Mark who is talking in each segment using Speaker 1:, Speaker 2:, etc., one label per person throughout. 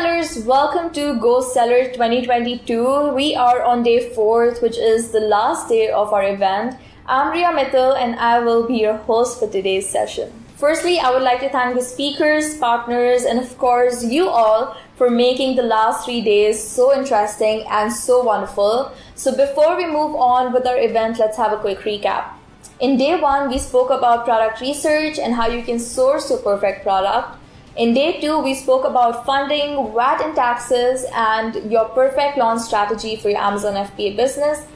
Speaker 1: sellers, welcome to Go Seller 2022. We are on day fourth, which is the last day of our event. I'm Ria Mittal and I will be your host for today's session. Firstly, I would like to thank the speakers, partners, and of course you all for making the last three days so interesting and so wonderful. So before we move on with our event, let's have a quick recap. In day one, we spoke about product research and how you can source your perfect product. In day two, we spoke about funding, VAT and taxes, and your perfect launch strategy for your Amazon FBA business.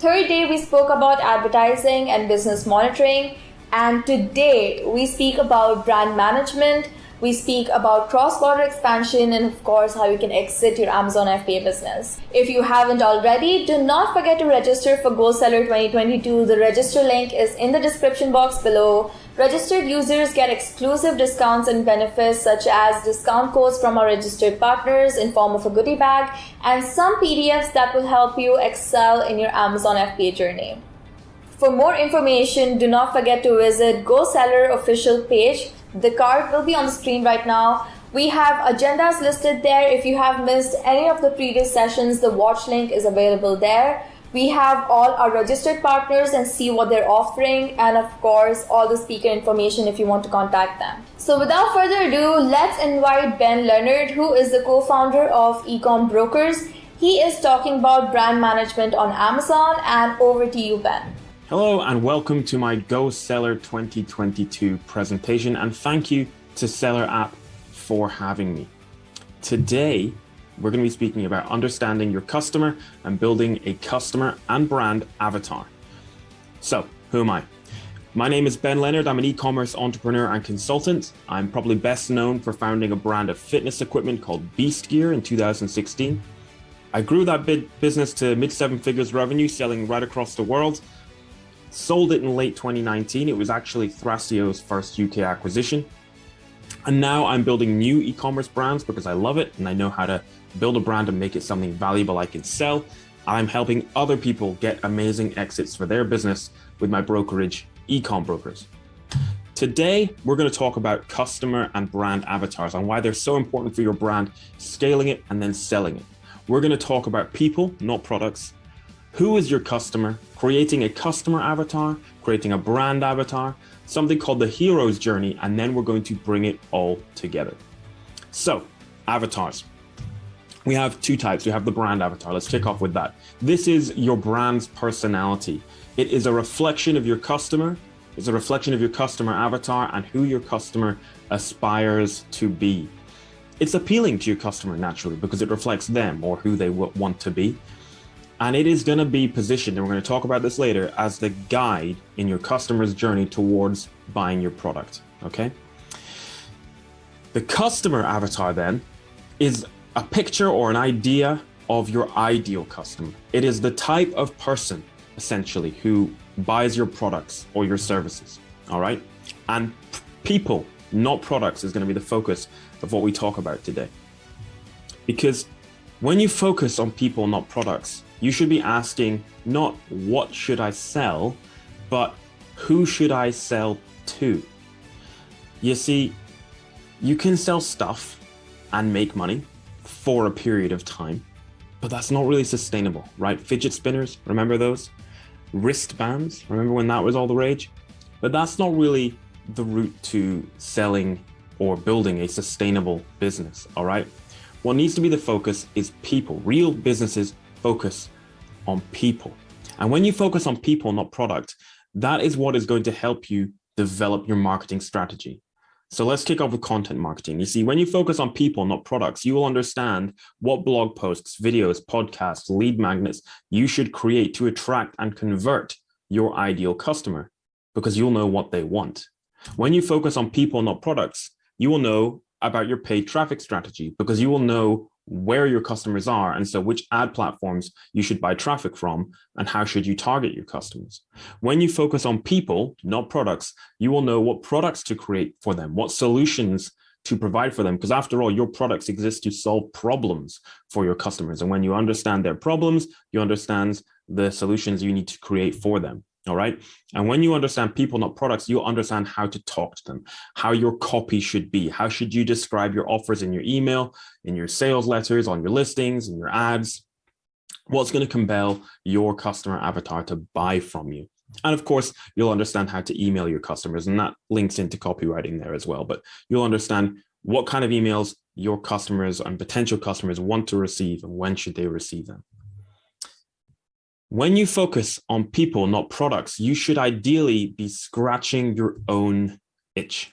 Speaker 1: Third day, we spoke about advertising and business monitoring. And today, we speak about brand management, we speak about cross-border expansion and of course how you can exit your Amazon FBA business. If you haven't already, do not forget to register for GoSeller 2022. The register link is in the description box below. Registered users get exclusive discounts and benefits such as discount codes from our registered partners in form of a goodie bag and some PDFs that will help you excel in your Amazon FBA journey. For more information, do not forget to visit GoSeller official page the card will be on the screen right now. We have agendas listed there. If you have missed any of the previous sessions, the watch link is available there. We have all our registered partners and see what they're offering and of course all the speaker information if you want to contact them. So without further ado, let's invite Ben Leonard who is the co-founder of Ecom Brokers. He is talking about brand management on Amazon and over to you Ben.
Speaker 2: Hello and welcome to my Go Seller 2022 presentation and thank you to Seller App for having me. Today, we're going to be speaking about understanding your customer and building a customer and brand avatar. So, who am I? My name is Ben Leonard. I'm an e-commerce entrepreneur and consultant. I'm probably best known for founding a brand of fitness equipment called Beast Gear in 2016. I grew that business to mid seven figures revenue selling right across the world sold it in late 2019. It was actually Thrasio's first UK acquisition. And now I'm building new e-commerce brands because I love it and I know how to build a brand and make it something valuable I can sell. I'm helping other people get amazing exits for their business with my brokerage, Ecom Brokers. Today, we're going to talk about customer and brand avatars and why they're so important for your brand, scaling it and then selling it. We're going to talk about people, not products, who is your customer, creating a customer avatar, creating a brand avatar, something called the hero's journey, and then we're going to bring it all together. So avatars. We have two types. We have the brand avatar. Let's kick off with that. This is your brand's personality. It is a reflection of your customer. It's a reflection of your customer avatar and who your customer aspires to be. It's appealing to your customer naturally because it reflects them or who they want to be. And it is going to be positioned, and we're going to talk about this later, as the guide in your customer's journey towards buying your product. Okay. The customer avatar then is a picture or an idea of your ideal customer. It is the type of person essentially who buys your products or your services. All right. And people, not products, is going to be the focus of what we talk about today. Because when you focus on people, not products, you should be asking not what should I sell, but who should I sell to? You see, you can sell stuff and make money for a period of time, but that's not really sustainable, right? Fidget spinners, remember those? Wristbands, remember when that was all the rage? But that's not really the route to selling or building a sustainable business, all right? What needs to be the focus is people, real businesses focus on people. And when you focus on people, not product, that is what is going to help you develop your marketing strategy. So let's kick off with content marketing. You see, when you focus on people, not products, you will understand what blog posts, videos, podcasts, lead magnets you should create to attract and convert your ideal customer because you'll know what they want. When you focus on people, not products, you will know about your paid traffic strategy because you will know where your customers are and so which ad platforms you should buy traffic from and how should you target your customers. When you focus on people, not products, you will know what products to create for them, what solutions to provide for them because after all your products exist to solve problems for your customers and when you understand their problems you understand the solutions you need to create for them All right. And when you understand people, not products, you'll understand how to talk to them, how your copy should be. How should you describe your offers in your email, in your sales letters, on your listings, in your ads? What's going to compel your customer avatar to buy from you? And of course, you'll understand how to email your customers and that links into copywriting there as well. But you'll understand what kind of emails your customers and potential customers want to receive and when should they receive them. When you focus on people, not products, you should ideally be scratching your own itch.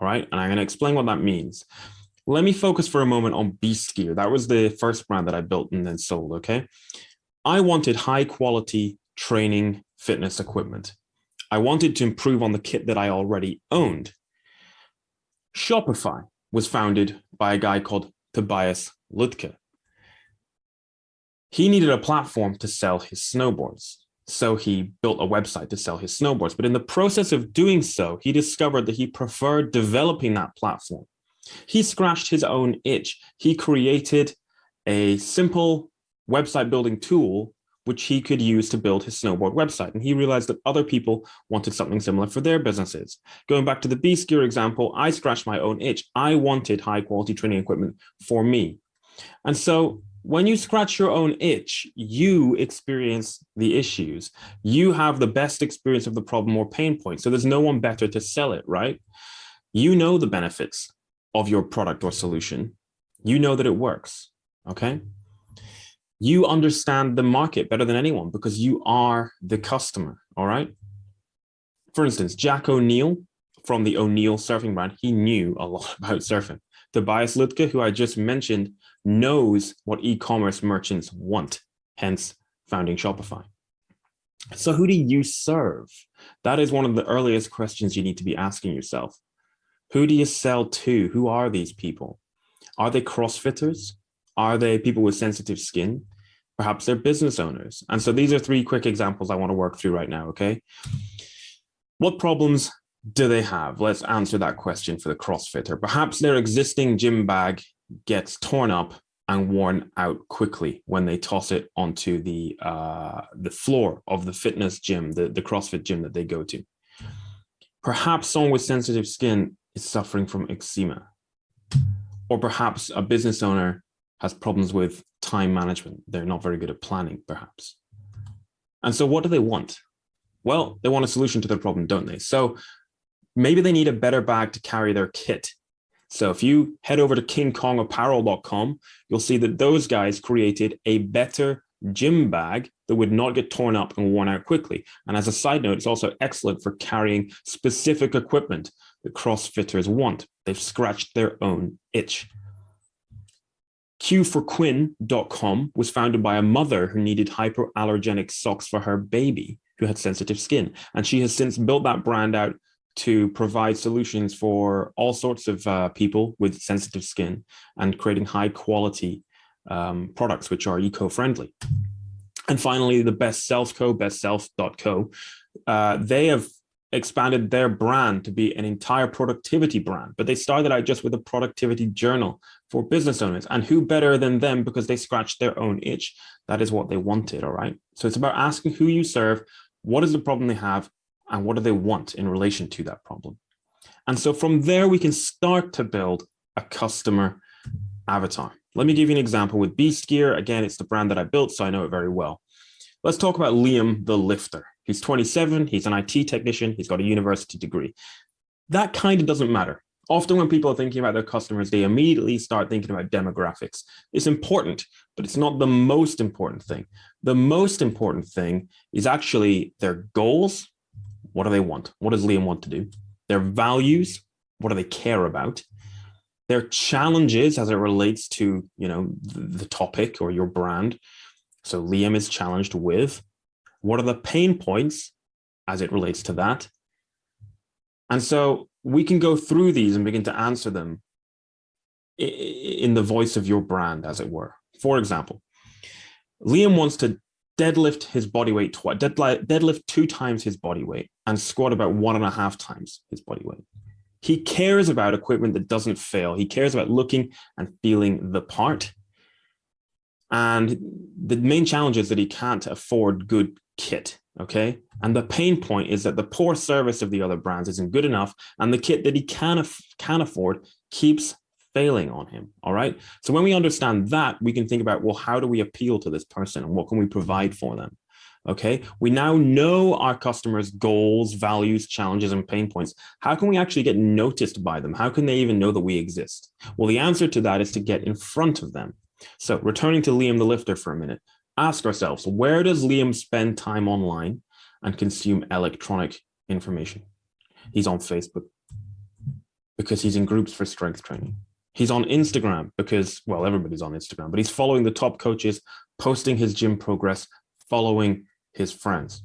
Speaker 2: All right. And I'm going to explain what that means. Let me focus for a moment on Beast Gear. That was the first brand that I built and then sold. Okay. I wanted high quality training fitness equipment. I wanted to improve on the kit that I already owned. Shopify was founded by a guy called Tobias Lutke he needed a platform to sell his snowboards. So he built a website to sell his snowboards. But in the process of doing so, he discovered that he preferred developing that platform. He scratched his own itch. He created a simple website building tool which he could use to build his snowboard website. And he realized that other people wanted something similar for their businesses. Going back to the Beast Gear example, I scratched my own itch. I wanted high quality training equipment for me. And so when you scratch your own itch, you experience the issues. You have the best experience of the problem or pain point. So there's no one better to sell it, right? You know the benefits of your product or solution. You know that it works, okay? You understand the market better than anyone because you are the customer, all right? For instance, Jack O'Neill from the O'Neill surfing brand, he knew a lot about surfing. Tobias Lutke, who I just mentioned, knows what e-commerce merchants want, hence founding Shopify. So who do you serve? That is one of the earliest questions you need to be asking yourself. Who do you sell to? Who are these people? Are they CrossFitters? Are they people with sensitive skin? Perhaps they're business owners. And so these are three quick examples I want to work through right now, okay? What problems do they have? Let's answer that question for the CrossFitter. Perhaps their existing gym bag gets torn up and worn out quickly when they toss it onto the uh, the floor of the fitness gym, the, the CrossFit gym that they go to. Perhaps someone with sensitive skin is suffering from eczema. Or perhaps a business owner has problems with time management. They're not very good at planning, perhaps. And so what do they want? Well, they want a solution to their problem, don't they? So maybe they need a better bag to carry their kit so if you head over to kingkongapparel.com, you'll see that those guys created a better gym bag that would not get torn up and worn out quickly. And as a side note, it's also excellent for carrying specific equipment that CrossFitters want. They've scratched their own itch. Q4Quinn.com was founded by a mother who needed hypoallergenic socks for her baby who had sensitive skin. And she has since built that brand out to provide solutions for all sorts of uh, people with sensitive skin and creating high quality um, products which are eco-friendly. And finally, the Best Self Co, bestself.co, uh, they have expanded their brand to be an entire productivity brand, but they started out just with a productivity journal for business owners. And who better than them because they scratched their own itch. That is what they wanted, all right? So it's about asking who you serve, what is the problem they have, and what do they want in relation to that problem. And so from there, we can start to build a customer avatar. Let me give you an example with Beast Gear. Again, it's the brand that I built, so I know it very well. Let's talk about Liam the lifter. He's 27, he's an IT technician, he's got a university degree. That kind of doesn't matter. Often when people are thinking about their customers, they immediately start thinking about demographics. It's important, but it's not the most important thing. The most important thing is actually their goals what do they want? What does Liam want to do? Their values, what do they care about? Their challenges as it relates to, you know, the topic or your brand. So Liam is challenged with what are the pain points as it relates to that? And so we can go through these and begin to answer them in the voice of your brand, as it were. For example, Liam wants to deadlift his body weight twice, deadlift two times his body weight and squat about one and a half times his body weight. He cares about equipment that doesn't fail. He cares about looking and feeling the part. And the main challenge is that he can't afford good kit. okay? And the pain point is that the poor service of the other brands isn't good enough and the kit that he can, can afford keeps failing on him, all right? So when we understand that, we can think about, well, how do we appeal to this person and what can we provide for them? Okay, we now know our customers' goals, values, challenges, and pain points. How can we actually get noticed by them? How can they even know that we exist? Well, the answer to that is to get in front of them. So returning to Liam the lifter for a minute, ask ourselves, where does Liam spend time online and consume electronic information? He's on Facebook because he's in groups for strength training. He's on Instagram because, well, everybody's on Instagram, but he's following the top coaches, posting his gym progress, following his friends.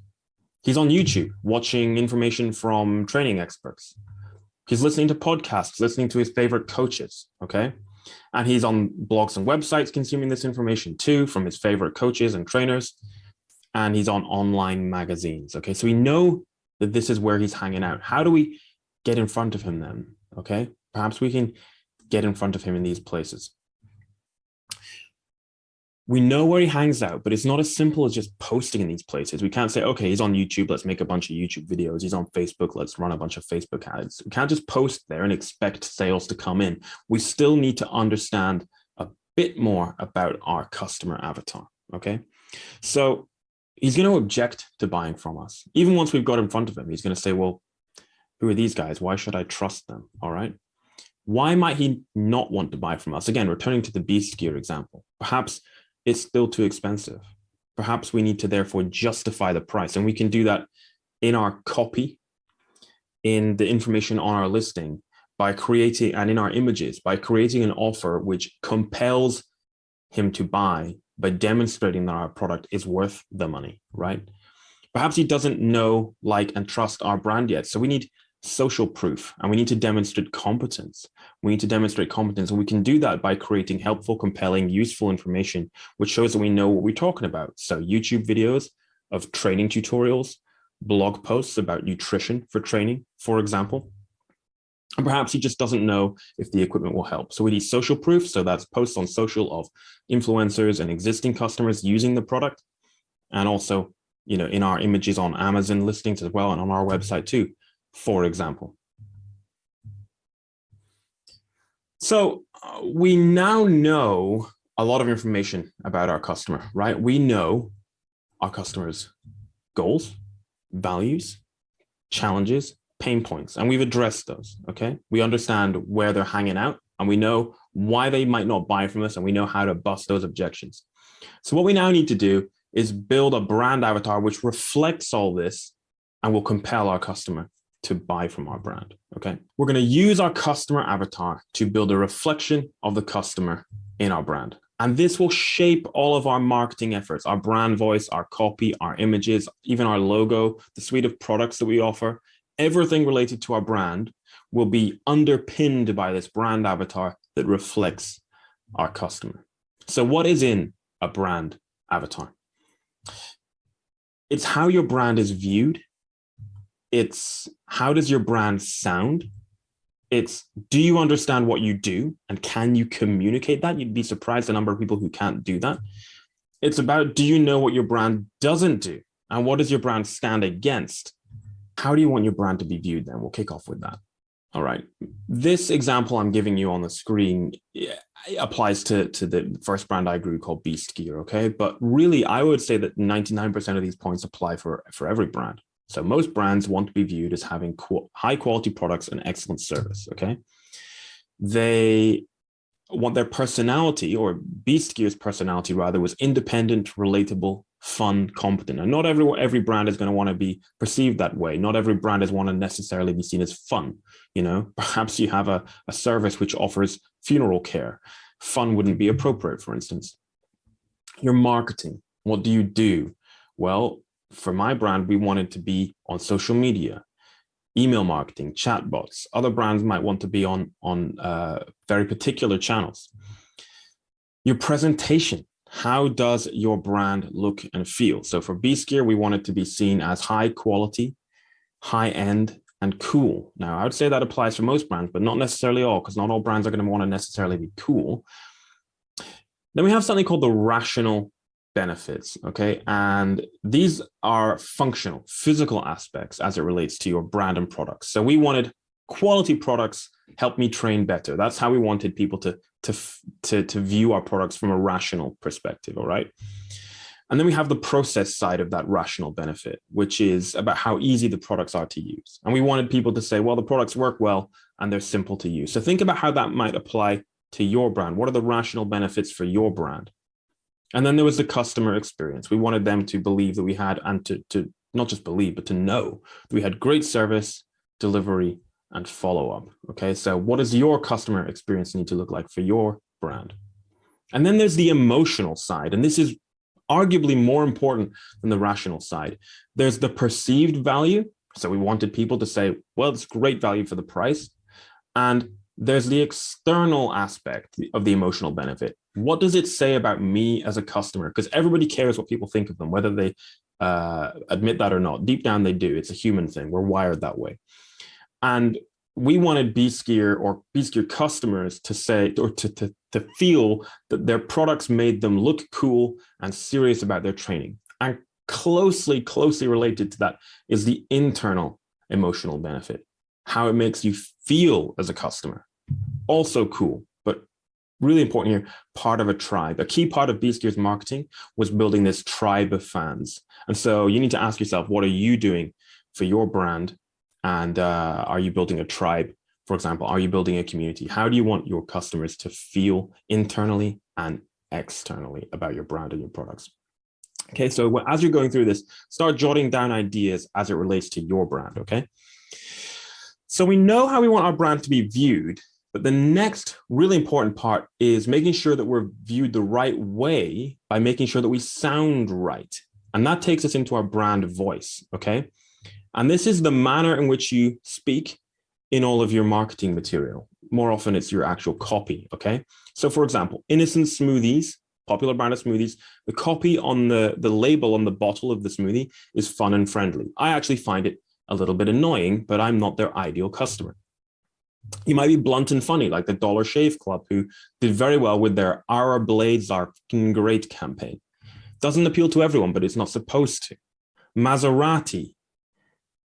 Speaker 2: He's on YouTube watching information from training experts. He's listening to podcasts, listening to his favorite coaches, okay? And he's on blogs and websites consuming this information too from his favorite coaches and trainers. And he's on online magazines, okay? So we know that this is where he's hanging out. How do we get in front of him then, okay? Perhaps we can get in front of him in these places. We know where he hangs out, but it's not as simple as just posting in these places. We can't say, okay, he's on YouTube, let's make a bunch of YouTube videos. He's on Facebook, let's run a bunch of Facebook ads. We can't just post there and expect sales to come in. We still need to understand a bit more about our customer avatar, okay? So he's going to object to buying from us. Even once we've got in front of him, he's going to say, well, who are these guys? Why should I trust them? All right. Why might he not want to buy from us? Again, returning to the beast gear example, perhaps it's still too expensive. Perhaps we need to therefore justify the price and we can do that in our copy, in the information on our listing by creating and in our images by creating an offer which compels him to buy by demonstrating that our product is worth the money, right? Perhaps he doesn't know, like, and trust our brand yet. So we need social proof and we need to demonstrate competence. We need to demonstrate competence and we can do that by creating helpful, compelling, useful information, which shows that we know what we're talking about. So YouTube videos of training tutorials, blog posts about nutrition for training, for example. And perhaps he just doesn't know if the equipment will help. So we need social proof. So that's posts on social of influencers and existing customers using the product. And also, you know, in our images on Amazon listings as well and on our website too for example. So uh, we now know a lot of information about our customer, right? We know our customers' goals, values, challenges, pain points, and we've addressed those, okay? We understand where they're hanging out and we know why they might not buy from us and we know how to bust those objections. So what we now need to do is build a brand avatar which reflects all this and will compel our customer to buy from our brand. Okay. We're going to use our customer avatar to build a reflection of the customer in our brand. And this will shape all of our marketing efforts, our brand voice, our copy, our images, even our logo, the suite of products that we offer, everything related to our brand will be underpinned by this brand avatar that reflects our customer. So what is in a brand avatar? It's how your brand is viewed it's how does your brand sound? It's do you understand what you do and can you communicate that? You'd be surprised the number of people who can't do that. It's about do you know what your brand doesn't do and what does your brand stand against? How do you want your brand to be viewed then? We'll kick off with that. All right. This example I'm giving you on the screen applies to, to the first brand I grew called Beast Gear, okay? But really, I would say that 99% of these points apply for, for every brand. So most brands want to be viewed as having high quality products and excellent service, okay? They want their personality or Beast Gear's personality rather was independent, relatable, fun, competent. And not every, every brand is going to want to be perceived that way. Not every brand is want to necessarily be seen as fun. You know, perhaps you have a, a service which offers funeral care. Fun wouldn't be appropriate, for instance. Your marketing, what do you do? Well, for my brand, we wanted to be on social media, email marketing, chatbots. Other brands might want to be on, on uh, very particular channels. Your presentation, how does your brand look and feel? So for Gear, we want it to be seen as high quality, high end, and cool. Now, I would say that applies for most brands, but not necessarily all, because not all brands are going to want to necessarily be cool. Then we have something called the rational benefits, okay? And these are functional, physical aspects as it relates to your brand and products. So we wanted quality products help me train better. That's how we wanted people to, to, to, to view our products from a rational perspective, all right? And then we have the process side of that rational benefit, which is about how easy the products are to use. And we wanted people to say, well, the products work well and they're simple to use. So think about how that might apply to your brand. What are the rational benefits for your brand? And then there was the customer experience. We wanted them to believe that we had, and to, to not just believe, but to know that we had great service, delivery, and follow up. Okay, so what does your customer experience need to look like for your brand? And then there's the emotional side. And this is arguably more important than the rational side. There's the perceived value. So we wanted people to say, well, it's great value for the price. And there's the external aspect of the emotional benefit. What does it say about me as a customer? Because everybody cares what people think of them, whether they uh, admit that or not. Deep down, they do. It's a human thing. We're wired that way. And we wanted Beast Gear or Beast Gear customers to say or to, to, to feel that their products made them look cool and serious about their training. And closely, closely related to that is the internal emotional benefit, how it makes you feel as a customer. Also cool, but really important here, part of a tribe. A key part of Beast Gear's marketing was building this tribe of fans. And so you need to ask yourself, what are you doing for your brand and uh, are you building a tribe? For example, are you building a community? How do you want your customers to feel internally and externally about your brand and your products? Okay, so as you're going through this, start jotting down ideas as it relates to your brand, okay? So we know how we want our brand to be viewed, but the next really important part is making sure that we're viewed the right way by making sure that we sound right. And that takes us into our brand voice, okay? And this is the manner in which you speak in all of your marketing material. More often it's your actual copy, okay? So for example, Innocent Smoothies, popular brand of smoothies, the copy on the, the label on the bottle of the smoothie is fun and friendly. I actually find it a little bit annoying, but I'm not their ideal customer. You might be blunt and funny, like the Dollar Shave Club, who did very well with their Our Blades Are Great campaign. Doesn't appeal to everyone, but it's not supposed to. Maserati,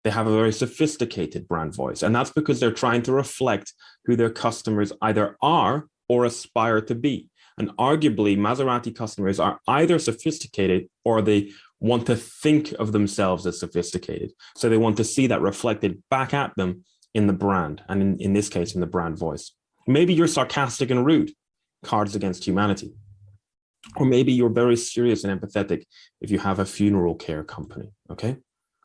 Speaker 2: they have a very sophisticated brand voice. And that's because they're trying to reflect who their customers either are or aspire to be. And arguably, Maserati customers are either sophisticated or they want to think of themselves as sophisticated. So they want to see that reflected back at them in the brand, and in, in this case, in the brand voice. Maybe you're sarcastic and rude, cards against humanity. Or maybe you're very serious and empathetic if you have a funeral care company, okay?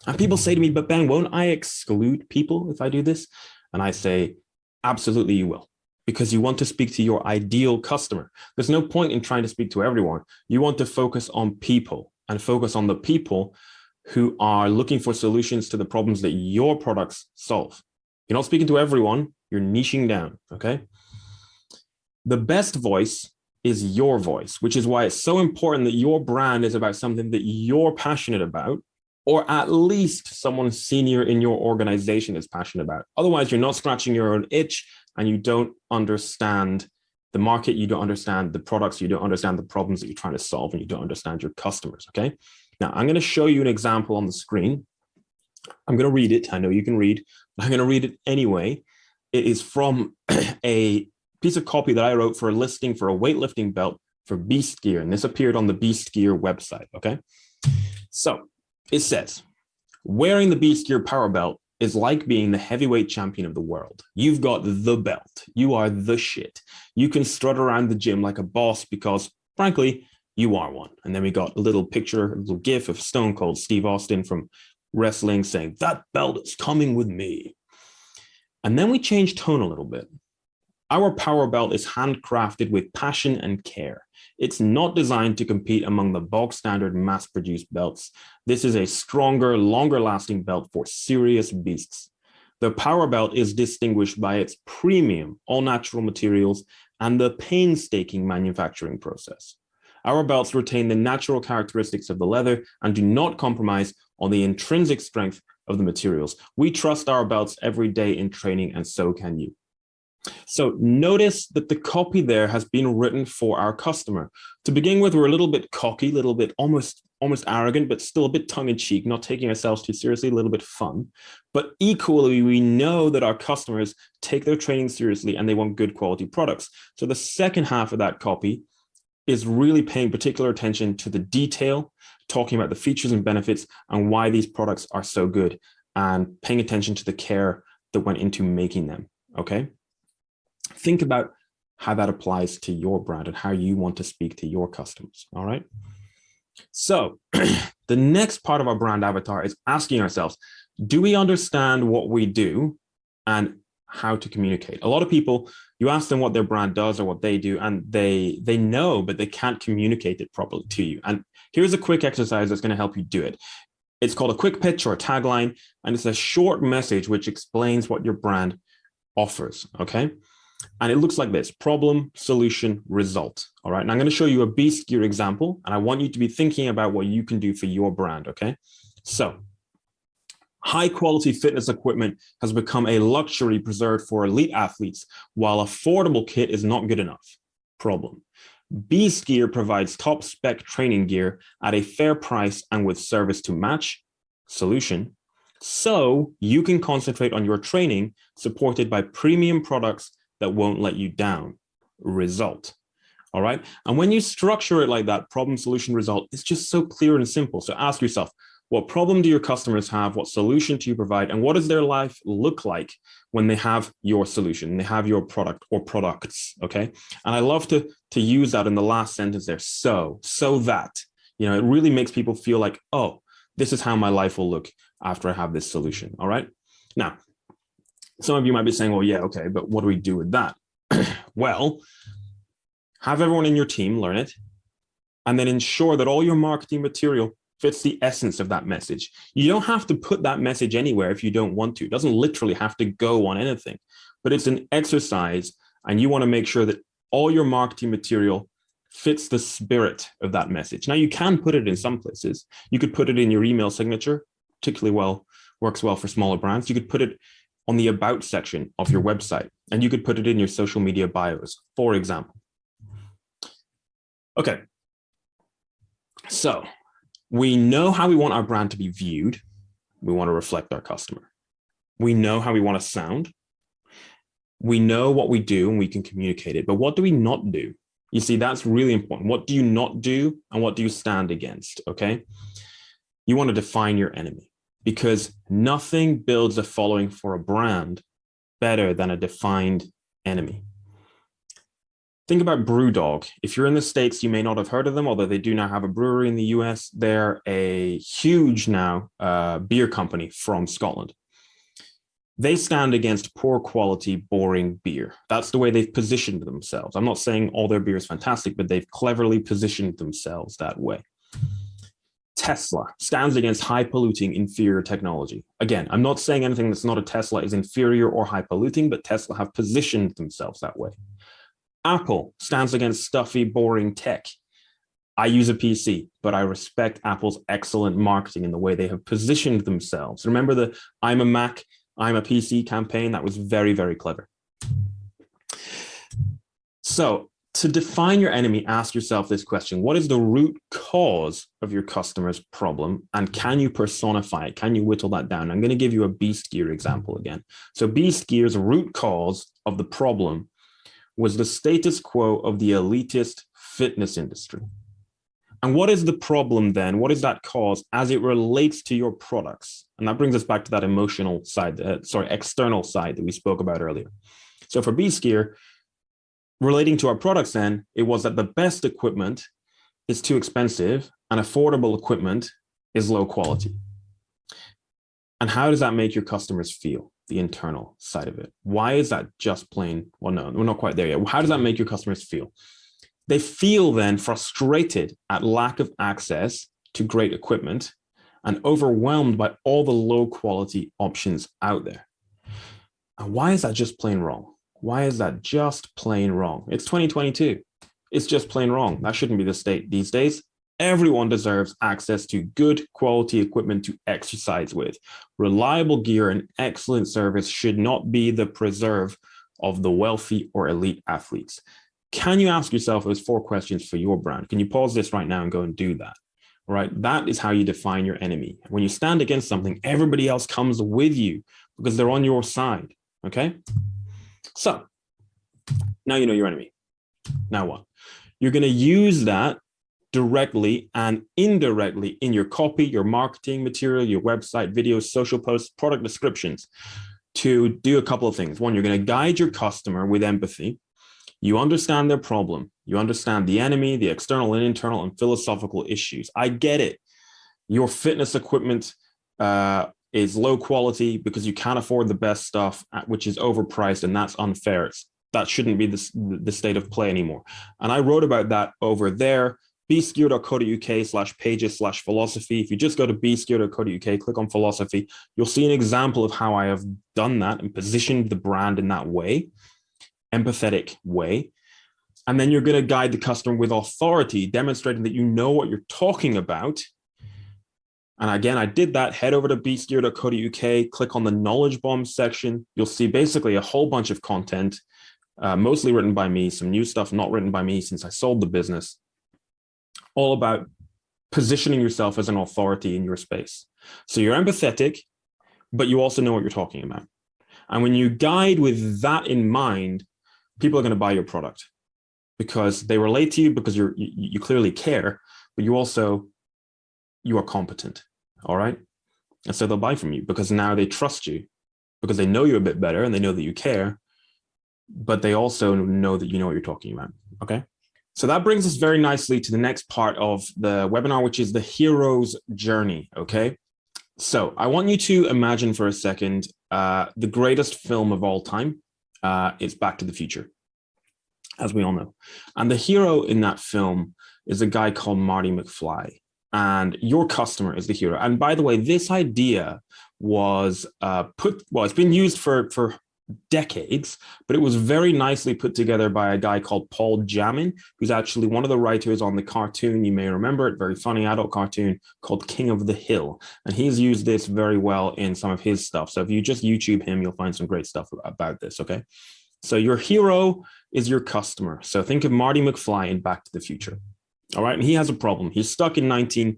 Speaker 2: And people say to me, but Ben, won't I exclude people if I do this? And I say, absolutely you will, because you want to speak to your ideal customer. There's no point in trying to speak to everyone. You want to focus on people and focus on the people who are looking for solutions to the problems that your products solve. You're not speaking to everyone, you're niching down, okay? The best voice is your voice, which is why it's so important that your brand is about something that you're passionate about or at least someone senior in your organization is passionate about. Otherwise, you're not scratching your own itch and you don't understand the market, you don't understand the products, you don't understand the problems that you're trying to solve, and you don't understand your customers, okay? Now, I'm gonna show you an example on the screen. I'm gonna read it, I know you can read, I'm gonna read it anyway. It is from a piece of copy that I wrote for a listing for a weightlifting belt for Beast Gear, and this appeared on the Beast Gear website, okay? So it says, wearing the Beast Gear Power Belt is like being the heavyweight champion of the world. You've got the belt. You are the shit. You can strut around the gym like a boss because, frankly, you are one. And then we got a little picture, a little gif of Stone Cold Steve Austin from wrestling saying, that belt is coming with me. And then we change tone a little bit. Our power belt is handcrafted with passion and care. It's not designed to compete among the bog standard mass produced belts. This is a stronger, longer lasting belt for serious beasts. The power belt is distinguished by its premium all natural materials and the painstaking manufacturing process. Our belts retain the natural characteristics of the leather and do not compromise on the intrinsic strength of the materials. We trust our belts every day in training and so can you. So notice that the copy there has been written for our customer. To begin with, we're a little bit cocky, a little bit almost almost arrogant, but still a bit tongue in cheek, not taking ourselves too seriously, a little bit fun. But equally, we know that our customers take their training seriously and they want good quality products. So the second half of that copy is really paying particular attention to the detail, talking about the features and benefits and why these products are so good and paying attention to the care that went into making them, okay? Think about how that applies to your brand and how you want to speak to your customers, all right? So the next part of our brand avatar is asking ourselves, do we understand what we do and how to communicate? A lot of people, you ask them what their brand does or what they do, and they they know, but they can't communicate it properly to you. And here's a quick exercise that's going to help you do it. It's called a quick pitch or a tagline, and it's a short message which explains what your brand offers, okay? And it looks like this, problem, solution, result. All right, and I'm going to show you a beast gear example, and I want you to be thinking about what you can do for your brand, okay? So high quality fitness equipment has become a luxury preserved for elite athletes, while affordable kit is not good enough. Problem. Beast Gear provides top spec training gear at a fair price and with service to match. Solution. So you can concentrate on your training supported by premium products that won't let you down. Result. All right. And when you structure it like that, problem, solution, result, it's just so clear and simple. So ask yourself, what problem do your customers have? What solution do you provide? And what does their life look like when they have your solution, they have your product or products, okay? And I love to, to use that in the last sentence there, so, so that, you know, it really makes people feel like, oh, this is how my life will look after I have this solution, all right? Now, some of you might be saying, well, yeah, okay, but what do we do with that? well, have everyone in your team learn it, and then ensure that all your marketing material fits the essence of that message. You don't have to put that message anywhere if you don't want to. It doesn't literally have to go on anything, but it's an exercise and you want to make sure that all your marketing material fits the spirit of that message. Now you can put it in some places. You could put it in your email signature, particularly well, works well for smaller brands. You could put it on the about section of your website, and you could put it in your social media bios, for example. Okay. So we know how we want our brand to be viewed. We want to reflect our customer. We know how we want to sound. We know what we do and we can communicate it, but what do we not do? You see, that's really important. What do you not do and what do you stand against, okay? You want to define your enemy because nothing builds a following for a brand better than a defined enemy. Think about Brewdog. If you're in the States, you may not have heard of them, although they do now have a brewery in the US. They're a huge now uh, beer company from Scotland. They stand against poor quality, boring beer. That's the way they've positioned themselves. I'm not saying all their beer is fantastic, but they've cleverly positioned themselves that way. Tesla stands against high polluting inferior technology. Again, I'm not saying anything that's not a Tesla is inferior or high polluting, but Tesla have positioned themselves that way. Apple stands against stuffy, boring tech. I use a PC, but I respect Apple's excellent marketing in the way they have positioned themselves. Remember the I'm a Mac, I'm a PC campaign? That was very, very clever. So to define your enemy, ask yourself this question. What is the root cause of your customer's problem? And can you personify it? Can you whittle that down? I'm going to give you a beast gear example again. So beast gear's root cause of the problem was the status quo of the elitist fitness industry. And what is the problem then? What is that cause as it relates to your products? And that brings us back to that emotional side, uh, sorry, external side that we spoke about earlier. So for Gear, relating to our products then, it was that the best equipment is too expensive and affordable equipment is low quality. And how does that make your customers feel? the internal side of it. Why is that just plain? Well, no, we're not quite there yet. How does that make your customers feel? They feel then frustrated at lack of access to great equipment and overwhelmed by all the low quality options out there. And why is that just plain wrong? Why is that just plain wrong? It's 2022. It's just plain wrong. That shouldn't be the state these days. Everyone deserves access to good quality equipment to exercise with. Reliable gear and excellent service should not be the preserve of the wealthy or elite athletes. Can you ask yourself those four questions for your brand? Can you pause this right now and go and do that? Right, that is how you define your enemy. When you stand against something, everybody else comes with you because they're on your side, okay? So now you know your enemy. Now what? You're gonna use that directly and indirectly in your copy, your marketing material, your website, videos, social posts, product descriptions to do a couple of things. One, you're going to guide your customer with empathy. You understand their problem. You understand the enemy, the external and internal and philosophical issues. I get it. Your fitness equipment uh, is low quality because you can't afford the best stuff, uh, which is overpriced, and that's unfair. It's, that shouldn't be the, the state of play anymore. And I wrote about that over there beastgear.co.uk slash pages slash philosophy. If you just go to beastgear.co.uk, click on philosophy, you'll see an example of how I have done that and positioned the brand in that way, empathetic way. And then you're going to guide the customer with authority, demonstrating that you know what you're talking about. And again, I did that. Head over to beastgear.co.uk, click on the knowledge bomb section. You'll see basically a whole bunch of content, uh, mostly written by me, some new stuff not written by me since I sold the business all about positioning yourself as an authority in your space. So you're empathetic, but you also know what you're talking about. And when you guide with that in mind, people are going to buy your product because they relate to you because you're, you, you clearly care, but you also, you are competent. All right. And so they'll buy from you because now they trust you because they know you a bit better and they know that you care, but they also know that you know what you're talking about. Okay. So that brings us very nicely to the next part of the webinar, which is the hero's journey, okay? So I want you to imagine for a second uh, the greatest film of all time. Uh, it's Back to the Future, as we all know. And the hero in that film is a guy called Marty McFly. And your customer is the hero. And by the way, this idea was uh, put, well, it's been used for, for decades, but it was very nicely put together by a guy called Paul Jamin, who's actually one of the writers on the cartoon. You may remember it, very funny adult cartoon called King of the Hill. And he's used this very well in some of his stuff. So if you just YouTube him, you'll find some great stuff about this, okay? So your hero is your customer. So think of Marty McFly in Back to the Future. All right, and he has a problem. He's stuck in 19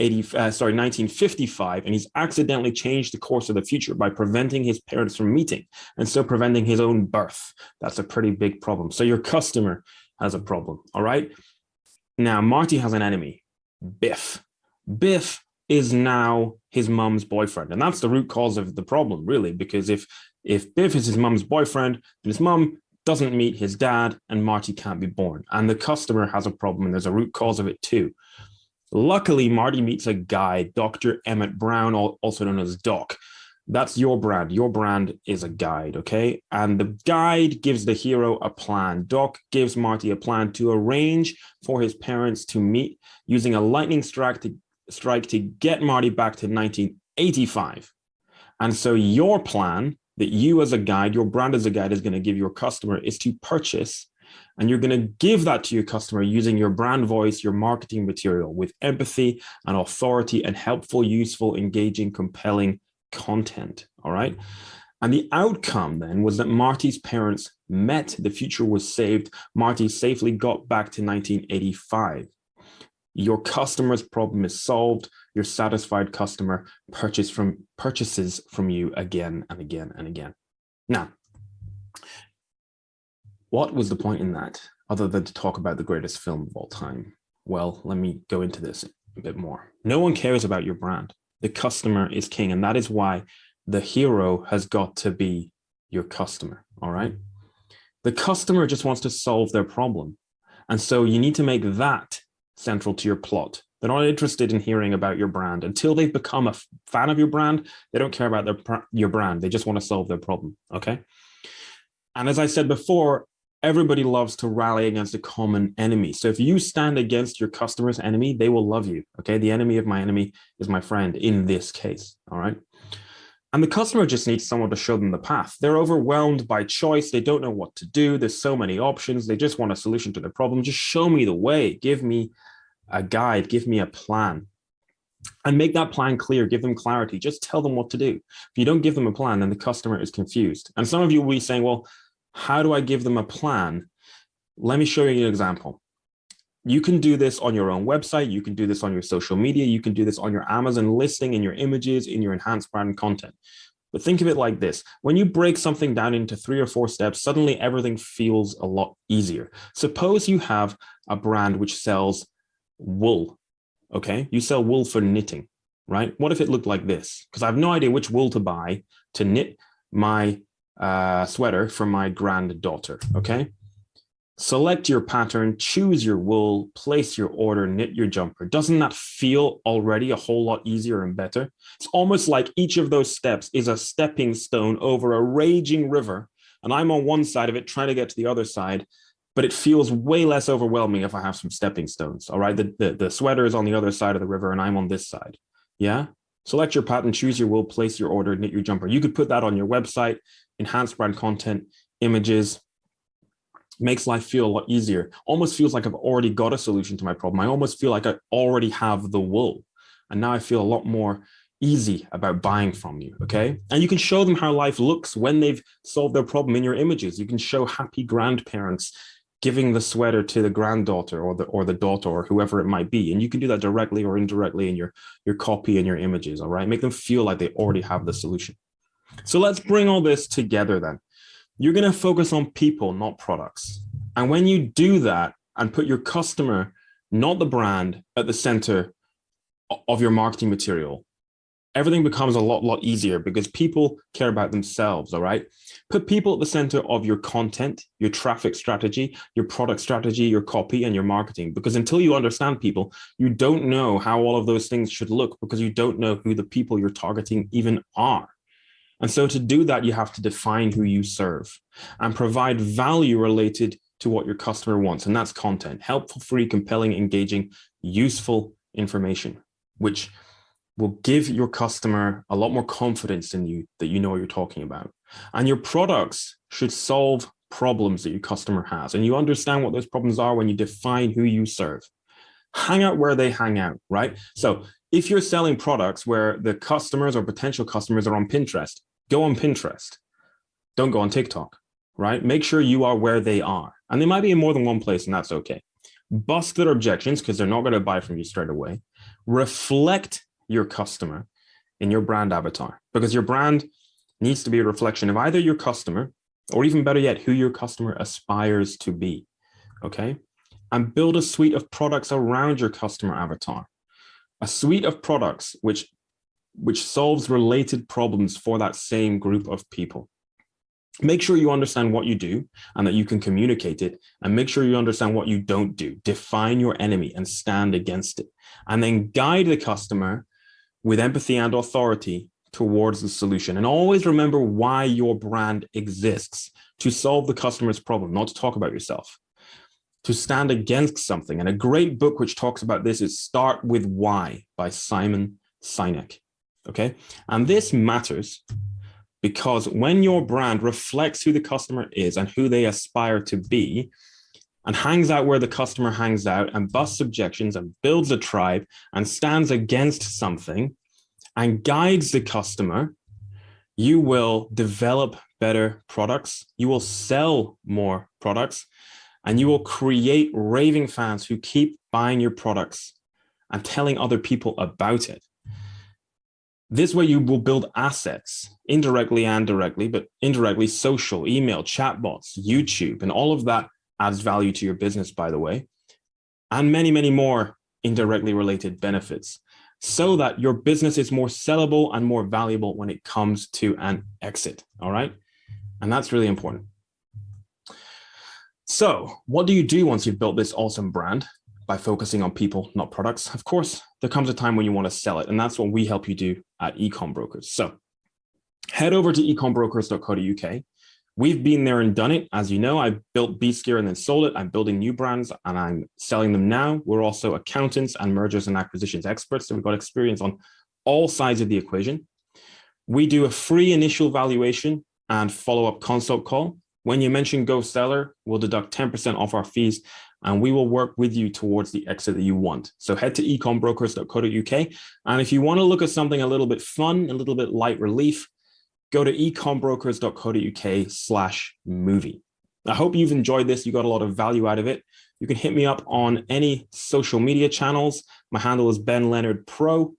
Speaker 2: 80, uh, sorry, 1955, and he's accidentally changed the course of the future by preventing his parents from meeting and so preventing his own birth. That's a pretty big problem. So your customer has a problem, all right? Now, Marty has an enemy, Biff. Biff is now his mom's boyfriend, and that's the root cause of the problem, really, because if if Biff is his mom's boyfriend, then his mom doesn't meet his dad, and Marty can't be born. And the customer has a problem, and there's a root cause of it too. Luckily, Marty meets a guy, Dr. Emmett Brown, also known as Doc. That's your brand. Your brand is a guide, okay? And the guide gives the hero a plan. Doc gives Marty a plan to arrange for his parents to meet using a lightning strike to, strike to get Marty back to 1985. And so your plan that you as a guide, your brand as a guide is going to give your customer is to purchase and you're going to give that to your customer using your brand voice, your marketing material with empathy and authority and helpful, useful, engaging, compelling content. All right. And the outcome then was that Marty's parents met, the future was saved. Marty safely got back to 1985. Your customer's problem is solved. Your satisfied customer purchase from, purchases from you again and again and again. Now, what was the point in that other than to talk about the greatest film of all time? Well, let me go into this a bit more. No one cares about your brand. The customer is king. And that is why the hero has got to be your customer. All right. The customer just wants to solve their problem. And so you need to make that central to your plot. They're not interested in hearing about your brand until they've become a fan of your brand. They don't care about their your brand. They just want to solve their problem. Okay. And as I said before, everybody loves to rally against a common enemy. So if you stand against your customer's enemy, they will love you. Okay. The enemy of my enemy is my friend in this case. All right. And the customer just needs someone to show them the path. They're overwhelmed by choice. They don't know what to do. There's so many options. They just want a solution to their problem. Just show me the way. Give me a guide. Give me a plan. And make that plan clear. Give them clarity. Just tell them what to do. If you don't give them a plan, then the customer is confused. And some of you will be saying, well, How do I give them a plan? Let me show you an example. You can do this on your own website. You can do this on your social media. You can do this on your Amazon listing, in your images, in your enhanced brand content. But think of it like this. When you break something down into three or four steps, suddenly everything feels a lot easier. Suppose you have a brand which sells wool, okay? You sell wool for knitting, right? What if it looked like this? Because I have no idea which wool to buy to knit my uh, sweater for my granddaughter, okay? Select your pattern, choose your wool, place your order, knit your jumper. Doesn't that feel already a whole lot easier and better? It's almost like each of those steps is a stepping stone over a raging river. And I'm on one side of it trying to get to the other side, but it feels way less overwhelming if I have some stepping stones. All right, the, the, the sweater is on the other side of the river and I'm on this side. Yeah, select your pattern, choose your wool, place your order, knit your jumper. You could put that on your website, enhanced brand content, images, makes life feel a lot easier. Almost feels like I've already got a solution to my problem. I almost feel like I already have the wool. And now I feel a lot more easy about buying from you, okay? And you can show them how life looks when they've solved their problem in your images. You can show happy grandparents giving the sweater to the granddaughter or the or the daughter or whoever it might be. And you can do that directly or indirectly in your, your copy and your images, all right? Make them feel like they already have the solution. So let's bring all this together then you're going to focus on people, not products. And when you do that and put your customer, not the brand, at the center of your marketing material, everything becomes a lot, lot easier because people care about themselves, all right? Put people at the center of your content, your traffic strategy, your product strategy, your copy, and your marketing. Because until you understand people, you don't know how all of those things should look because you don't know who the people you're targeting even are. And so to do that, you have to define who you serve and provide value related to what your customer wants. And that's content, helpful, free, compelling, engaging, useful information, which will give your customer a lot more confidence in you that you know what you're talking about. And your products should solve problems that your customer has. And you understand what those problems are when you define who you serve. Hang out where they hang out, right? So if you're selling products where the customers or potential customers are on Pinterest, go on Pinterest. Don't go on TikTok, right? Make sure you are where they are. And they might be in more than one place and that's okay. Bust their objections because they're not going to buy from you straight away. Reflect your customer in your brand avatar because your brand needs to be a reflection of either your customer or even better yet, who your customer aspires to be, okay? And build a suite of products around your customer avatar. A suite of products which which solves related problems for that same group of people. Make sure you understand what you do and that you can communicate it and make sure you understand what you don't do. Define your enemy and stand against it and then guide the customer with empathy and authority towards the solution. And always remember why your brand exists to solve the customer's problem, not to talk about yourself, to stand against something. And a great book which talks about this is Start With Why by Simon Sinek okay? And this matters because when your brand reflects who the customer is and who they aspire to be, and hangs out where the customer hangs out and busts objections and builds a tribe and stands against something and guides the customer, you will develop better products, you will sell more products, and you will create raving fans who keep buying your products and telling other people about it. This way you will build assets indirectly and directly, but indirectly social, email, chatbots, YouTube, and all of that adds value to your business, by the way, and many, many more indirectly related benefits so that your business is more sellable and more valuable when it comes to an exit. All right. And that's really important. So what do you do once you've built this awesome brand? By focusing on people, not products. Of course, there comes a time when you want to sell it, and that's what we help you do at Ecom Brokers. So head over to ecombrokers.co.uk. We've been there and done it. As you know, I built Beast Gear and then sold it. I'm building new brands and I'm selling them now. We're also accountants and mergers and acquisitions experts. So we've got experience on all sides of the equation. We do a free initial valuation and follow-up consult call. When you mention Go Seller, we'll deduct 10% off our fees and we will work with you towards the exit that you want. So head to ecombrokers.co.uk. And if you want to look at something a little bit fun, a little bit light relief, go to ecombrokers.co.uk slash movie. I hope you've enjoyed this. You got a lot of value out of it. You can hit me up on any social media channels. My handle is Ben Leonard Pro,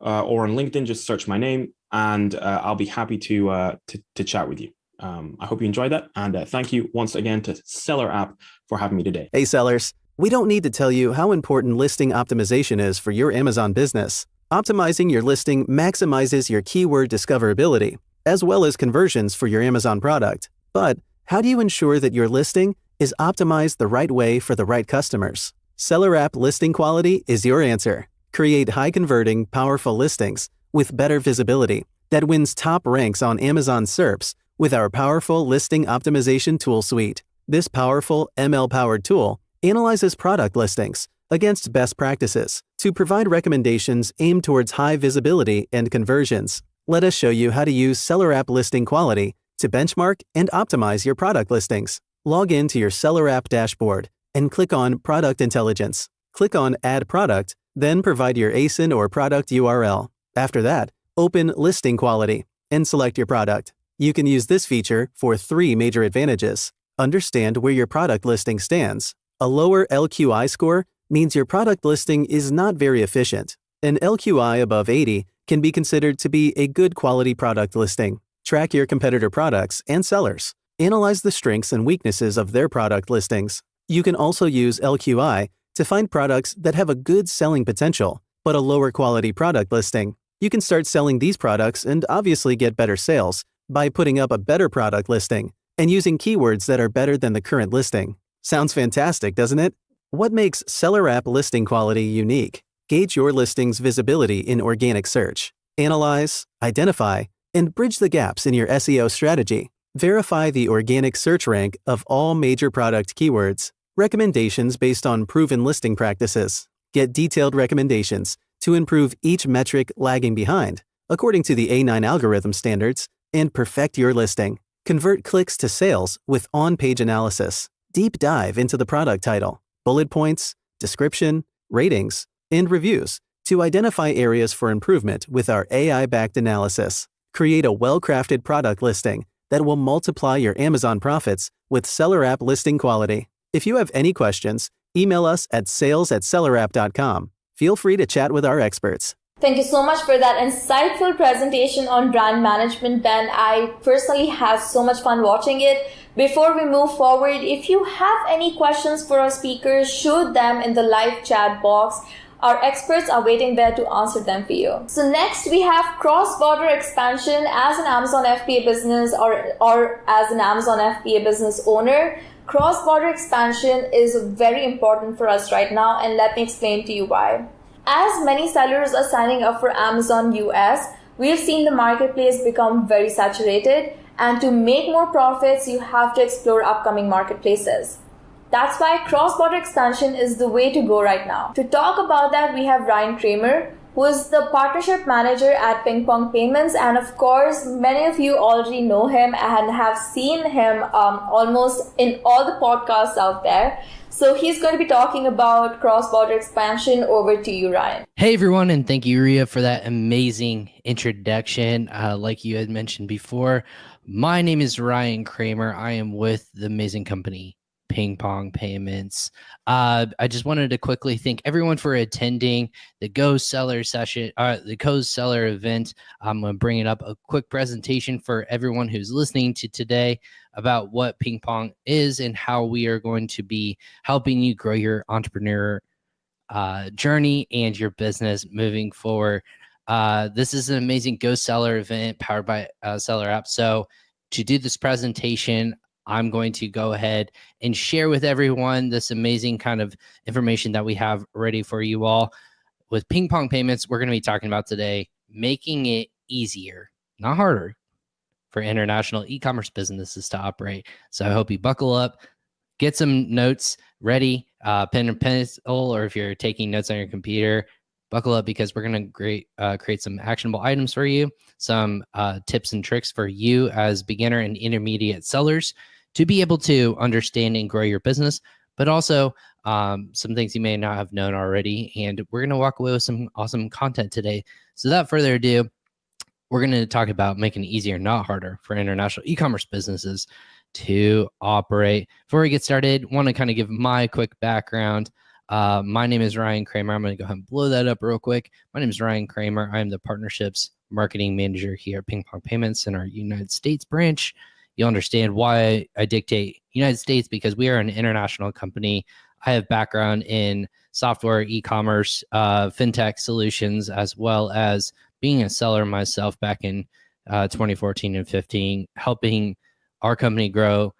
Speaker 2: uh, or on LinkedIn, just search my name, and uh, I'll be happy to, uh, to, to chat with you. Um, I hope you enjoyed that, and uh, thank you once again to Seller App for having me today.
Speaker 3: Hey, sellers. We don't need to tell you how important listing optimization is for your Amazon business. Optimizing your listing maximizes your keyword discoverability, as well as conversions for your Amazon product. But how do you ensure that your listing is optimized the right way for the right customers? Seller App Listing Quality is your answer. Create high converting, powerful listings with better visibility that wins top ranks on Amazon SERPs with our powerful listing optimization tool suite. This powerful ML powered tool analyzes product listings against best practices to provide recommendations aimed towards high visibility and conversions. Let us show you how to use Seller App Listing Quality to benchmark and optimize your product listings. Log in to your Seller App dashboard and click on Product Intelligence. Click on Add Product, then provide your ASIN or product URL. After that, open Listing Quality and select your product. You can use this feature for three major advantages. Understand where your product listing stands. A lower LQI score means your product listing is not very efficient. An LQI above 80 can be considered to be a good quality product listing. Track your competitor products and sellers. Analyze the strengths and weaknesses of their product listings. You can also use LQI to find products that have a good selling potential, but a lower quality product listing. You can start selling these products and obviously get better sales by putting up a better product listing and using keywords that are better than the current listing. Sounds fantastic, doesn't it? What makes Seller App listing quality unique? Gauge your listing's visibility in organic search. Analyze, identify, and bridge the gaps in your SEO strategy. Verify the organic search rank of all major product keywords. Recommendations based on proven listing practices. Get detailed recommendations to improve each metric lagging behind, according to the A9 algorithm standards, and perfect your listing. Convert clicks to sales with on page analysis. Deep dive into the product title, bullet points, description, ratings, and reviews to identify areas for improvement with our AI backed analysis. Create a well crafted product listing that will multiply your Amazon profits with Seller App listing quality. If you have any questions, email us at sales at sellerapp.com. Feel free to chat with our experts.
Speaker 1: Thank you so much for that insightful presentation on brand management, Ben. I personally had so much fun watching it. Before we move forward, if you have any questions for our speakers, shoot them in the live chat box. Our experts are waiting there to answer them for you. So next we have cross-border expansion as an Amazon FBA business or, or as an Amazon FBA business owner. Cross-border expansion is very important for us right now and let me explain to you why. As many sellers are signing up for Amazon US, we've seen the marketplace become very saturated and to make more profits, you have to explore upcoming marketplaces. That's why cross-border expansion is the way to go right now. To talk about that, we have Ryan Kramer, who is the partnership manager at Ping Pong Payments. And of course, many of you already know him and have seen him um, almost in all the podcasts out there. So he's going to be talking about cross border expansion. Over to you, Ryan.
Speaker 4: Hey, everyone, and thank you, Ria, for that amazing introduction. Uh, like you had mentioned before, my name is Ryan Kramer. I am with the amazing company Ping Pong Payments. Uh, I just wanted to quickly thank everyone for attending the Go Seller session, uh, the Go Seller event. I'm going to bring it up a quick presentation for everyone who's listening to today about what Ping Pong is and how we are going to be helping you grow your entrepreneur uh, journey and your business moving forward. Uh, this is an amazing Go Seller event powered by uh, Seller App. So, to do this presentation, I'm going to go ahead and share with everyone this amazing kind of information that we have ready for you all. With ping pong payments, we're going to be talking about today making it easier, not harder, for international e commerce businesses to operate. So I hope you buckle up, get some notes ready, uh, pen and pencil, or if you're taking notes on your computer, buckle up because we're going to create uh, create some actionable items for you, some uh, tips and tricks for you as beginner and intermediate sellers to be able to understand and grow your business, but also um, some things you may not have known already. And we're going to walk away with some awesome content today. So, without further ado, we're going to talk about making it easier, not harder, for international e commerce businesses to operate. Before we get started, want to kind of give my quick background. Uh, my name is Ryan Kramer. I'm going to go ahead and blow that up real quick. My name is Ryan Kramer. I am the partnerships marketing manager here at Ping Pong Payments in our United States branch. You'll understand why I dictate United States because we are an international company. I have background in software, e-commerce, uh, fintech solutions, as well as being a seller myself back in uh, 2014 and 15, helping our company grow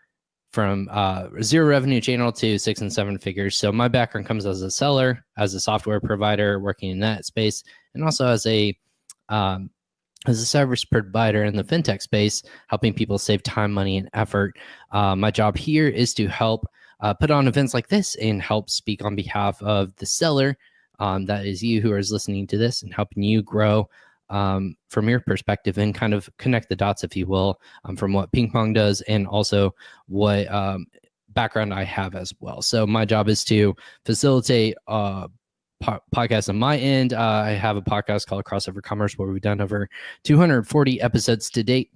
Speaker 4: from uh, zero revenue channel to six and seven figures. So my background comes as a seller, as a software provider, working in that space, and also as a um, as a service provider in the fintech space, helping people save time, money, and effort. Uh, my job here is to help uh, put on events like this and help speak on behalf of the seller. Um, that is you who is listening to this and helping you grow um, from your perspective and kind of connect the dots, if you will, um, from what ping pong does and also what um, background I have as well. So my job is to facilitate uh, po- podcast on my end. Uh, I have a podcast called Crossover Commerce where we've done over 240 episodes to date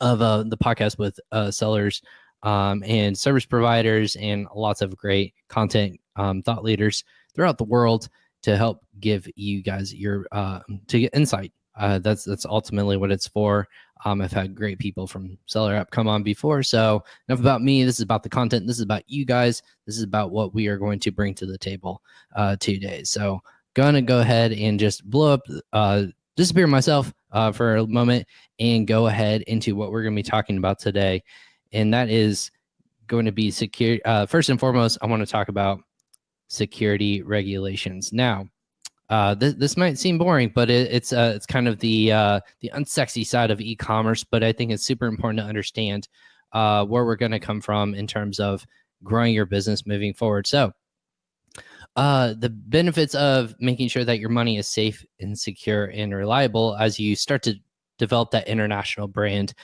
Speaker 4: of uh, the podcast with uh, sellers um, and service providers and lots of great content um, thought leaders throughout the world to help give you guys your uh, to get insight. Uh, that's that's ultimately what it's for. Um, I've had great people from Seller App come on before. So enough about me. This is about the content. This is about you guys. This is about what we are going to bring to the table uh, today. So gonna go ahead and just blow up, uh, disappear myself uh, for a moment, and go ahead into what we're gonna be talking about today, and that is going to be secure. Uh, first and foremost, I want to talk about security regulations. Now, uh, this, this might seem boring, but it, it's uh, it's kind of the uh, the unsexy side of e-commerce. But I think it's super important to understand uh, where we're going to come from in terms of growing your business moving forward. So, uh, the benefits of making sure that your money is safe and secure and reliable as you start to develop that international brand.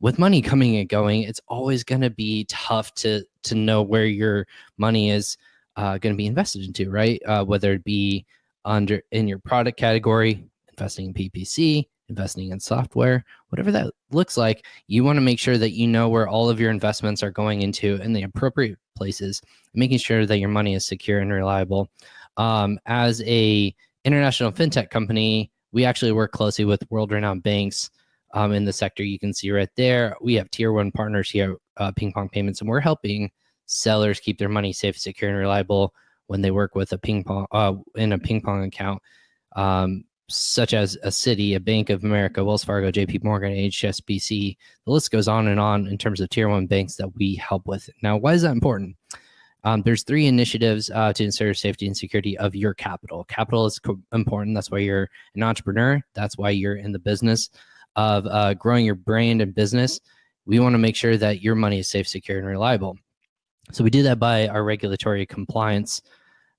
Speaker 4: With money coming and going, it's always going to be tough to to know where your money is uh, going to be invested into, right? Uh, whether it be under in your product category, investing in PPC, investing in software, whatever that looks like, you want to make sure that you know where all of your investments are going into in the appropriate places, making sure that your money is secure and reliable. Um, as a international fintech company, we actually work closely with world-renowned banks um, in the sector. You can see right there, we have tier one partners here, uh, Ping Pong Payments, and we're helping sellers keep their money safe, secure, and reliable when they work with a ping pong uh, in a ping pong account, um, such as a Citi, a Bank of America, Wells Fargo, J.P. Morgan, HSBC. The list goes on and on in terms of tier one banks that we help with. Now, why is that important? Um, there's three initiatives uh, to ensure safety and security of your capital. Capital is co- important. That's why you're an entrepreneur. That's why you're in the business of uh, growing your brand and business. We want to make sure that your money is safe, secure, and reliable. So we do that by our regulatory compliance.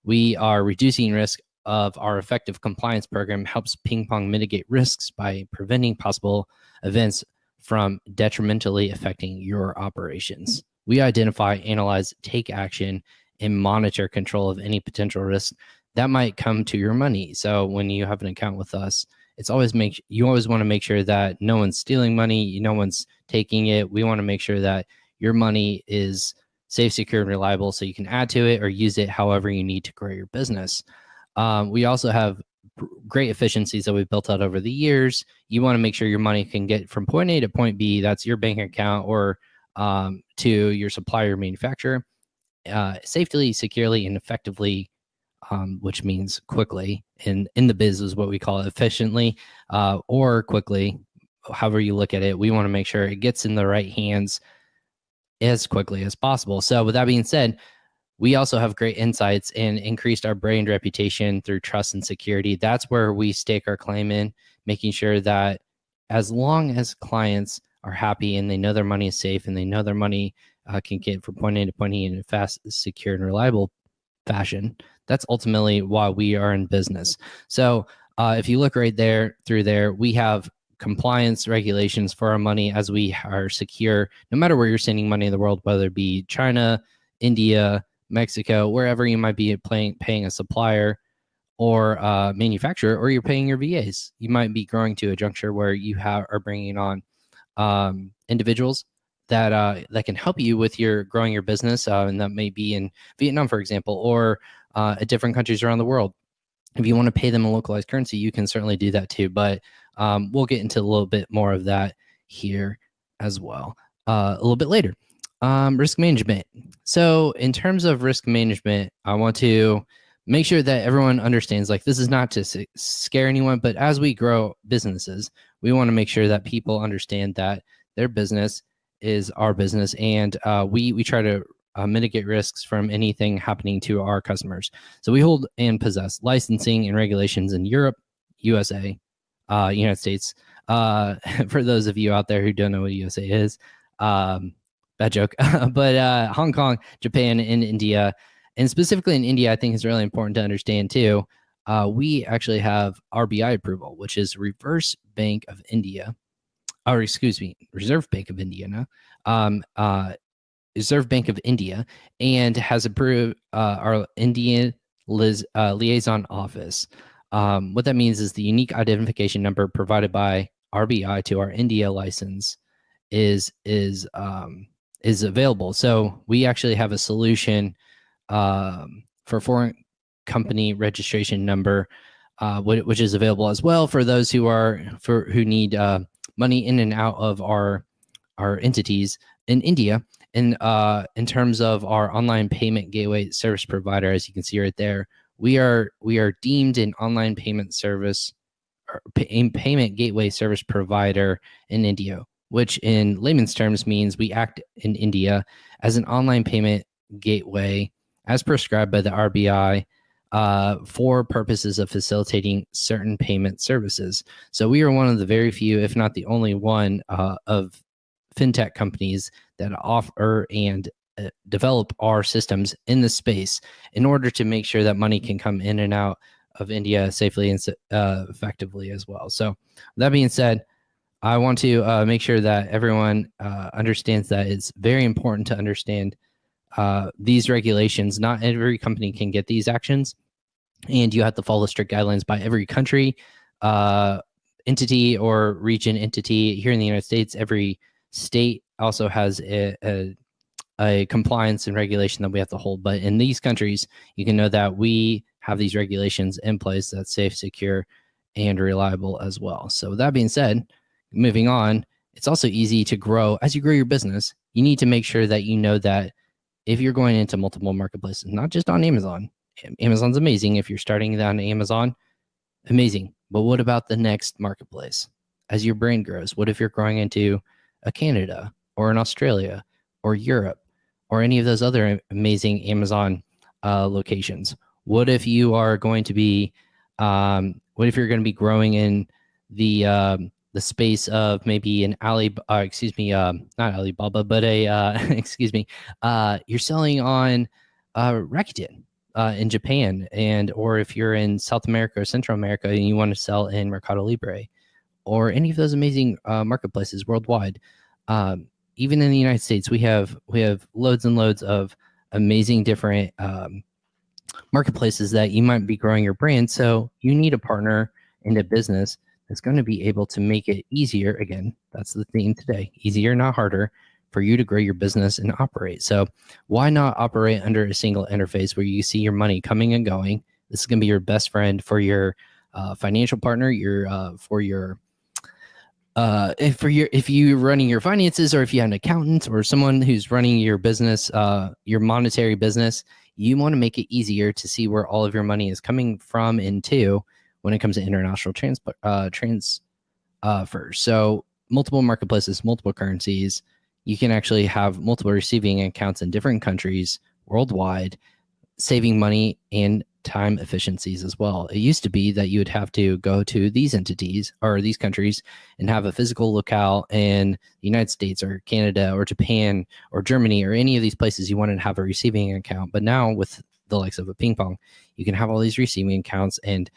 Speaker 4: We are reducing risk of our effective compliance program helps ping pong mitigate risks by preventing possible events from detrimentally affecting your operations. We identify, analyze, take action, and monitor control of any potential risk that might come to your money. So when you have an account with us, it's always make you always want to make sure that no one's stealing money, no one's taking it. We want to make sure that your money is safe, secure, and reliable so you can add to it or use it however you need to grow your business. Um, we also have great efficiencies that we've built out over the years. You want to make sure your money can get from point A to point B, that's your bank account, or um, to your supplier manufacturer uh, safely, securely, and effectively. Um, which means quickly in in the biz is what we call it efficiently uh, or quickly however you look at it we want to make sure it gets in the right hands as quickly as possible. So, with that being said, we also have great insights and increased our brand reputation through trust and security. That's where we stake our claim in, making sure that as long as clients are happy and they know their money is safe and they know their money uh, can get from point A to point E in a fast, secure, and reliable fashion, that's ultimately why we are in business. So, uh, if you look right there through there, we have compliance regulations for our money as we are secure no matter where you're sending money in the world whether it be china india mexico wherever you might be paying, paying a supplier or uh, manufacturer, or you're paying your VAs. You might be growing to a juncture where you have are bringing on um, individuals that uh, that can help you with your growing your business, uh, and that may be in Vietnam, for example, or uh, at different countries around the world. If you want to pay them a localized currency, you can certainly do that too. But um, we'll get into a little bit more of that here as well uh, a little bit later. Um, risk management. So, in terms of risk management, I want to make sure that everyone understands like this is not to scare anyone, but as we grow businesses, we want to make sure that people understand that their business is our business, and uh, we we try to uh, mitigate risks from anything happening to our customers. So we hold and possess licensing and regulations in Europe, USA, uh, United States. Uh, for those of you out there who don't know what USA is, um, bad joke, but uh, Hong Kong, Japan, and India, and specifically in India, I think is really important to understand too. Uh, we actually have RBI approval, which is Reverse Bank of India, or excuse me, Reserve Bank of India, no? um, uh, Reserve Bank of India, and has approved uh, our Indian Liz, uh, liaison office. Um, what that means is the unique identification number provided by RBI to our India license is is um, is available. So we actually have a solution um, for foreign company registration number, uh, which is available as well for those who are for who need uh, money in and out of our our entities in India. And uh, in terms of our online payment gateway service provider, as you can see right there, we are we are deemed an online payment service pay, payment gateway service provider in India, which in layman's terms means we act in India as an online payment gateway as prescribed by the RBI uh, for purposes of facilitating certain payment services. So we are one of the very few, if not the only one, uh, of fintech companies that offer and uh, develop our systems in the space in order to make sure that money can come in and out of India safely and uh, effectively as well. So, that being said, I want to uh, make sure that everyone uh, understands that it's very important to understand uh, these regulations. Not every company can get these actions, and you have to follow strict guidelines by every country, entity, or region entity. Here in the United States, every state also has a, a, a compliance and regulation that we have to hold. But in these countries, you can know that we have these regulations in place that's safe, secure, and reliable as well. So, with that being said, moving on, it's also easy to grow as you grow your business. You need to make sure that you know that if you're going into multiple marketplaces, not just on Amazon, Amazon's amazing. If you're starting on Amazon, amazing. But what about the next marketplace? As your brand grows, what if you're growing into a Canada or an Australia or Europe or any of those other amazing Amazon uh, locations? What if you are going to be, um, what if you're going to be growing in the um, the space of maybe an Ali, uh, excuse me, uh, not Alibaba, but a, uh, excuse me, uh, you're selling on uh, Rakuten uh, in Japan, and or if you're in South America or Central America and you want to sell in Mercado Libre, or any of those amazing uh, marketplaces worldwide. Um, even in the United States, we have we have loads and loads of amazing different um, marketplaces that you might be growing your brand. So you need a partner and a business that's going to be able to make it easier. Again, that's the theme today easier, not harder for you to grow your business and operate. So, why not operate under a single interface where you see your money coming and going? This is going to be your best friend for your uh, financial partner, your uh, for your uh, if for your if you're running your finances or if you have an accountant or someone who's running your business, uh, your monetary business, you want to make it easier to see where all of your money is coming from and to when it comes to international uh, transfers. Uh, so multiple marketplaces, multiple currencies. You can actually have multiple receiving accounts in different countries worldwide, saving money and time efficiencies as well. It used to be that you would have to go to these entities or these countries and have a physical locale in the United States or Canada or Japan or Germany or any of these places you wanted to have a receiving account. But now with the likes of a ping pong, you can have all these receiving accounts and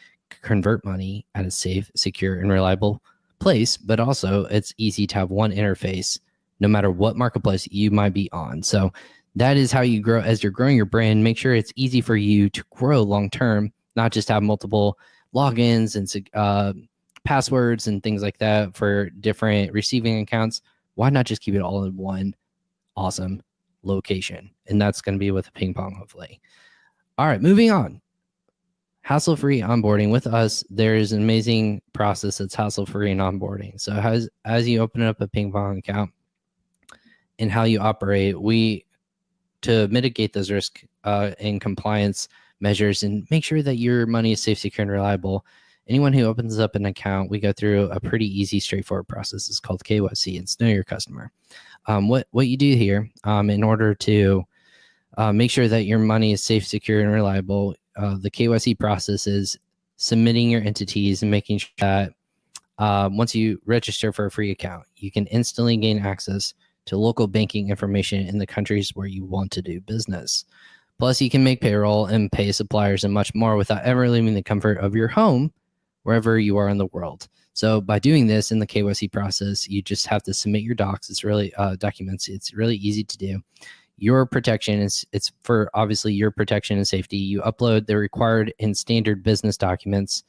Speaker 4: convert money at a safe, secure, and reliable place, but also it's easy to have one interface no matter what marketplace you might be on. So that is how you grow as you're growing your brand. Make sure it's easy for you to grow long term, not just have multiple logins and uh, passwords and things like that for different receiving accounts. Why not just keep it all in one awesome location? And that's going to be with ping pong, hopefully. All right, moving on. Hassle free onboarding with us. There is an amazing process that's hassle free and onboarding. So, as, as you open up a ping pong account and how you operate, we to mitigate those risk uh, and compliance measures and make sure that your money is safe, secure, and reliable. Anyone who opens up an account, we go through a pretty easy, straightforward process. It's called KYC. It's know your customer. Um, what what you do here um, in order to uh, make sure that your money is safe, secure, and reliable, uh, the KYC process is submitting your entities and making sure that uh, once you register for a free account, you can instantly gain access to local banking information in the countries where you want to do business. Plus, you can make payroll and pay suppliers and much more without ever leaving the comfort of your home wherever you are in the world. So by doing this in the KYC process, you just have to submit your docs. It's really uh, documents. It's really easy to do. Your protection is it's for obviously your protection and safety. You upload the required and standard business documents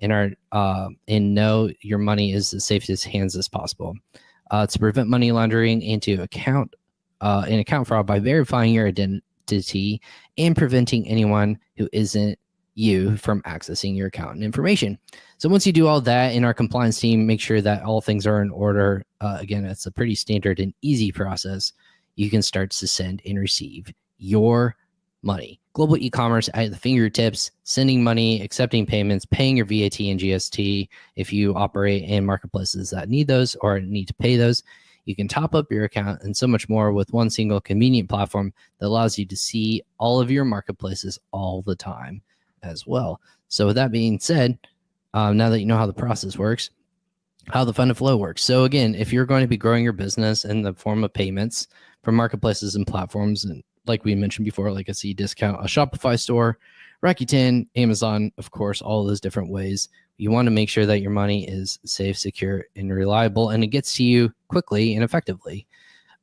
Speaker 4: and are uh, and know your money is as safe as hands as possible. Uh, to prevent money laundering and to account uh, and account fraud by verifying your identity and preventing anyone who isn't you from accessing your account and information. So once you do all that in our compliance team, make sure that all things are in order. Uh, again, it's a pretty standard and easy process. You can start to send and receive your money. Global e-commerce at the fingertips, sending money, accepting payments, paying your VAT and GST if you operate in marketplaces that need those or need to pay those. You can top up your account and so much more with one single convenient platform that allows you to see all of your marketplaces all the time as well. So, with that being said, um, now that you know how the process works, how the fund of flow works. So, again, if you're going to be growing your business in the form of payments from marketplaces and platforms, and like we mentioned before, like a Cdiscount, a Shopify store, Rakuten, Amazon, of course, all those different ways you want to make sure that your money is safe, secure, and reliable, and it gets to you quickly and effectively.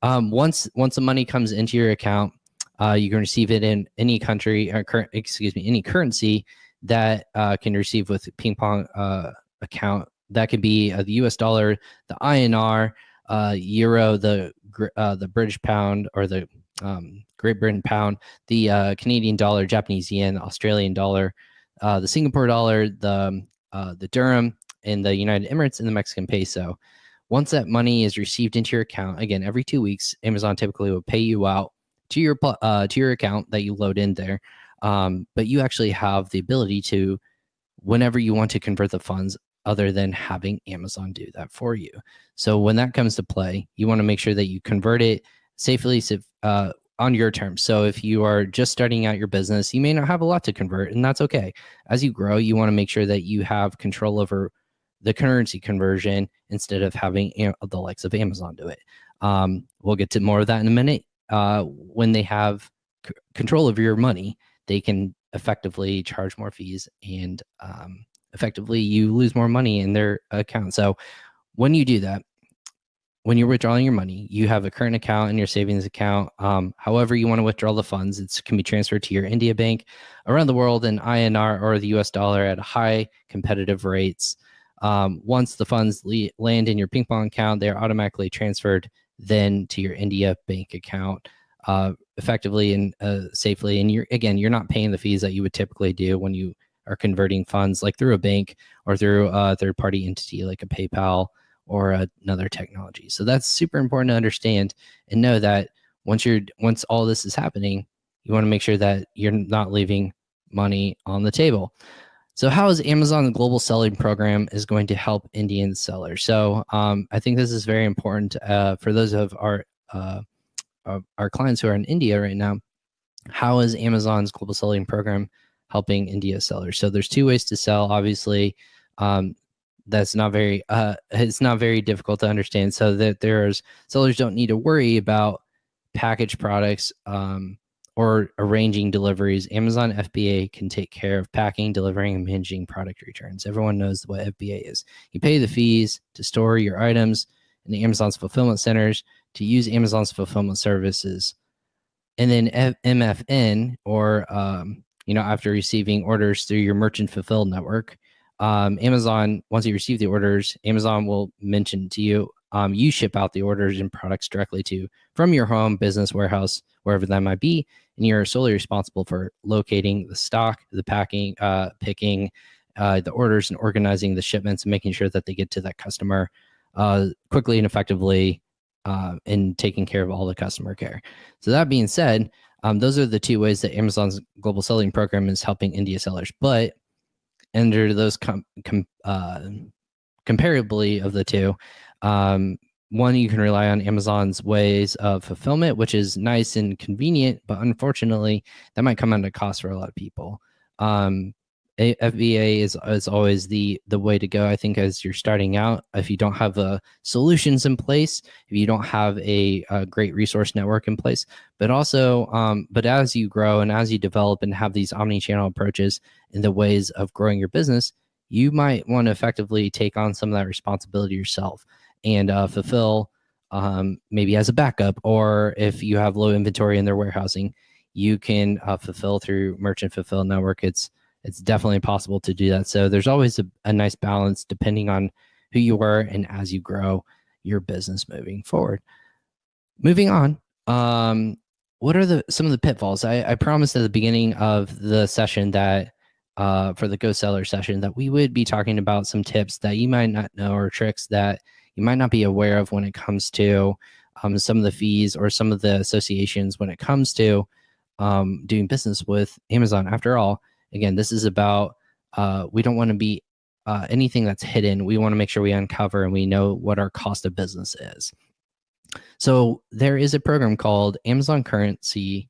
Speaker 4: Um, once once the money comes into your account, uh, you can receive it in any country, or uh, current, excuse me, any currency that uh, can receive with ping pong uh, account. That could be uh, the U.S. dollar, the INR, uh, euro, the the British pound, or the um, Great Britain pound, the Canadian dollar, Japanese yen, Australian dollar, the Singapore dollar, the uh, the dirham in the United Emirates and the Mexican peso. Once that money is received into your account, again, every two weeks, Amazon typically will pay you out to your uh, to your account that you load in there. Um, but you actually have the ability to, whenever you want to convert the funds, other than having Amazon do that for you. So when that comes to play, you want to make sure that you convert it safely uh, on your terms. So if you are just starting out your business, you may not have a lot to convert, and that's okay. As you grow, you want to make sure that you have control over the currency conversion instead of having the likes of Amazon do it. Um, we'll get to more of that in a minute. Uh, when they have control of your money, they can effectively charge more fees and um, effectively you lose more money in their account. So when you do that, when you're withdrawing your money, you have a current account and your savings account. Um, however, you want to withdraw the funds, it can be transferred to your India bank around the world in INR or the US dollar at high competitive rates. Um, once the funds land in your ping pong account, they're automatically transferred then to your India bank account uh, effectively and uh, safely. And you're again, you're not paying the fees that you would typically do when you are converting funds like through a bank or through a third party entity like a PayPal or another technology. So that's super important to understand and know that once you're once all this is happening, you want to make sure that you're not leaving money on the table. So how is Amazon the global selling program is going to help Indian sellers? So um, I think this is very important uh, for those of our uh, our clients who are in India right now. How is Amazon's global selling program helping India sellers? So there's two ways to sell. Obviously, um, that's not very uh it's not very difficult to understand so that there's sellers don't need to worry about package products um or arranging deliveries. Amazon fba can take care of packing delivering and managing product returns. Everyone knows what fba is. You pay the fees to store your items in the amazon's fulfillment centers to use amazon's fulfillment services. And then F- mfn or um, you know, after receiving orders through your merchant fulfilled network, um, Amazon, once you receive the orders, Amazon will mention to you, um, you ship out the orders and products directly to from your home, business, warehouse, wherever that might be, and you're solely responsible for locating the stock, the packing, uh, picking uh, the orders, and organizing the shipments, and making sure that they get to that customer uh, quickly and effectively, uh, and taking care of all the customer care. So that being said, um, those are the two ways that Amazon's global selling program is helping India sellers. But under those com, com uh, comparably of the two, um, one you can rely on Amazon's ways of fulfillment, which is nice and convenient, but unfortunately, that might come at a cost for a lot of people. Um, FBA is is always the the way to go. I think as you're starting out, if you don't have uh, solutions in place, if you don't have a, a great resource network in place, but also, um, but as you grow and as you develop and have these omni-channel approaches in the ways of growing your business, you might want to effectively take on some of that responsibility yourself and uh, fulfill um, maybe as a backup, or if you have low inventory in their warehousing, you can uh, fulfill through merchant fulfill network. It's it's definitely possible to do that. So there's always a, a nice balance depending on who you are and as you grow your business moving forward. Moving on, um, what are the some of the pitfalls? I, I promised at the beginning of the session that uh, for the Go Seller session that we would be talking about some tips that you might not know or tricks that you might not be aware of when it comes to um, some of the fees or some of the associations when it comes to um, doing business with Amazon. After all, Again, this is about uh, we don't want to be uh, anything that's hidden. We want to make sure we uncover and we know what our cost of business is. So there is a program called Amazon Currency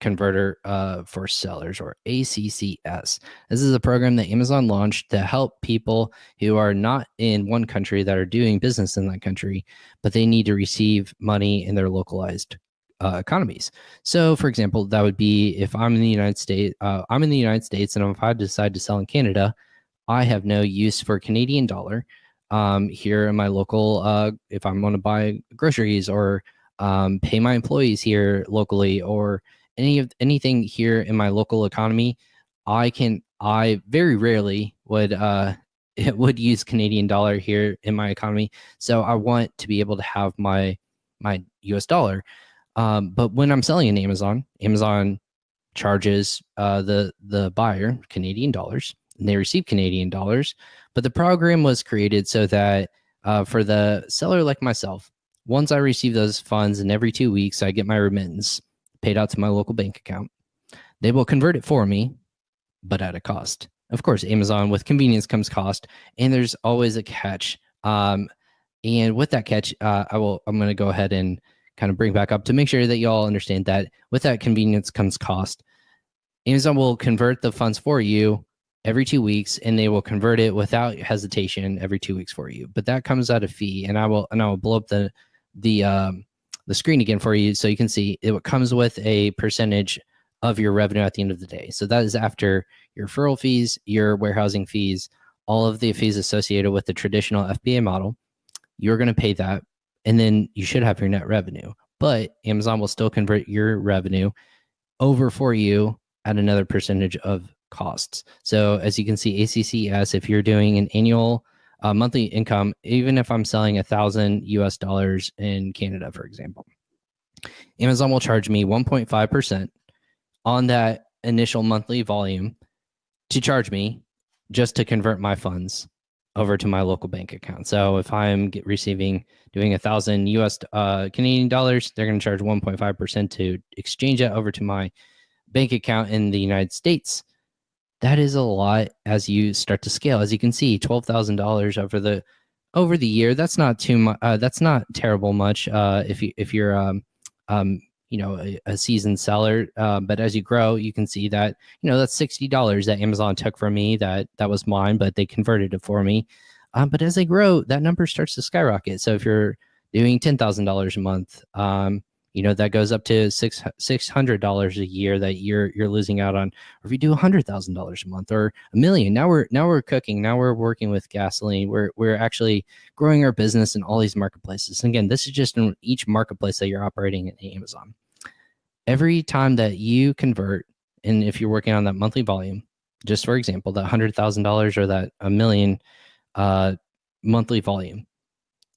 Speaker 4: Converter uh, for Sellers or ACCS. This is a program that Amazon launched to help people who are not in one country that are doing business in that country, but they need to receive money in their localized uh, economies. So, for example, that would be if I'm in the United States, uh, I'm in the United States, and if I decide to sell in Canada, I have no use for Canadian dollar um, here in my local. Uh, if I'm going to buy groceries or um, pay my employees here locally or any of anything here in my local economy, I can. I very rarely would uh, would use Canadian dollar here in my economy. So I want to be able to have my my US dollar. Um, but when I'm selling in Amazon, Amazon charges uh, the the buyer Canadian dollars, and they receive Canadian dollars. But the program was created so that uh, for the seller like myself, once I receive those funds, and every two weeks I get my remittance paid out to my local bank account, they will convert it for me, but at a cost. Of course, Amazon with convenience comes cost, and there's always a catch. Um, and with that catch, uh, I will I'm going to go ahead and kind of bring back up to make sure that you all understand that with that convenience comes cost. Amazon will convert the funds for you every two weeks and they will convert it without hesitation every two weeks for you. But that comes at a fee and I will and I will blow up the the um the screen again for you so you can see it comes with a percentage of your revenue at the end of the day. So that is after your referral fees, your warehousing fees, all of the fees associated with the traditional FBA model. You're going to pay that and then you should have your net revenue. But Amazon will still convert your revenue over for you at another percentage of costs. So as you can see, ACCS, if you're doing an annual uh, monthly income, even if I'm selling a thousand US dollars in Canada, for example, Amazon will charge me 1.5% on that initial monthly volume to charge me just to convert my funds over to my local bank account. So if I'm receiving doing a thousand US uh, Canadian dollars, they're going to charge 1.5 percent to exchange that over to my bank account in the United States. That is a lot as you start to scale. As you can see, twelve thousand dollars over the over the year. That's not too much. Uh, that's not terrible much. Uh, if you if you're um, um, you know a, a seasoned seller uh, but as you grow you can see that you know that's $60 that amazon took from me that that was mine but they converted it for me um, but as they grow that number starts to skyrocket. So if you're doing $10000 a month um, you know that goes up to six six hundred dollars a year that you're you're losing out on. Or if you do a hundred thousand dollars a month or a million now we're now we're cooking now we're working with gasoline we're we're actually growing our business in all these marketplaces. And again this is just in each marketplace that you're operating in amazon. Every time that you convert and if you're working on that monthly volume, just for example, that hundred thousand dollars or that a million uh, monthly volume,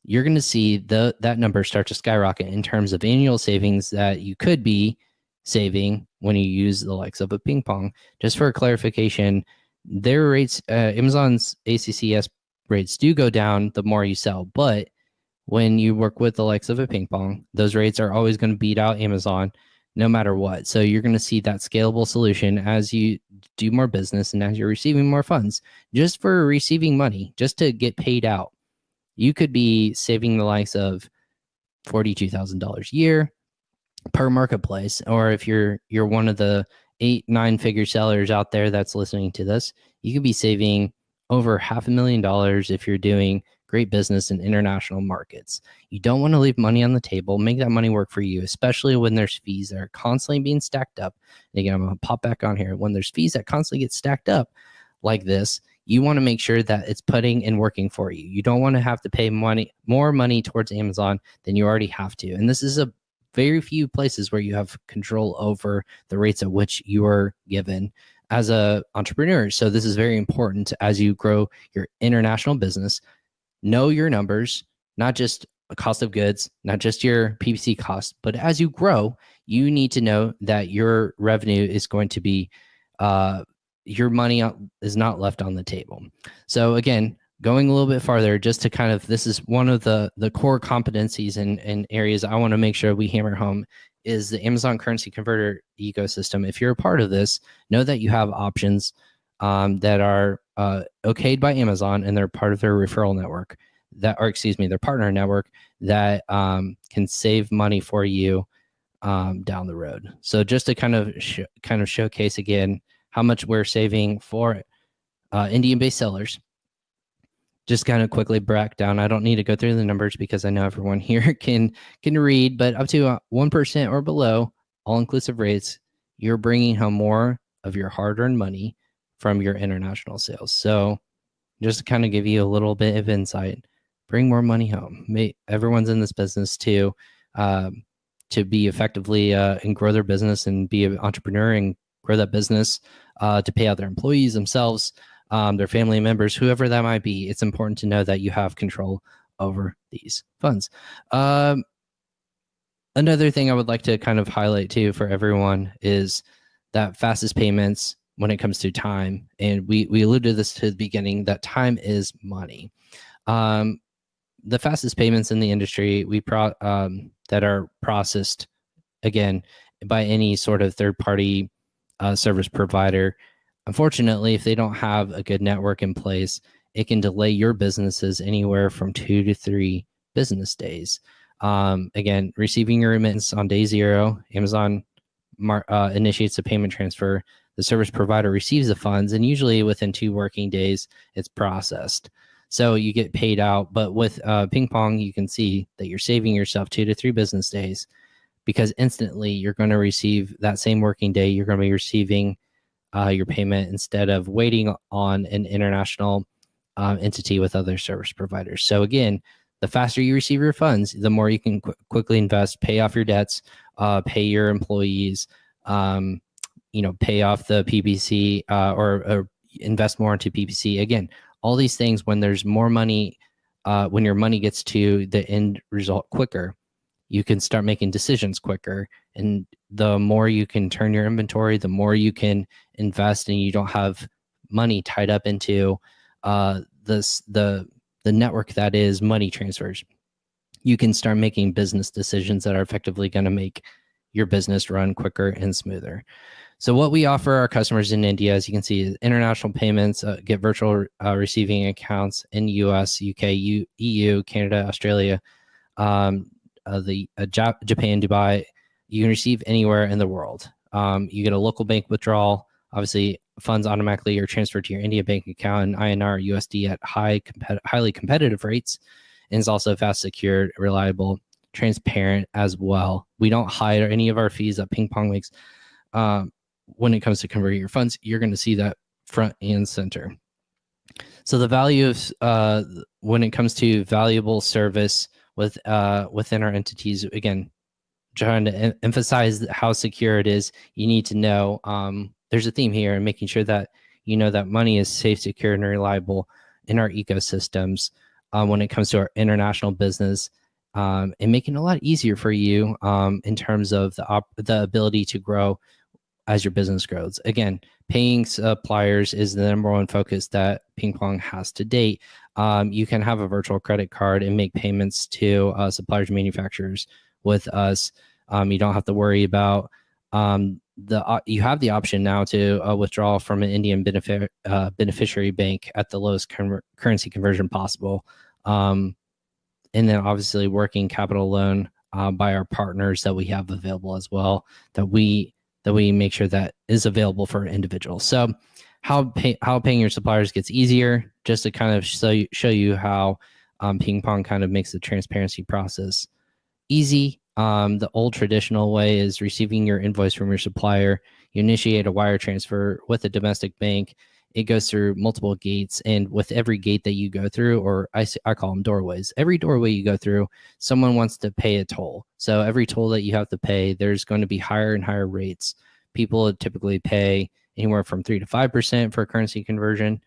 Speaker 4: you're going to see the that number start to skyrocket in terms of annual savings that you could be saving when you use the likes of a ping pong. Just for clarification, their rates, uh, Amazon's ACCS rates do go down the more you sell, but when you work with the likes of a ping pong, those rates are always going to beat out Amazon no matter what. So you're going to see that scalable solution as you do more business and as you're receiving more funds just for receiving money, just to get paid out. You could be saving the likes of $42,000 a year per marketplace or if you're you're one of the 8 9 figure sellers out there that's listening to this, you could be saving over half a million dollars if you're doing great business in international markets. You don't want to leave money on the table. Make that money work for you, especially when there's fees that are constantly being stacked up. And again, I'm going to pop back on here. When there's fees that constantly get stacked up like this, you want to make sure that it's putting and working for you. You don't want to have to pay money more money towards Amazon than you already have to. And this is a very few places where you have control over the rates at which you are given as a entrepreneur. So this is very important as you grow your international business know your numbers, not just cost of goods, not just your PPC cost, but as you grow, you need to know that your revenue is going to be, uh, your money is not left on the table. So again, going a little bit farther, just to kind of, this is one of the the core competencies and, and areas I want to make sure we hammer home is the Amazon currency converter ecosystem. If you're a part of this, know that you have options um, that are uh, okayed by Amazon and they're part of their referral network that, or excuse me, their partner network that um, can save money for you um, down the road. So just to kind of kind of showcase again how much we're saving for uh, Indian-based sellers. Just kind of quickly break down. I don't need to go through the numbers because I know everyone here can can read, but up to uh, one or below, all-inclusive rates, you're bringing home more of your hard-earned money from your international sales. So just to kind of give you a little bit of insight, bring more money home. May, everyone's in this business to um, to be effectively uh, and grow their business and be an entrepreneur and grow that business uh, to pay out their employees themselves, um, their family members, whoever that might be. It's important to know that you have control over these funds. Um, another thing I would like to kind of highlight too for everyone is that fastest payments when it comes to time. And we, we alluded to this to the beginning that time is money. Um, the fastest payments in the industry we pro, um, that are processed again by any sort of third party uh, service provider. Unfortunately, if they don't have a good network in place, it can delay your businesses anywhere from two to three business days. Um, again, receiving your remittance on day zero, Amazon uh, initiates a payment transfer the service provider receives the funds, and usually within two working days, it's processed. So you get paid out. But with uh, ping pong, you can see that you're saving yourself two to three business days because instantly you're going to receive that same working day, you're going to be receiving uh, your payment instead of waiting on an international um, entity with other service providers. So again, the faster you receive your funds, the more you can qu quickly invest, pay off your debts, uh, pay your employees, um, you know pay off the PPC uh, or, or, invest more into PPC. Again, all these things when there's more money, uh, when your money gets to the end result quicker, you can start making decisions quicker. And the more you can turn your inventory, the more you can invest, and you don't have money tied up into uh, this the the network that is money transfers. You can start making business decisions that are effectively going to make your business run quicker and smoother. So what we offer our customers in India, as you can see, is international payments, uh, get virtual uh, receiving accounts in US, UK, U, EU, Canada, Australia, um, uh, the uh, Japan, Dubai. You can receive anywhere in the world. Um, you get a local bank withdrawal. Obviously, funds automatically are transferred to your India bank account in INR USD at high, highly competitive rates, and it's also fast, secure, reliable, transparent as well. We don't hide any of our fees that Ping Pong makes. Um, when it comes to converting your funds, you're going to see that front and center. So the value of uh, when it comes to valuable service with uh, within our entities, again, trying to em emphasize how secure it is. You need to know um, there's a theme here and making sure that you know that money is safe, secure, and reliable in our ecosystems um, when it comes to our international business um, and making it a lot easier for you um, in terms of the the ability to grow as your business grows. Again, paying suppliers is the number one focus that Ping Pong has to date. Um, you can have a virtual credit card and make payments to uh, suppliers manufacturers with us. Um, you don't have to worry about um, the uh, you have the option now to uh, withdraw from an Indian benefi- uh, beneficiary bank at the lowest con- currency conversion possible. Um, and then obviously working capital loan uh, by our partners that we have available as well that we that we make sure that is available for individuals. So how pay, how paying your suppliers gets easier just to kind of show you, show you how um, ping pong kind of makes the transparency process easy um, the old traditional way is receiving your invoice from your supplier. You initiate a wire transfer with a domestic bank. It goes through multiple gates, and with every gate that you go through, or I, I call them doorways, every doorway you go through, someone wants to pay a toll. So every toll that you have to pay, there's going to be higher and higher rates. People typically pay anywhere from three to five percent for currency conversion.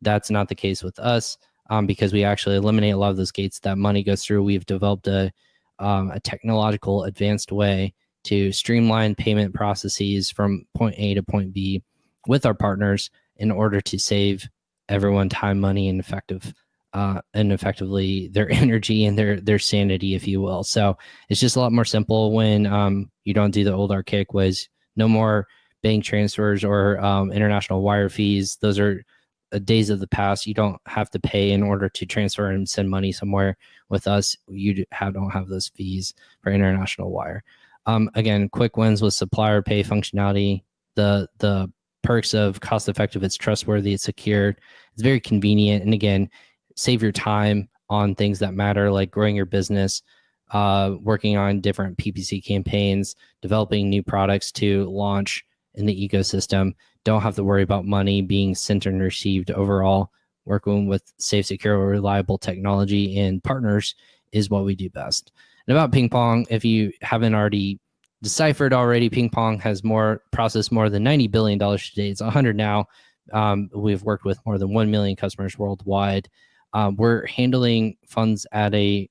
Speaker 4: That's not the case with us um, because we actually eliminate a lot of those gates that money goes through. We've developed a um, a technological advanced way to streamline payment processes from point A to point B with our partners in order to save everyone time, money, and effective uh, and effectively their energy and their their sanity, if you will. So it's just a lot more simple when um, you don't do the old archaic ways. No more bank transfers or um, international wire fees. Those are uh, days of the past. You don't have to pay in order to transfer and send money somewhere. With us, you have, don't have those fees for international wire. Um, again, quick wins with supplier pay functionality. The the perks of cost effective. It's trustworthy. It's secure. It's very convenient. And again, save your time on things that matter, like growing your business, uh, working on different PPC campaigns, developing new products to launch in the ecosystem don't have to worry about money being sent and received overall. Working with safe, secure, reliable technology and partners is what we do best. And about ping pong, if you haven't already deciphered already, ping pong has more processed more than $90 billion today. It's 100 now. Um, we've worked with more than 1 million customers worldwide. Um, we're handling funds at a,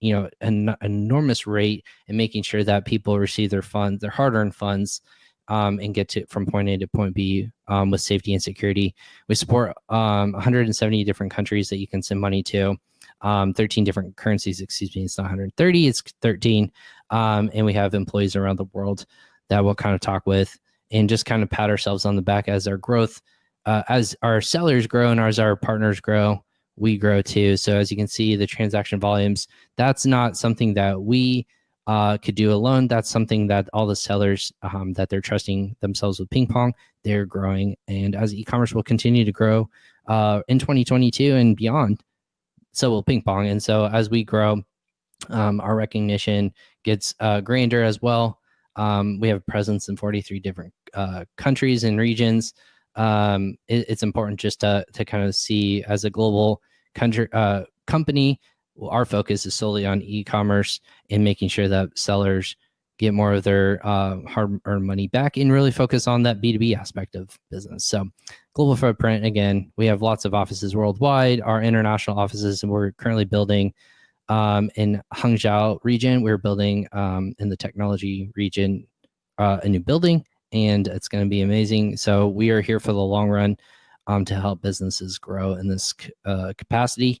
Speaker 4: you know an enormous rate and making sure that people receive their funds, their hard-earned funds, um, and get to from point A to point B um, with safety and security. We support um, 170 different countries that you can send money to. Um, 13 different currencies, excuse me, it's not 130, it's 13. Um, and we have employees around the world that we'll kind of talk with and just kind of pat ourselves on the back as our growth, uh, as our sellers grow and as our partners grow, we grow too. So as you can see, the transaction volumes, that's not something that we uh, could do alone. That's something that all the sellers um, that they're trusting themselves with ping pong, they're growing. And as e-commerce will continue to grow uh, in 2022 and beyond, so will ping pong. And so as we grow, um, our recognition gets uh, grander as well. Um, we have presence in 43 different uh, countries and regions. Um, it, it's important just to, to kind of see as a global country uh, company our focus is solely on e-commerce and making sure that sellers get more of their uh, hard-earned money back and really focus on that b2b aspect of business. So global footprint again we have lots of offices worldwide. Our international offices and we're currently building um, in hangzhou region we're building um, in the technology region uh, a new building and it's going to be amazing. So we are here for the long run um, to help businesses grow in this uh, capacity.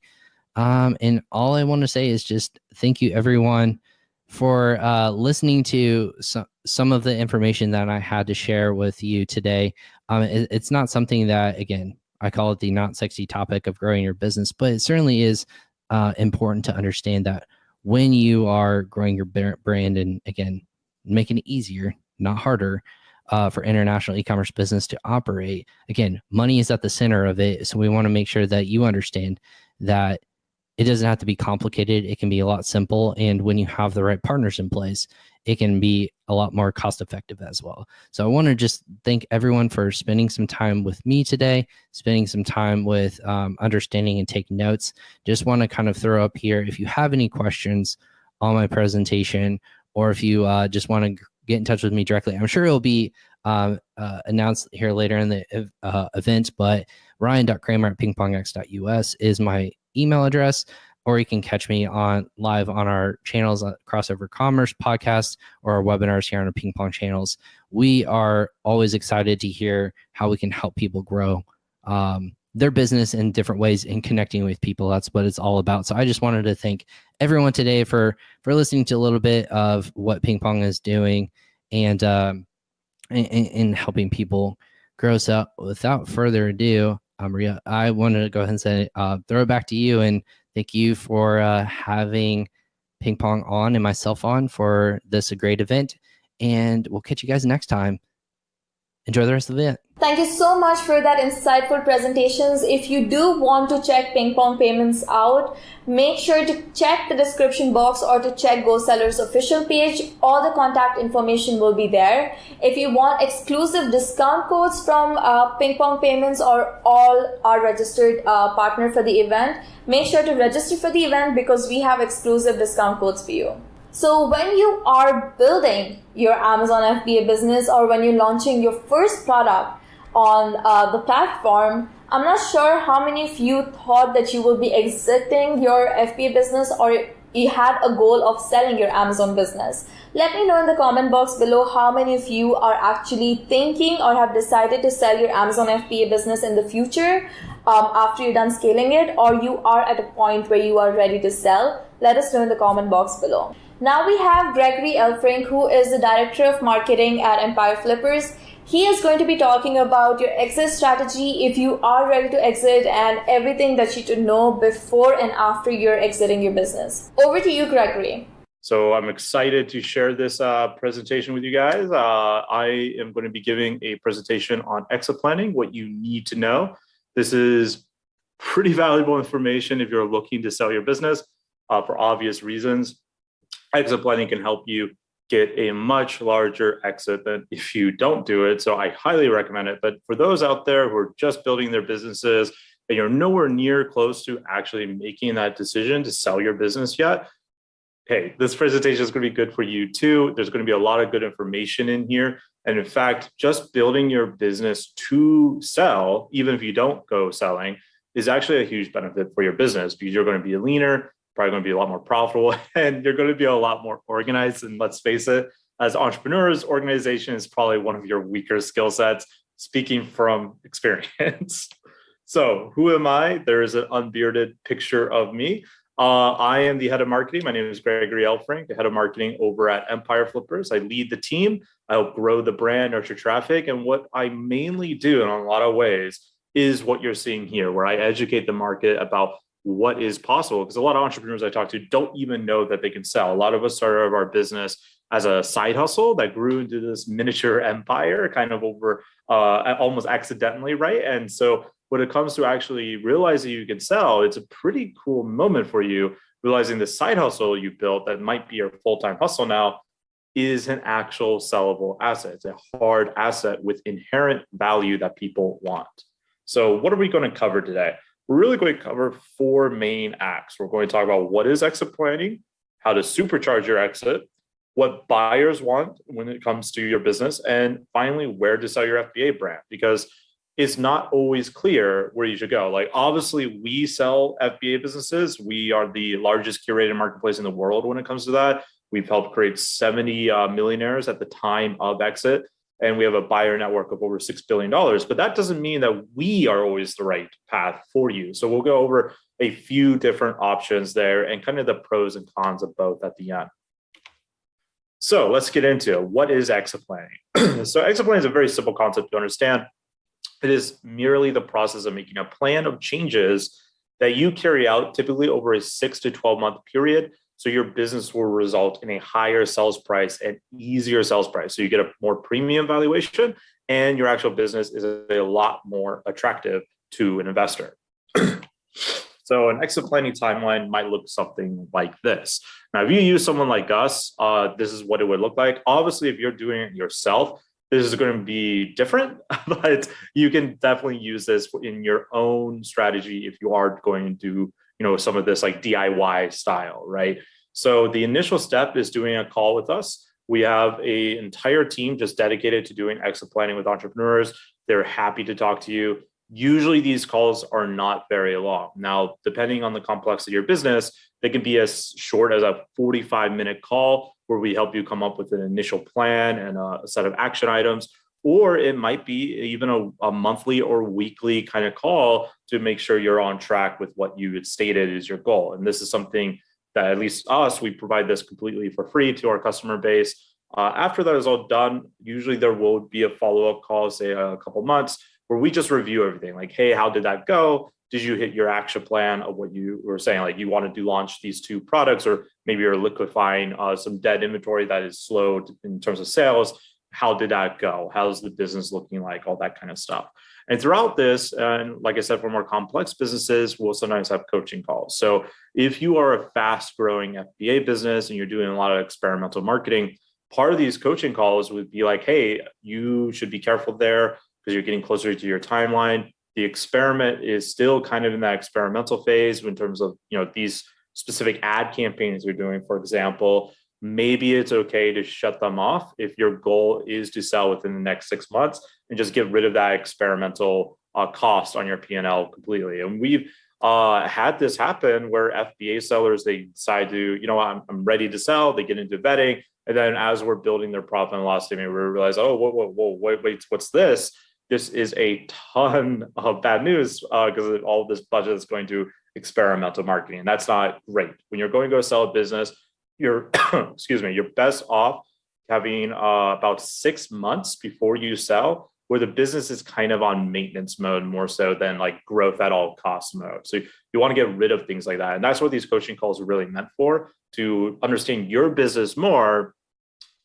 Speaker 4: Um, and all I want to say is just thank you, everyone, for uh, listening to some, some of the information that I had to share with you today. Um, it, it's not something that, again, I call it the not sexy topic of growing your business, but it certainly is uh, important to understand that when you are growing your brand and, again, making it easier, not harder, uh, for international e-commerce business to operate. Again, money is at the center of it, so we want to make sure that you understand that it doesn't have to be complicated. It can be a lot simple. And when you have the right partners in place, it can be a lot more cost effective as well. So I want to just thank everyone for spending some time with me today, spending some time with um, understanding and taking notes. Just want to kind of throw up here if you have any questions on my presentation, or if you uh, just want to get in touch with me directly. I'm sure it'll be um, uh, announced here later in the uh, event, but ryan.kramer at pingpongx.us is my email address or you can catch me on live on our channels uh, crossover commerce podcast or our webinars here on our ping pong channels. We are always excited to hear how we can help people grow um, their business in different ways and connecting with people. That's what it's all about. So i just wanted to thank everyone today for for listening to a little bit of what ping pong is doing and um and, helping people grow. So without further ado uh, Maria, I wanted to go ahead and say, uh, throw it back to you and thank you for uh, having Ping Pong on and myself on for this a great event. And we'll catch you guys next time. Enjoy the rest of the event.
Speaker 1: Thank you so much for that insightful presentations. If you do want to check Ping Pong Payments out, make sure to check the description box or to check GoSeller's official page. All the contact information will be there. If you want exclusive discount codes from uh, Ping Pong Payments or all our registered uh, partner for the event, make sure to register for the event because we have exclusive discount codes for you. So when you are building your Amazon FBA business or when you're launching your first product, on uh, the platform, I'm not sure how many of you thought that you will be exiting your FBA business or you had a goal of selling your Amazon business. Let me know in the comment box below how many of you are actually thinking or have decided to sell your Amazon FBA business in the future um, after you're done scaling it, or you are at a point where you are ready to sell. Let us know in the comment box below. Now we have Gregory Elfrink, who is the Director of Marketing at Empire Flippers. He is going to be talking about your exit strategy if you are ready to exit and everything that you should know before and after you're exiting your business. Over to you, Gregory.
Speaker 5: So I'm excited to share this uh, presentation with you guys. Uh, I am going to be giving a presentation on exit planning, what you need to know. This is pretty valuable information if you're looking to sell your business uh, for obvious reasons. Exit planning can help you get a much larger exit than if you don't do it. So I highly recommend it. But for those out there who are just building their businesses and you're nowhere near close to actually making that decision to sell your business yet, hey, this presentation is going to be good for you too. There's going to be a lot of good information in here. And in fact, just building your business to sell, even if you don't go selling, is actually a huge benefit for your business because you're going to be a leaner, probably going to be a lot more profitable and you're going to be a lot more organized. And let's face it, as entrepreneurs, organization is probably one of your weaker skill sets, speaking from experience. so who am I? There is an unbearded picture of me. Uh, I am the head of marketing. My name is Gregory Elfrink, the head of marketing over at Empire Flippers. I lead the team. I help grow the brand, nurture traffic. And what I mainly do in a lot of ways is what you're seeing here, where I educate the market about what is possible because a lot of entrepreneurs I talk to don't even know that they can sell. A lot of us started our business as a side hustle that grew into this miniature empire kind of over uh, almost accidentally, right? And so when it comes to actually realizing you can sell, it's a pretty cool moment for you, realizing the side hustle you built that might be your full-time hustle now is an actual sellable asset. It's a hard asset with inherent value that people want. So what are we going to cover today? We're really going to cover four main acts. We're going to talk about what is exit planning, how to supercharge your exit, what buyers want when it comes to your business, and finally, where to sell your FBA brand, because it's not always clear where you should go. Like obviously we sell FBA businesses. We are the largest curated marketplace in the world when it comes to that. We've helped create 70 uh, millionaires at the time of exit and we have a buyer network of over $6 billion. But that doesn't mean that we are always the right path for you. So we'll go over a few different options there and kind of the pros and cons of both at the end. So let's get into what is exit planning. so exit planning is a very simple concept to understand. It is merely the process of making a plan of changes that you carry out typically over a six to 12 month period so your business will result in a higher sales price and easier sales price. So you get a more premium valuation and your actual business is a lot more attractive to an investor. so an exit planning timeline might look something like this. Now, if you use someone like us, uh, this is what it would look like. Obviously, if you're doing it yourself, this is going to be different, but you can definitely use this in your own strategy if you are going to do you know, some of this like DIY style, right? So the initial step is doing a call with us. We have a entire team just dedicated to doing exit planning with entrepreneurs. They're happy to talk to you. Usually these calls are not very long. Now, depending on the complexity of your business, they can be as short as a 45 minute call where we help you come up with an initial plan and a set of action items. Or it might be even a, a monthly or weekly kind of call to make sure you're on track with what you had stated is your goal. And this is something that at least us, we provide this completely for free to our customer base. Uh, after that is all done, usually there will be a follow-up call, say a couple months, where we just review everything. Like, hey, how did that go? Did you hit your action plan of what you were saying? Like, you wanted to launch these two products, or maybe you're liquefying uh, some dead inventory that is slow in terms of sales. How did that go? How's the business looking like? All that kind of stuff. And throughout this, and like I said, for more complex businesses, we'll sometimes have coaching calls. So if you are a fast growing FBA business and you're doing a lot of experimental marketing, part of these coaching calls would be like, hey, you should be careful there because you're getting closer to your timeline. The experiment is still kind of in that experimental phase in terms of, you know, these specific ad campaigns you're doing, for example, maybe it's okay to shut them off if your goal is to sell within the next six months and just get rid of that experimental uh, cost on your P&L completely. And we've uh, had this happen where FBA sellers, they decide to, you know, I'm, I'm ready to sell, they get into vetting. And then as we're building their profit and loss statement, we realize, oh, whoa, whoa, whoa, wait, wait, what's this? This is a ton of bad news because uh, all this budget is going to experimental marketing. And that's not great. When you're going to go sell a business, you're excuse me you're best off having uh, about six months before you sell where the business is kind of on maintenance mode more so than like growth at all cost mode. So you want to get rid of things like that. And that's what these coaching calls are really meant for to understand your business more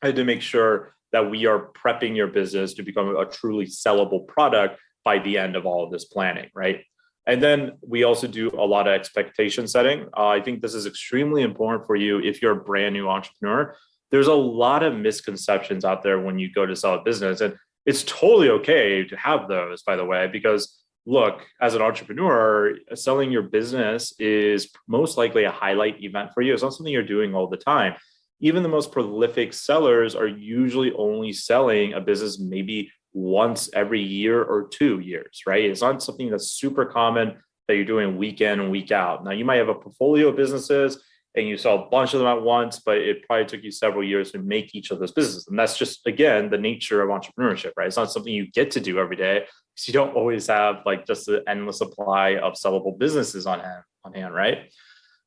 Speaker 5: and to make sure that we are prepping your business to become a truly sellable product by the end of all of this planning right and then we also do a lot of expectation setting. Uh, I think this is extremely important for you if you're a brand new entrepreneur. There's a lot of misconceptions out there when you go to sell a business. And it's totally okay to have those, by the way, because look, as an entrepreneur, selling your business is most likely a highlight event for you. It's not something you're doing all the time. Even the most prolific sellers are usually only selling a business maybe once every year or two years, right? It's not something that's super common that you're doing week in and week out. Now, you might have a portfolio of businesses and you sell a bunch of them at once, but it probably took you several years to make each of those businesses. And that's just, again, the nature of entrepreneurship, right? It's not something you get to do every day because you don't always have like just an endless supply of sellable businesses on hand, on hand, right?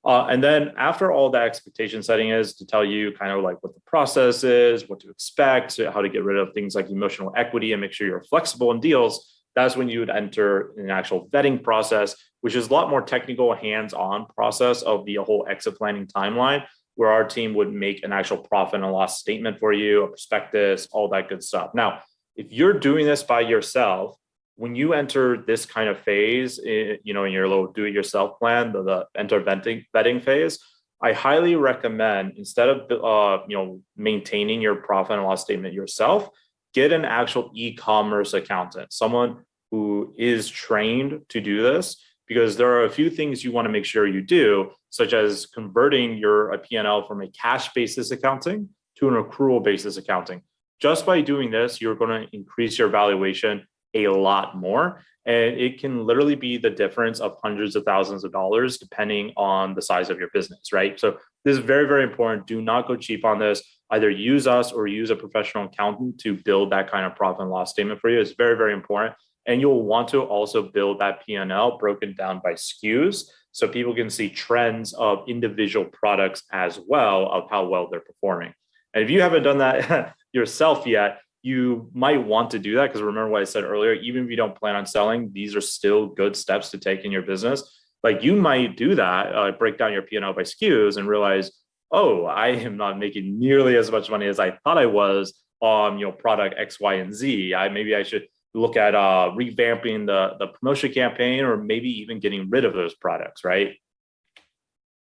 Speaker 5: Uh, and then after all that expectation setting is to tell you kind of like what the process is, what to expect, how to get rid of things like emotional equity and make sure you're flexible in deals, that's when you would enter an actual vetting process, which is a lot more technical, hands-on process of the whole exit planning timeline, where our team would make an actual profit and loss statement for you, a prospectus, all that good stuff. Now, if you're doing this by yourself, when you enter this kind of phase, eh, you know, in your little do-it-yourself plan, the, the enter vetting, vetting phase, I highly recommend instead of uh, you know maintaining your profit and loss statement yourself, get an actual e-commerce accountant, someone who is trained to do this, because there are a few things you want to make sure you do, such as converting your P&L from a cash basis accounting to an accrual basis accounting. Just by doing this, you're going to increase your valuation a lot more. And it can literally be the difference of hundreds of thousands of dollars depending on the size of your business, right? So this is very, very important. Do not go cheap on this. Either use us or use a professional accountant to build that kind of profit and loss statement for you. It's very, very important. And you'll want to also build that P&L broken down by SKUs so people can see trends of individual products as well of how well they're performing. And if you haven't done that yourself yet, you might want to do that because remember what I said earlier, even if you don't plan on selling, these are still good steps to take in your business. Like you might do that, uh, break down your P&L by SKUs and realize, oh, I am not making nearly as much money as I thought I was on you know product X, Y, and Z. I maybe I should look at uh, revamping the, the promotion campaign or maybe even getting rid of those products, right?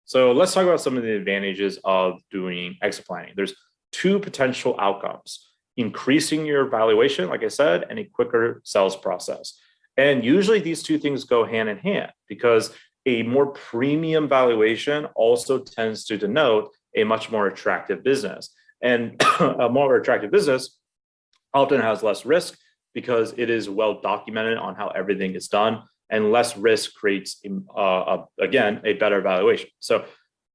Speaker 5: So let's talk about some of the advantages of doing exit planning. There's two potential outcomes increasing your valuation, like I said, and a quicker sales process. And usually these two things go hand in hand because a more premium valuation also tends to denote a much more attractive business. And a more attractive business often has less risk because it is well documented on how everything is done and less risk creates, uh, again, a better valuation. So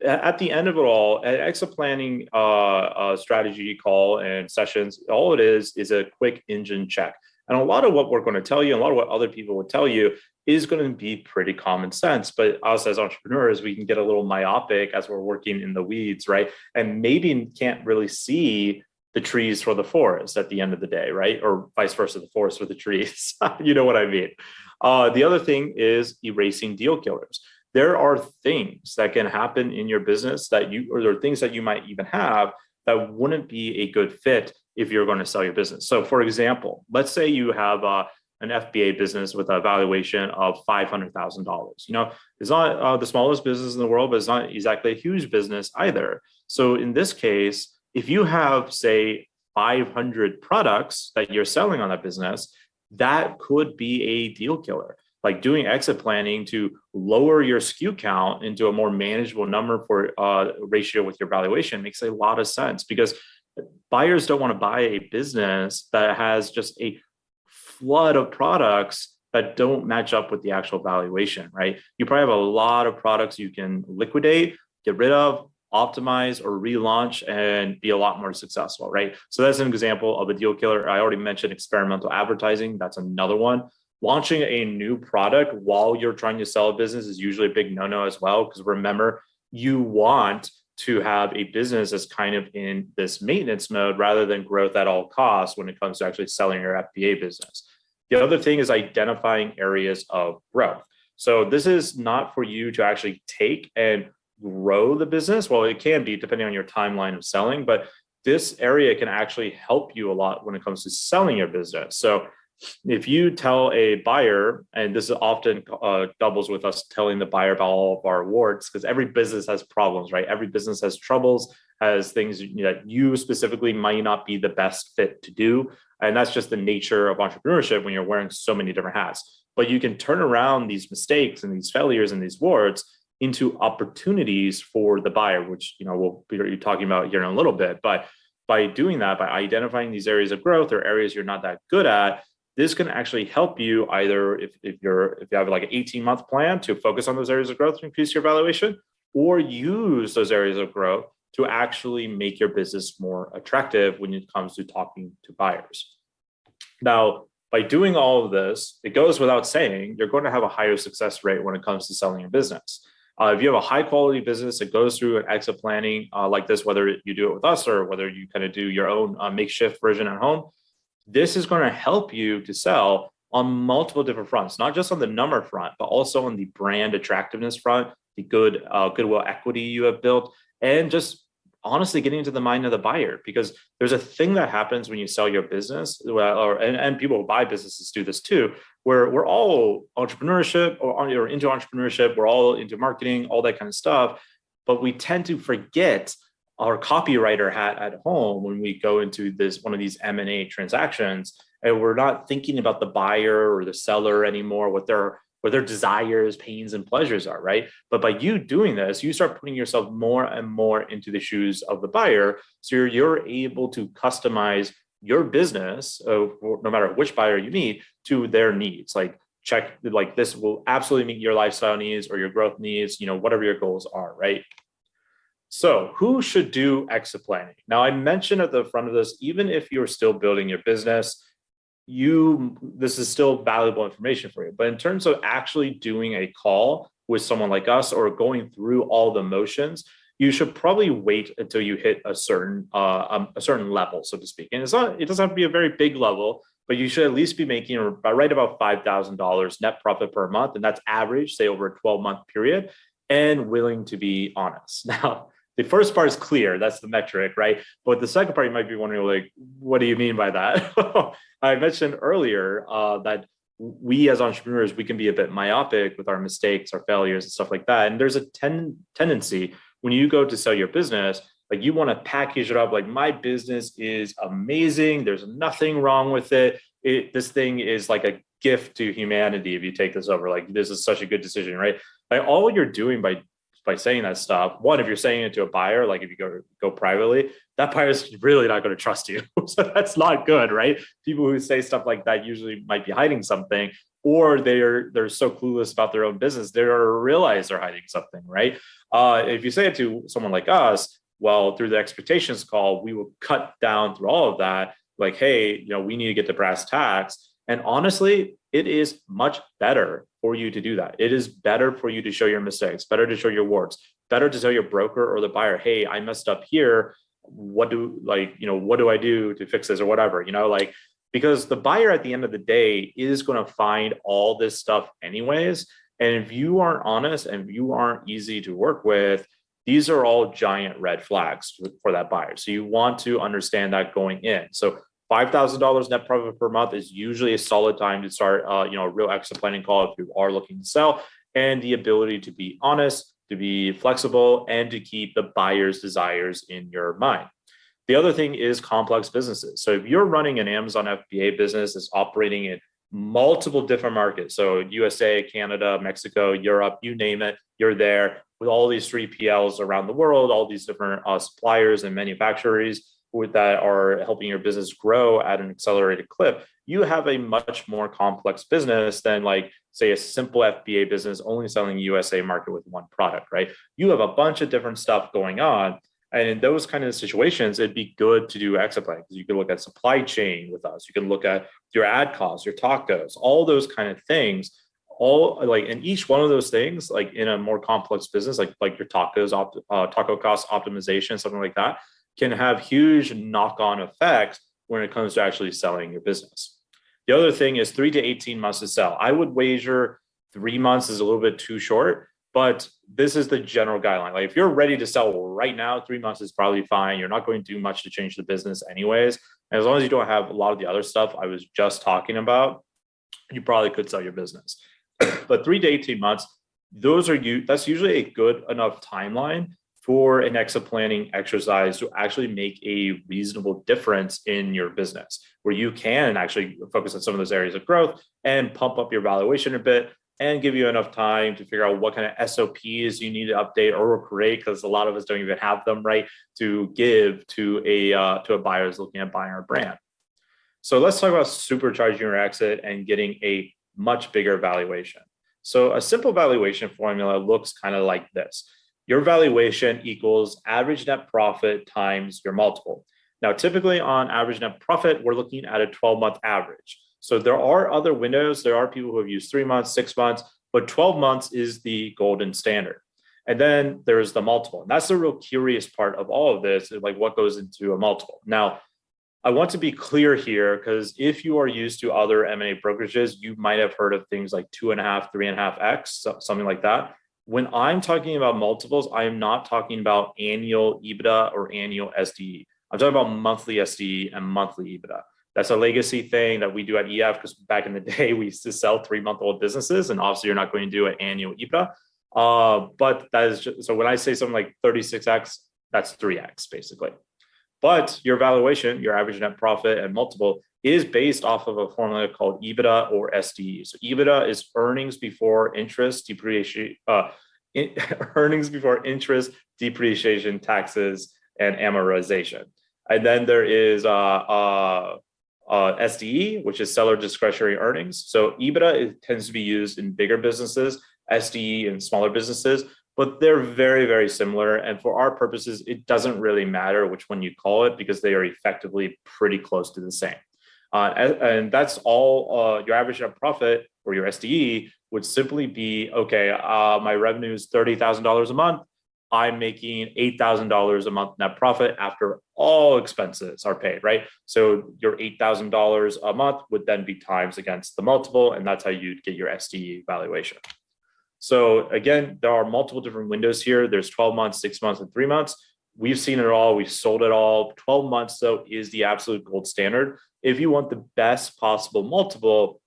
Speaker 5: at the end of it all, exit planning uh, uh, strategy call and sessions, all it is is a quick engine check. And a lot of what we're going to tell you, a lot of what other people will tell you is going to be pretty common sense. But us as entrepreneurs, we can get a little myopic as we're working in the weeds, right? And maybe can't really see the trees for the forest at the end of the day, right? Or vice versa, the forest for the trees. you know what I mean? Uh, the other thing is erasing deal killers. There are things that can happen in your business that you, or there are things that you might even have that wouldn't be a good fit if you're going to sell your business. So for example, let's say you have uh, an FBA business with a valuation of $500,000. You know, it's not uh, the smallest business in the world, but it's not exactly a huge business either. So in this case, if you have say 500 products that you're selling on that business, that could be a deal killer. Like doing exit planning to lower your SKU count into a more manageable number for uh, ratio with your valuation makes a lot of sense because buyers don't want to buy a business that has just a flood of products that don't match up with the actual valuation, right? You probably have a lot of products you can liquidate, get rid of, optimize or relaunch and be a lot more successful, right? So that's an example of a deal killer. I already mentioned experimental advertising. That's another one. Launching a new product while you're trying to sell a business is usually a big no-no as well, because remember, you want to have a business that's kind of in this maintenance mode rather than growth at all costs when it comes to actually selling your FBA business. The other thing is identifying areas of growth. So this is not for you to actually take and grow the business. Well, it can be depending on your timeline of selling, but this area can actually help you a lot when it comes to selling your business. So if you tell a buyer, and this is often uh, doubles with us telling the buyer about all of our awards, because every business has problems, right? Every business has troubles, has things that you specifically might not be the best fit to do. And that's just the nature of entrepreneurship when you're wearing so many different hats. But you can turn around these mistakes and these failures and these warts into opportunities for the buyer, which you know we'll be talking about here in a little bit. But by doing that, by identifying these areas of growth or areas you're not that good at, this can actually help you either if, if you're if you have like an 18 month plan to focus on those areas of growth to increase your valuation or use those areas of growth to actually make your business more attractive when it comes to talking to buyers. Now, by doing all of this, it goes without saying, you're going to have a higher success rate when it comes to selling your business. Uh, if you have a high quality business that goes through an exit planning uh, like this, whether you do it with us or whether you kind of do your own uh, makeshift version at home, this is going to help you to sell on multiple different fronts, not just on the number front, but also on the brand attractiveness front, the good uh, goodwill equity you have built, and just honestly getting into the mind of the buyer. Because there's a thing that happens when you sell your business, or and, and people who buy businesses do this too, where we're all entrepreneurship or, or into entrepreneurship, we're all into marketing, all that kind of stuff, but we tend to forget our copywriter hat at home when we go into this one of these M&A transactions and we're not thinking about the buyer or the seller anymore what their what their desires pains and pleasures are right? But by you doing this you start putting yourself more and more into the shoes of the buyer. So you're, you're able to customize your business uh, no matter which buyer you meet to their needs. Like check like this will absolutely meet your lifestyle needs or your growth needs you know whatever your goals are right so who should do exit planning? Now I mentioned at the front of this, even if you're still building your business, you this is still valuable information for you. But in terms of actually doing a call with someone like us or going through all the motions, you should probably wait until you hit a certain uh, um, a certain level, so to speak. And it's not it doesn't have to be a very big level, but you should at least be making right about five thousand dollars net profit per month, and that's average, say over a twelve month period, and willing to be honest. Now the first part is clear that's the metric right? But the second part you might be wondering like what do you mean by that? I mentioned earlier uh, that we as entrepreneurs we can be a bit myopic with our mistakes our failures and stuff like that. And there's a ten tendency when you go to sell your business like you want to package it up like my business is amazing there's nothing wrong with it. it this thing is like a gift to humanity if you take this over like this is such a good decision right? Like all you're doing by by saying that stuff. One, if you're saying it to a buyer, like if you go go privately, that buyer is really not going to trust you. so that's not good, right? People who say stuff like that usually might be hiding something, or they're they're so clueless about their own business they don't realize they're hiding something, right? Uh, if you say it to someone like us, well, through the expectations call, we will cut down through all of that. Like, hey, you know, we need to get the brass tacks. And honestly, it is much better for you to do that. It is better for you to show your mistakes, better to show your warts, better to tell your broker or the buyer, hey, I messed up here. What do like, you know, what do I do to fix this or whatever, you know, like because the buyer at the end of the day is going to find all this stuff anyways. And if you aren't honest and you aren't easy to work with, these are all giant red flags for that buyer. So you want to understand that going in. So $5,000 net profit per month is usually a solid time to start, uh, you know, a real exit planning call if you are looking to sell and the ability to be honest, to be flexible and to keep the buyer's desires in your mind. The other thing is complex businesses. So if you're running an Amazon FBA business that's operating in multiple different markets, so USA, Canada, Mexico, Europe, you name it, you're there with all these 3PLs around the world, all these different uh, suppliers and manufacturers that are helping your business grow at an accelerated clip, you have a much more complex business than like say a simple FBA business only selling USA market with one product, right? You have a bunch of different stuff going on. And in those kind of situations, it'd be good to do exit plan because you can look at supply chain with us. You can look at your ad costs, your TACoS, all those kind of things. All like, in each one of those things, like in a more complex business, like like your TACoS, uh, taco cost optimization, something like that, can have huge knock-on effects when it comes to actually selling your business. The other thing is three to 18 months to sell. I would wager three months is a little bit too short, but this is the general guideline. Like if you're ready to sell right now, three months is probably fine. You're not going to do much to change the business anyways. And as long as you don't have a lot of the other stuff I was just talking about, you probably could sell your business. but three to 18 months, those are you, that's usually a good enough timeline for an exit planning exercise to actually make a reasonable difference in your business, where you can actually focus on some of those areas of growth and pump up your valuation a bit and give you enough time to figure out what kind of SOPs you need to update or create, because a lot of us don't even have them right to give to a uh, to a buyer who's looking at buying our brand. So let's talk about supercharging your exit and getting a much bigger valuation. So a simple valuation formula looks kind of like this your valuation equals average net profit times your multiple. Now, typically on average net profit, we're looking at a 12 month average. So there are other windows. There are people who have used three months, six months, but 12 months is the golden standard. And then there's the multiple. And that's the real curious part of all of this, is like what goes into a multiple. Now, I want to be clear here because if you are used to other M&A brokerages, you might have heard of things like two and a half, three and a half X, something like that when I'm talking about multiples, I am not talking about annual EBITDA or annual SDE. I'm talking about monthly SDE and monthly EBITDA. That's a legacy thing that we do at EF because back in the day we used to sell three month old businesses, and obviously you're not going to do an annual EBITDA. Uh, but that is just, so when I say something like 36x, that's 3x basically. But your valuation, your average net profit and multiple is based off of a formula called EBITDA or SDE. So EBITDA is earnings before interest, depreciation, uh, in, earnings before interest, depreciation, taxes, and amortization. And then there is uh, uh, uh, SDE, which is seller discretionary earnings. So EBITDA tends to be used in bigger businesses, SDE in smaller businesses, but they're very, very similar. And for our purposes, it doesn't really matter which one you call it because they are effectively pretty close to the same. Uh, and, that's all uh, your average net profit or your SDE would simply be, okay, uh, my revenue is $30,000 a month. I'm making $8,000 a month net profit after all expenses are paid, right? So your $8,000 a month would then be times against the multiple, and that's how you'd get your SDE valuation. So again, there are multiple different windows here. There's 12 months, six months, and three months. We've seen it all. We've sold it all. 12 months, though, is the absolute gold standard. If you want the best possible multiple,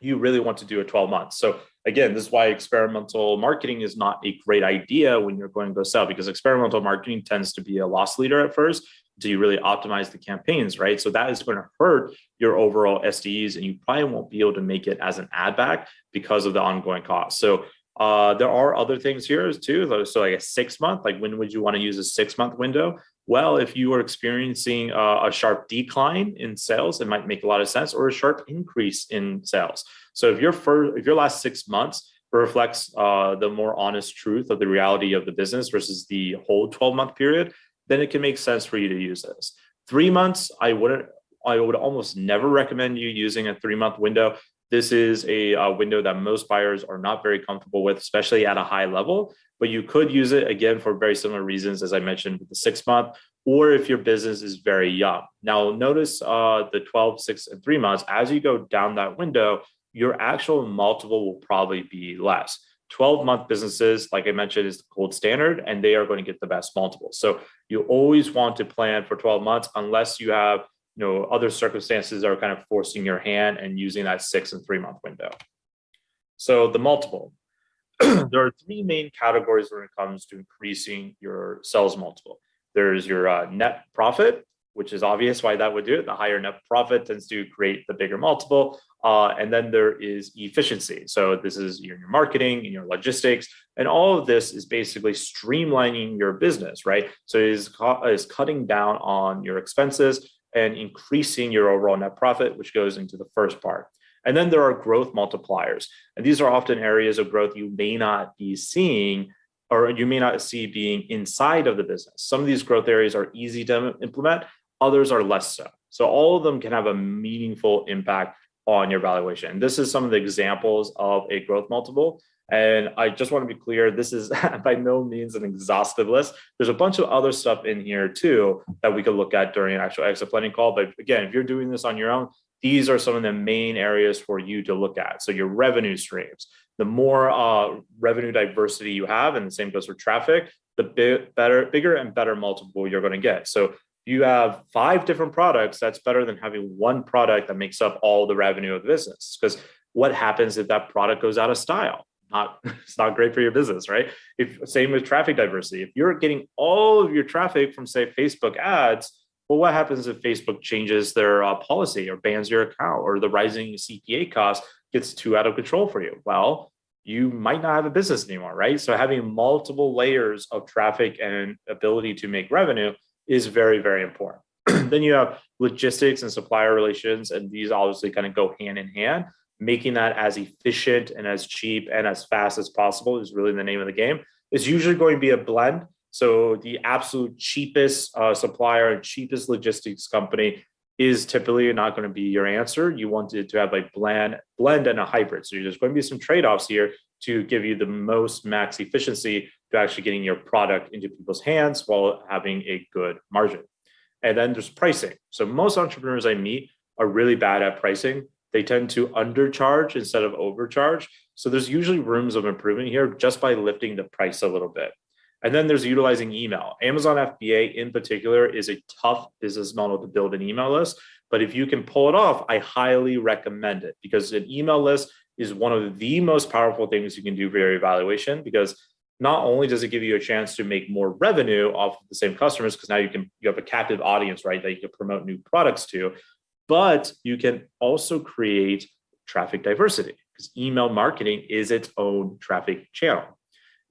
Speaker 5: you really want to do a 12 months. So again, this is why experimental marketing is not a great idea when you're going to go sell because experimental marketing tends to be a loss leader at first until you really optimize the campaigns, right? So that is going to hurt your overall SDEs and you probably won't be able to make it as an ad back because of the ongoing cost. So Uh, there are other things here too. So like a six month, like when would you want to use a six month window? Well, if you are experiencing a, a sharp decline in sales, it might make a lot of sense, or a sharp increase in sales. So if your first, if your last six months reflects uh, the more honest truth of the reality of the business versus the whole 12 month period, then it can make sense for you to use this. Three months, I wouldn't, I would almost never recommend you using a three month window. This is a, a, window that most buyers are not very comfortable with, especially at a high level, but you could use it again for very similar reasons, as I mentioned with the six month, or if your business is very young. Now notice uh, the 12, six, and three months, as you go down that window, your actual multiple will probably be less. 12 month businesses, like I mentioned, is the gold standard, and they are going to get the best multiples. So you always want to plan for 12 months unless you have you know other circumstances are kind of forcing your hand and using that six and three month window. So the multiple. there are three main categories when it comes to increasing your sales multiple. There's your uh, net profit, which is obvious why that would do it. The higher net profit tends to create the bigger multiple. Uh, and then there is efficiency. So this is your, marketing and your logistics, and all of this is basically streamlining your business, right? So it is, is cutting down on your expenses and increasing your overall net profit, which goes into the first part. And then there are growth multipliers. And these are often areas of growth you may not be seeing or you may not see being inside of the business. Some of these growth areas are easy to implement, others are less so. So all of them can have a meaningful impact on your valuation. This is some of the examples of a growth multiple. And I just want to be clear, this is by no means an exhaustive list. There's a bunch of other stuff in here too that we could look at during an actual exit planning call. But again, if you're doing this on your own, these are some of the main areas for you to look at. So your revenue streams, the more uh, revenue diversity you have, and the same goes for traffic, the big, better, bigger and better multiple you're going to get. So you have five different products, that's better than having one product that makes up all the revenue of the business. Because what happens if that product goes out of style? Not, it's not great for your business, right? If same with traffic diversity, if you're getting all of your traffic from say Facebook ads, well, what happens if Facebook changes their uh, policy or bans your account or the rising CPA cost gets too out of control for you? Well, you might not have a business anymore, right? So having multiple layers of traffic and ability to make revenue is very, very important. then you have logistics and supplier relations, and these obviously kind of go hand in hand. Making that as efficient and as cheap and as fast as possible is really the name of the game. It's usually going to be a blend. So the absolute cheapest uh, supplier and cheapest logistics company is typically not going to be your answer. You want it to have a blend, blend and a hybrid. So there's going to be some trade-offs here to give you the most max efficiency to actually getting your product into people's hands while having a good margin. And then there's pricing. So most entrepreneurs I meet are really bad at pricing. They tend to undercharge instead of overcharge. So there's usually rooms of improvement here just by lifting the price a little bit. And then there's utilizing email. Amazon FBA in particular is a tough business model to build an email list. But if you can pull it off, I highly recommend it because an email list is one of the most powerful things you can do for your evaluation because not only does it give you a chance to make more revenue off of the same customers because now you can you have a captive audience right that you can promote new products to but you can also create traffic diversity because email marketing is its own traffic channel.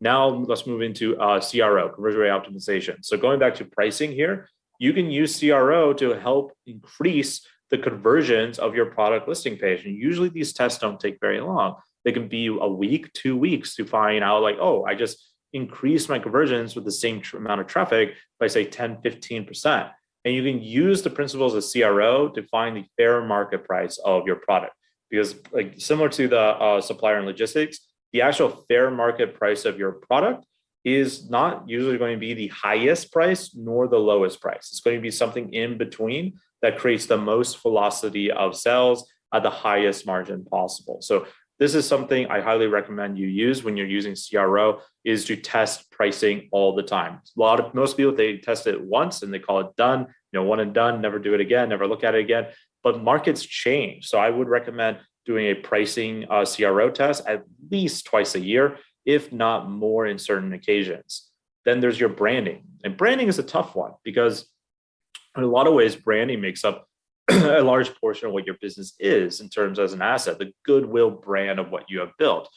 Speaker 5: Now let's move into uh, cro conversion rate optimization. So going back to pricing here you can use cro to help increase the conversions of your product listing page. And usually these tests don't take very long. They can be a week, two weeks to find out like, oh, I just increased my conversions with the same amount of traffic by say 10, 15%. And you can use the principles of CRO to find the fair market price of your product. Because like similar to the uh, supplier and logistics, the actual fair market price of your product is not usually going to be the highest price nor the lowest price. It's going to be something in between that creates the most velocity of sales at the highest margin possible. So this is something I highly recommend you use when you're using CRO is to test pricing all the time. A lot of most people they test it once and they call it done, you know, one and done, never do it again, never look at it again. But markets change. So I would recommend doing a pricing uh, CRO test at least twice a year, if not more in certain occasions. Then there's your branding. And branding is a tough one because in a lot of ways, branding makes up a large portion of what your business is in terms as an asset, the goodwill brand of what you have built.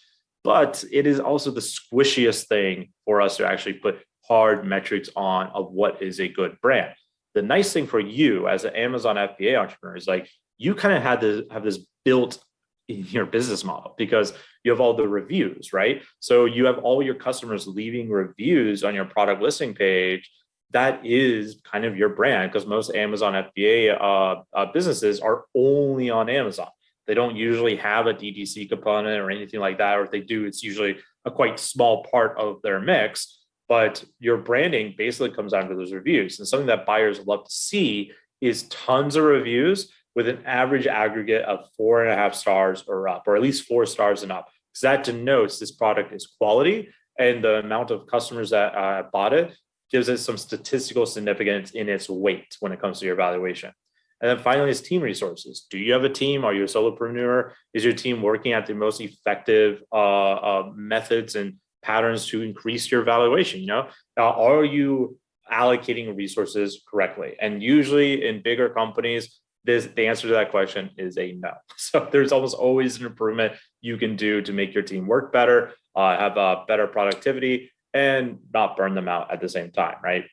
Speaker 5: but it is also the squishiest thing for us to actually put hard metrics on of what is a good brand. The nice thing for you as an Amazon FBA entrepreneur is like you kind of had to have this built in your business model because you have all the reviews, right? So you have all your customers leaving reviews on your product listing page. That is kind of your brand because most Amazon FBA uh, uh, businesses are only on Amazon. They don't usually have a DTC component or anything like that, or if they do, it's usually a quite small part of their mix. But your branding basically comes down to those reviews. And something that buyers love to see is tons of reviews with an average aggregate of four and a half stars or up, or at least four stars and up. Because that denotes this product is quality and the amount of customers that uh, bought it gives it some statistical significance in its weight when it comes to your valuation. And then finally is team resources. Do you have a team? Are you a solopreneur? Is your team working at the most effective uh, uh, methods and patterns to increase your valuation? You know, uh, are you allocating resources correctly? And usually in bigger companies, this the answer to that question is a no. So there's almost always an improvement you can do to make your team work better, uh, have a better productivity, and not burn them out at the same time, right?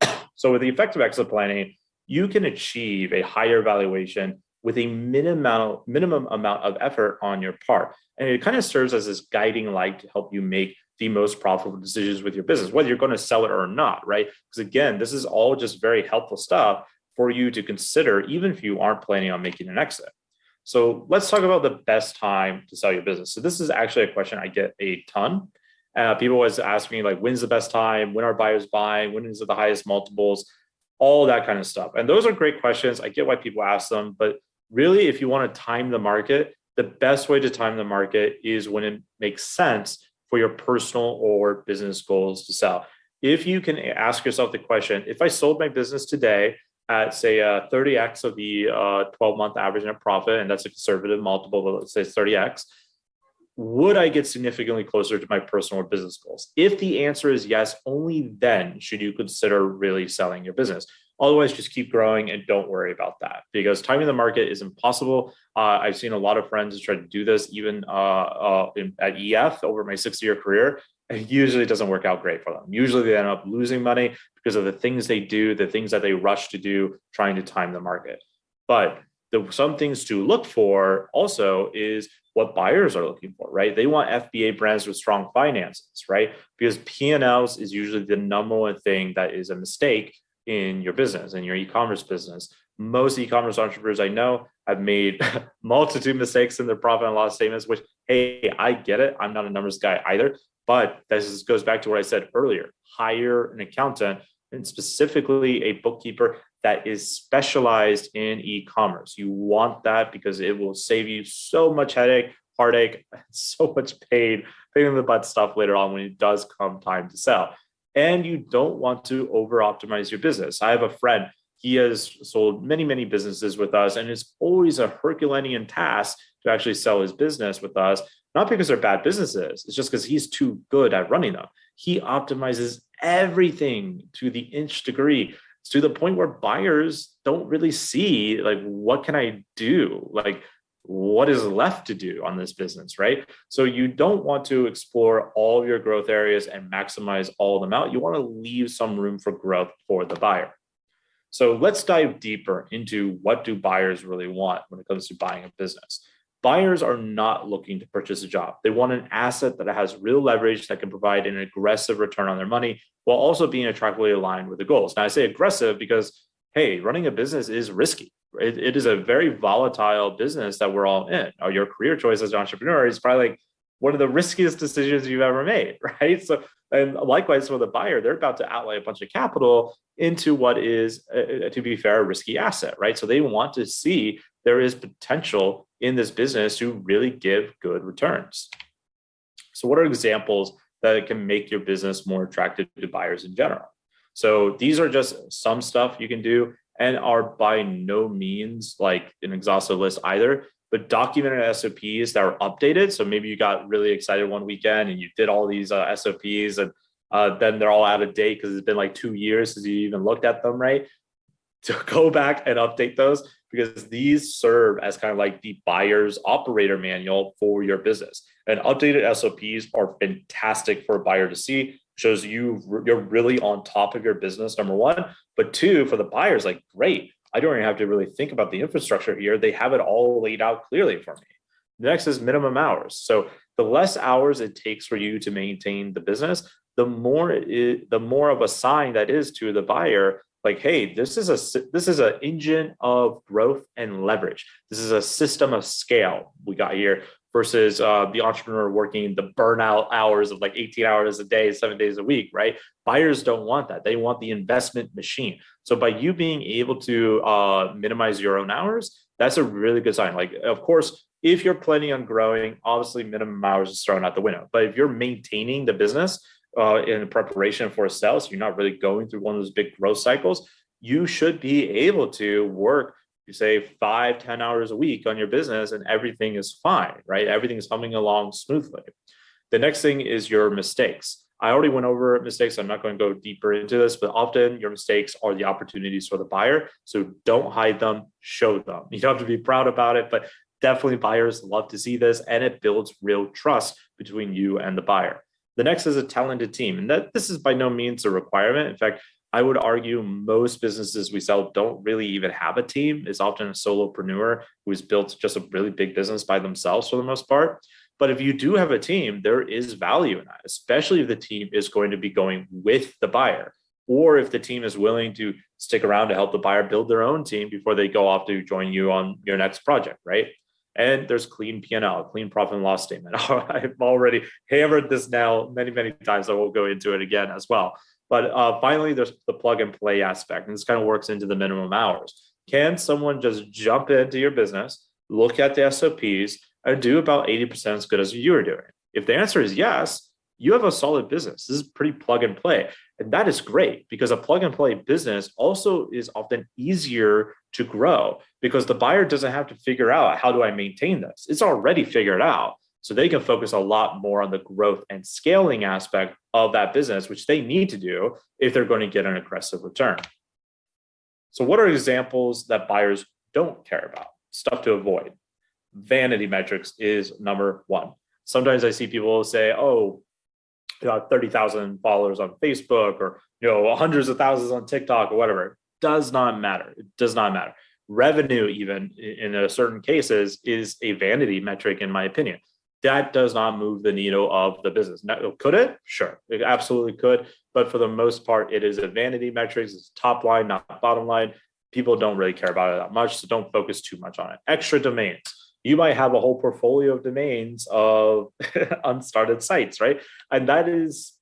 Speaker 5: So with the effective exit planning, you can achieve a higher valuation with a minimum, minimum amount of effort on your part. And it kind of serves as this guiding light to help you make the most profitable decisions with your business, whether you're going to sell it or not, right? Because again, this is all just very helpful stuff for you to consider, even if you aren't planning on making an exit. So let's talk about the best time to sell your business. So this is actually a question I get a ton. Uh, people always ask me like, when's the best time? When are buyers buying? When is it the highest multiples? all that kind of stuff. And those are great questions. I get why people ask them, but really, if you want to time the market, the best way to time the market is when it makes sense for your personal or business goals to sell. If you can ask yourself the question, if I sold my business today at say a 30x of the uh, 12 month average net profit, and that's a conservative multiple, let's say 30x, would I get significantly closer to my personal or business goals? If the answer is yes, only then should you consider really selling your business. Otherwise, just keep growing and don't worry about that because timing the market is impossible. Uh, I've seen a lot of friends try to do this even uh, uh, in, at EF over my six year career. It usually doesn't work out great for them. Usually they end up losing money because of the things they do, the things that they rush to do, trying to time the market. But the, some things to look for also is what buyers are looking for, right? They want FBA brands with strong finances, right? Because P&Ls is usually the number one thing that is a mistake in your business, in your e-commerce business. Most e-commerce entrepreneurs I know have made multitude mistakes in their profit and loss statements, which, hey, I get it. I'm not a numbers guy either. But this goes back to what I said earlier. Hire an accountant and specifically a bookkeeper that is specialized in e-commerce. You want that because it will save you so much headache, heartache, so much pain, pain in the butt stuff later on when it does come time to sell. And you don't want to over optimize your business. I have a friend, he has sold many, many businesses with us, and it's always a Herculean task to actually sell his business with us, not because they're bad businesses, it's just because he's too good at running them. He optimizes everything to the inch degree to the point where buyers don't really see like what can i do? Like what is left to do on this business right? So you don't want to explore all of your growth areas and maximize all of them out. You want to leave some room for growth for the buyer. So let's dive deeper into what do buyers really want when it comes to buying a business buyers are not looking to purchase a job. They want an asset that has real leverage that can provide an aggressive return on their money while also being attractively aligned with the goals. Now, I say aggressive because, hey, running a business is risky. it, it is a very volatile business that we're all in. Or your career choice as an entrepreneur is probably like one of the riskiest decisions you've ever made, right? So, and likewise for the buyer, they're about to outlay a bunch of capital into what is, uh, to be fair, a risky asset, right? So they want to see there is potential in this business to really give good returns. So what are examples that can make your business more attractive to buyers in general? So these are just some stuff you can do and are by no means like an exhaustive list either, but documented SOPs that are updated. So maybe you got really excited one weekend and you did all these uh, SOPs and uh, then they're all out of date because it's been like two years since you even looked at them, right? To go back and update those because these serve as kind of like the buyer's operator manual for your business. And updated SOPs are fantastic for a buyer to see. Shows you you're really on top of your business, number one. But two, for the buyers, like, great. I don't even have to really think about the infrastructure here. They have it all laid out clearly for me. The next is minimum hours. So the less hours it takes for you to maintain the business, the more it, the more of a sign that is to the buyer like hey this is a this is an engine of growth and leverage. This is a system of scale we got here versus uh, the entrepreneur working the burnout hours of like 18 hours a day seven days a week right? Buyers don't want that. They want the investment machine. So by you being able to uh, minimize your own hours that's a really good sign. Like of course if you're planning on growing obviously minimum hours is thrown out the window. But if you're maintaining the business uh, in preparation for a sale, so you're not really going through one of those big growth cycles, you should be able to work, you say five, ten hours a week on your business and everything is fine, right? Everything is humming along smoothly. The next thing is your mistakes. I already went over mistakes. I'm not going to go deeper into this, but often your mistakes are the opportunities for the buyer. So don't hide them, show them. You don't have to be proud about it, but definitely buyers love to see this and it builds real trust between you and the buyer. The next is a talented team. And that this is by no means a requirement. In fact, I would argue most businesses we sell don't really even have a team. It's often a solopreneur who's built just a really big business by themselves for the most part. But if you do have a team, there is value in that, especially if the team is going to be going with the buyer, or if the team is willing to stick around to help the buyer build their own team before they go off to join you on your next project, right? And there's clean P&L, clean profit and loss statement. I've already hammered this now many, many times. I won't go into it again as well. But uh, finally, there's the plug and play aspect. And this kind of works into the minimum hours. Can someone just jump into your business, look at the SOPs, and do about 80% as good as you are doing? If the answer is yes, you have a solid business. This is pretty plug and play. And that is great because a plug and play business also is often easier to grow because the buyer doesn't have to figure out how do I maintain this? It's already figured out. So they can focus a lot more on the growth and scaling aspect of that business, which they need to do if they're going to get an aggressive return. So what are examples that buyers don't care about? Stuff to avoid. Vanity metrics is number one. Sometimes I see people say, oh, Uh, know, 30,000 followers on Facebook or, you know, hundreds of thousands on TikTok or whatever. It does not matter. It does not matter. Revenue, even in a certain cases, is a vanity metric, in my opinion. That does not move the needle of the business. Now, could it? Sure, it absolutely could. But for the most part, it is a vanity metric. It's top line, not bottom line. People don't really care about it that much, so don't focus too much on it. Extra domains you might have a whole portfolio of domains of unstarted sites, right? And that is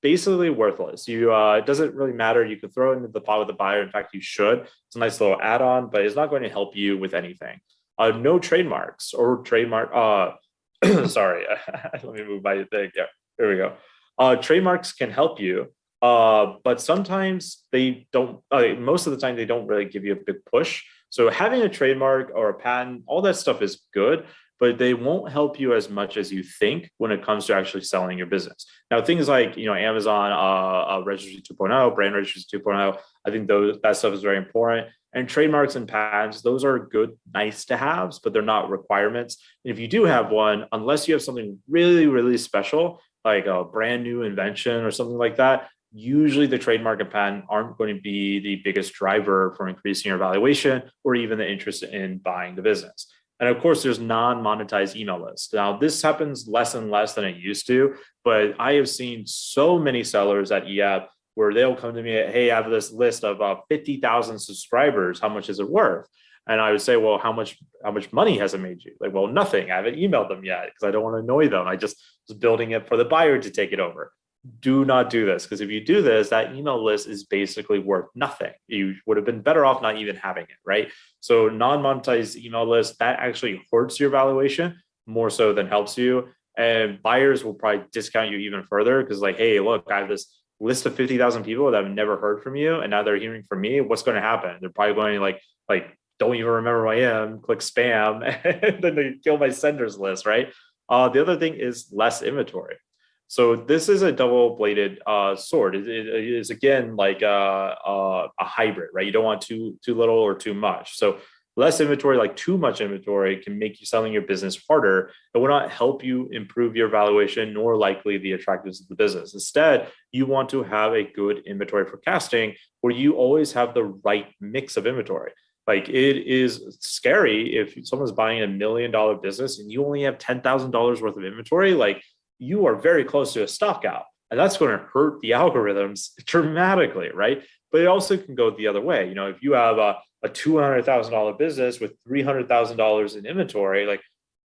Speaker 5: basically worthless. You uh, it doesn't really matter. You could throw it into the pot with the buyer. In fact, you should. It's a nice little add-on, but it's not going to help you with anything. Uh, no trademarks or trademark. Uh, sorry, let me move my thing. Yeah, here we go. Uh, trademarks can help you, uh, but sometimes they don't. Uh, most of the time, they don't really give you a big push. So having a trademark or a patent, all that stuff is good, but they won't help you as much as you think when it comes to actually selling your business. Now, things like you know Amazon uh, uh, Registry 2.0, Brand Registry 2.0, I think those that stuff is very important. And trademarks and patents, those are good, nice to haves, but they're not requirements. And if you do have one, unless you have something really, really special, like a brand new invention or something like that, usually the trademark and patent aren't going to be the biggest driver for increasing your valuation or even the interest in buying the business. And of course, there's non-monetized email lists. Now, this happens less and less than it used to, but I have seen so many sellers at EF where they'll come to me, hey, I have this list of uh, 50,000 subscribers. How much is it worth? And I would say, well, how much how much money has it made you? Like, well, nothing. I haven't emailed them yet because I don't want to annoy them. I just was building it for the buyer to take it over do not do this because if you do this, that email list is basically worth nothing. You would have been better off not even having it, right? So non-monetized email list, that actually hurts your valuation more so than helps you. And buyers will probably discount you even further because like, hey, look, I have this list of 50,000 people that have never heard from you and now they're hearing from me. What's going to happen? They're probably going like, like, don't even remember who I am, click spam, and then they kill my senders list, right? Uh, the other thing is less inventory So this is a double-bladed uh, sword. It, it is again like a, a, a, hybrid, right? You don't want too too little or too much. So less inventory, like too much inventory, can make you selling your business harder. It will not help you improve your valuation nor likely the attractiveness of the business. Instead, you want to have a good inventory forecasting where you always have the right mix of inventory. Like it is scary if someone's buying a million dollar business and you only have $10,000 worth of inventory. Like you are very close to a stock out and that's going to hurt the algorithms dramatically right? But it also can go the other way. You know if you have a, a $200000 business with $300000 in inventory like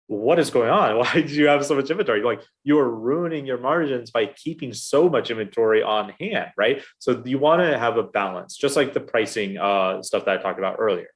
Speaker 5: what is going on? Why do you have so much inventory? Like you're ruining your margins by keeping so much inventory on hand right? So you want to have a balance just like the pricing uh, stuff that i talked about earlier.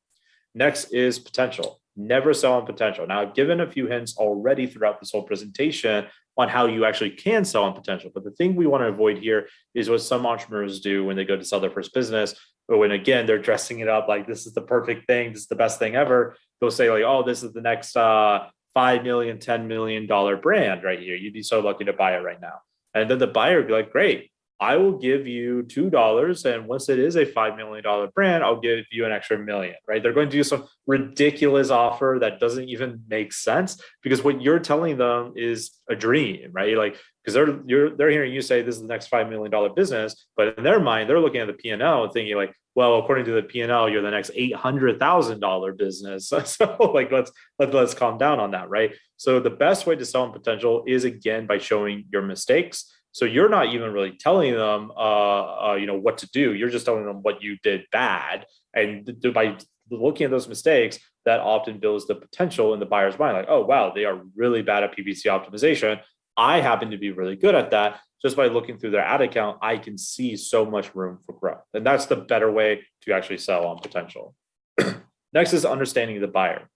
Speaker 5: Next is potential. Never sell on potential. Now i've given a few hints already throughout this whole presentation on how you actually can sell on potential. But the thing we want to avoid here is what some entrepreneurs do when they go to sell their first business, or when again they're dressing it up like this is the perfect thing, this is the best thing ever. They'll say like, oh, this is the next uh, five million, ten million dollar brand right here. You'd be so lucky to buy it right now. And then the buyer would be like, great, I will give you two dollars, and once it is a five million dollar brand, I'll give you an extra million. Right? They're going to do some ridiculous offer that doesn't even make sense because what you're telling them is a dream, right? Like because they're you're they're hearing you say this is the next five million dollar business, but in their mind they're looking at the P and L and thinking like, well, according to the P and L, you're the next eight hundred thousand dollar business. So like let's let, let's calm down on that, right? So the best way to sell in potential is again by showing your mistakes so you're not even really telling them, uh, uh, you know, what to do. You're just telling them what you did bad, and by looking at those mistakes, that often builds the potential in the buyer's mind. Like, oh wow, they are really bad at PPC optimization. I happen to be really good at that. Just by looking through their ad account, I can see so much room for growth, and that's the better way to actually sell on potential. Next is understanding the buyer.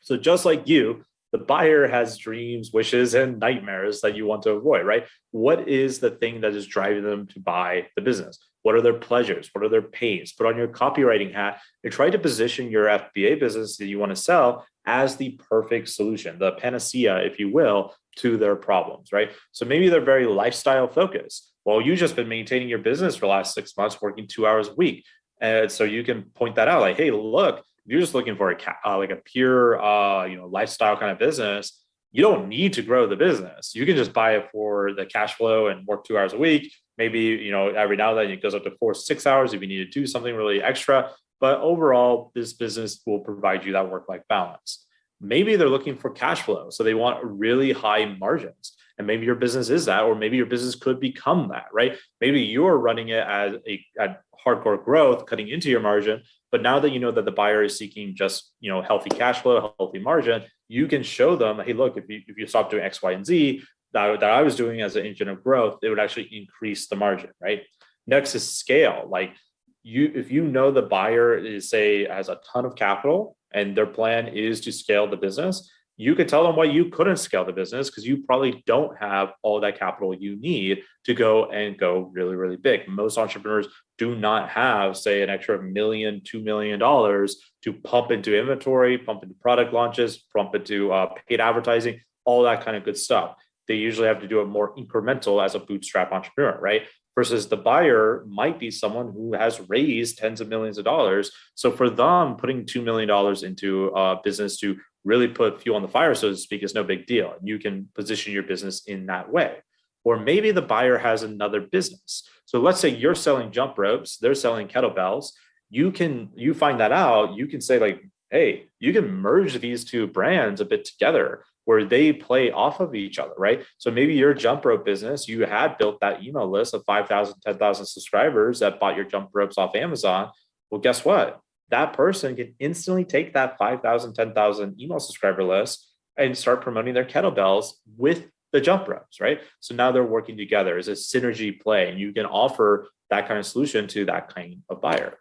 Speaker 5: So just like you, the buyer has dreams, wishes, and nightmares that you want to avoid, right? What is the thing that is driving them to buy the business? What are their pleasures? What are their pains? Put on your copywriting hat and try to position your FBA business that you want to sell as the perfect solution, the panacea, if you will, to their problems, right? So maybe they're very lifestyle focused. Well, you've just been maintaining your business for the last six months, working two hours a week. And so you can point that out like, hey, look, you're just looking for a uh, like a pure uh, you know lifestyle kind of business, you don't need to grow the business. You can just buy it for the cash flow and work two hours a week. Maybe you know every now and then it goes up to four six hours if you need to do something really extra. But overall, this business will provide you that work life balance. Maybe they're looking for cash flow, so they want really high margins. And maybe your business is that, or maybe your business could become that, right? Maybe you're running it as a at hardcore growth, cutting into your margin, but now that you know that the buyer is seeking just you know healthy cash flow, healthy margin, you can show them, hey, look, if you if you stop doing X, Y, and Z that, that I was doing as an engine of growth, it would actually increase the margin, right? Next is scale. Like you, if you know the buyer is say has a ton of capital and their plan is to scale the business, you could tell them why you couldn't scale the business because you probably don't have all that capital you need to go and go really, really big. Most entrepreneurs do not have, say, an extra million, two million dollars to pump into inventory, pump into product launches, pump into uh, paid advertising, all that kind of good stuff. They usually have to do it more incremental as a bootstrap entrepreneur, right? Versus the buyer might be someone who has raised tens of millions of dollars. So for them, putting $2 million into a business to really put fuel on the fire, so to speak, is no big deal. And you can position your business in that way. Or maybe the buyer has another business. So let's say you're selling jump ropes, they're selling kettlebells. You can you find that out, you can say like, hey, you can merge these two brands a bit together where they play off of each other, right? So maybe your jump rope business, you had built that email list of 5,000, 10,000 subscribers that bought your jump ropes off Amazon. Well, guess what? That person can instantly take that 5,000, 10,000 email subscriber list and start promoting their kettlebells with the jump ropes, right? So now they're working together as a synergy play, and you can offer that kind of solution to that kind of buyer.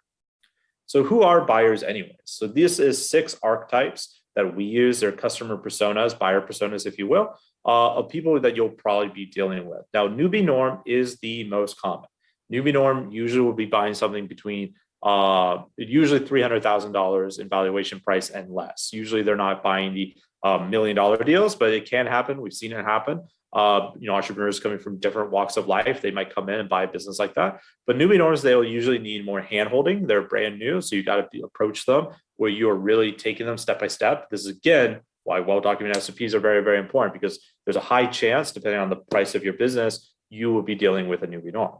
Speaker 5: So who are buyers anyways? So this is six archetypes that we use. They're customer personas, buyer personas, if you will, uh, of people that you'll probably be dealing with. Now, newbie norm is the most common. Newbie norm usually will be buying something between uh, usually $300,000 in valuation price and less. Usually they're not buying the uh, million dollar deals, but it can happen. We've seen it happen. uh, you know, entrepreneurs coming from different walks of life, they might come in and buy a business like that. But newbie owners, they'll usually need more handholding. They're brand new, so you got to approach them where you are really taking them step by step. This is again why well-documented SOPs are very, very important because there's a high chance, depending on the price of your business, you will be dealing with a newbie norm.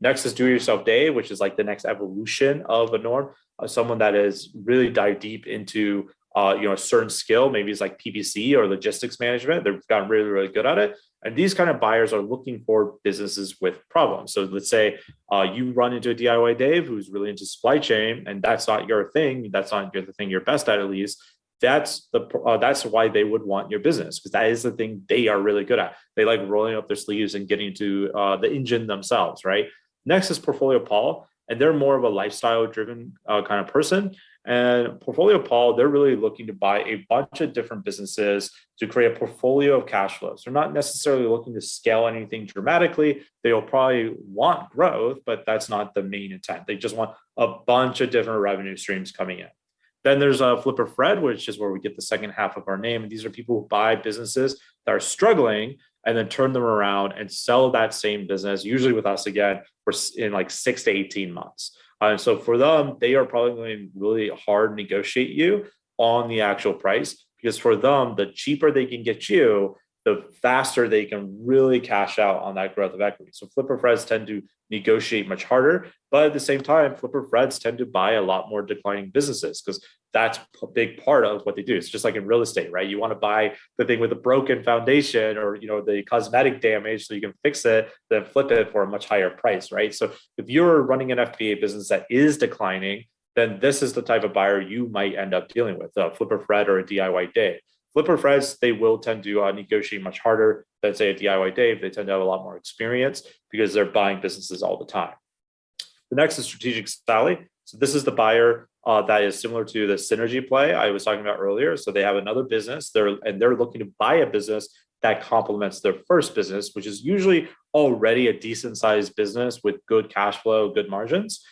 Speaker 5: Next is do-it-yourself Dave, which is like the next evolution of a norm. Uh, someone that is really dive deep into uh, you know, a certain skill, maybe it's like PPC or logistics management. They've gotten really, really good at it. And these kind of buyers are looking for businesses with problems. So let's say uh, you run into a DIY Dave who's really into supply chain, and that's not your thing. That's not your, the thing you're best at, at least. That's the uh, that's why they would want your business because that is the thing they are really good at. They like rolling up their sleeves and getting to uh, the engine themselves, right? Next is Portfolio Paul, and they're more of a lifestyle driven uh, kind of person. And Portfolio Paul, they're really looking to buy a bunch of different businesses to create a portfolio of cash flows. They're not necessarily looking to scale anything dramatically. They'll probably want growth, but that's not the main intent. They just want a bunch of different revenue streams coming in. Then there's a Flipper Fred, which is where we get the second half of our name. And these are people who buy businesses that are struggling and then turn them around and sell that same business, usually with us again, for in like six to 18 months. Uh, so for them, they are probably going to really hard negotiate you on the actual price because for them, the cheaper they can get you, the faster they can really cash out on that growth of equity. So flipper Freds tend to negotiate much harder, but at the same time, flipper Freds tend to buy a lot more declining businesses because that's a big part of what they do. It's just like in real estate, right? You want to buy the thing with a broken foundation or you know the cosmetic damage so you can fix it, then flip it for a much higher price, right? So if you're running an FBA business that is declining, then this is the type of buyer you might end up dealing with, a flipper Fred or a DIY Dave. Flipper Freds, they will tend to uh, negotiate much harder than say a DIY Dave. They tend to have a lot more experience because they're buying businesses all the time. The next is strategic Sally. So this is the buyer uh, that is similar to the synergy play I was talking about earlier. So they have another business they're and they're looking to buy a business that complements their first business, which is usually already a decent sized business with good cash flow, good margins.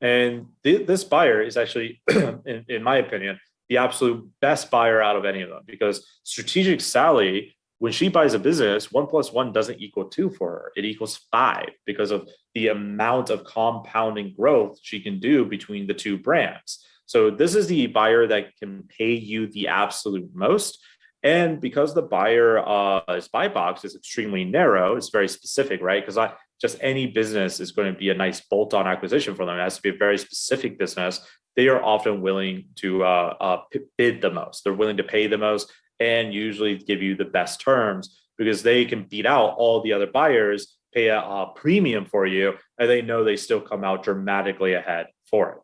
Speaker 5: And th this buyer is actually, in, in my opinion, the absolute best buyer out of any of them because strategic Sally, when she buys a business, one plus one doesn't equal two for her. It equals five because of the amount of compounding growth she can do between the two brands. So this is the buyer that can pay you the absolute most. And because the buyer uh, buy box is extremely narrow, it's very specific, right? Because I just any business is going to be a nice bolt-on acquisition for them. It has to be a very specific business they are often willing to uh, uh, bid the most. They're willing to pay the most and usually give you the best terms because they can beat out all the other buyers, pay a, a premium for you, and they know they still come out dramatically ahead for it.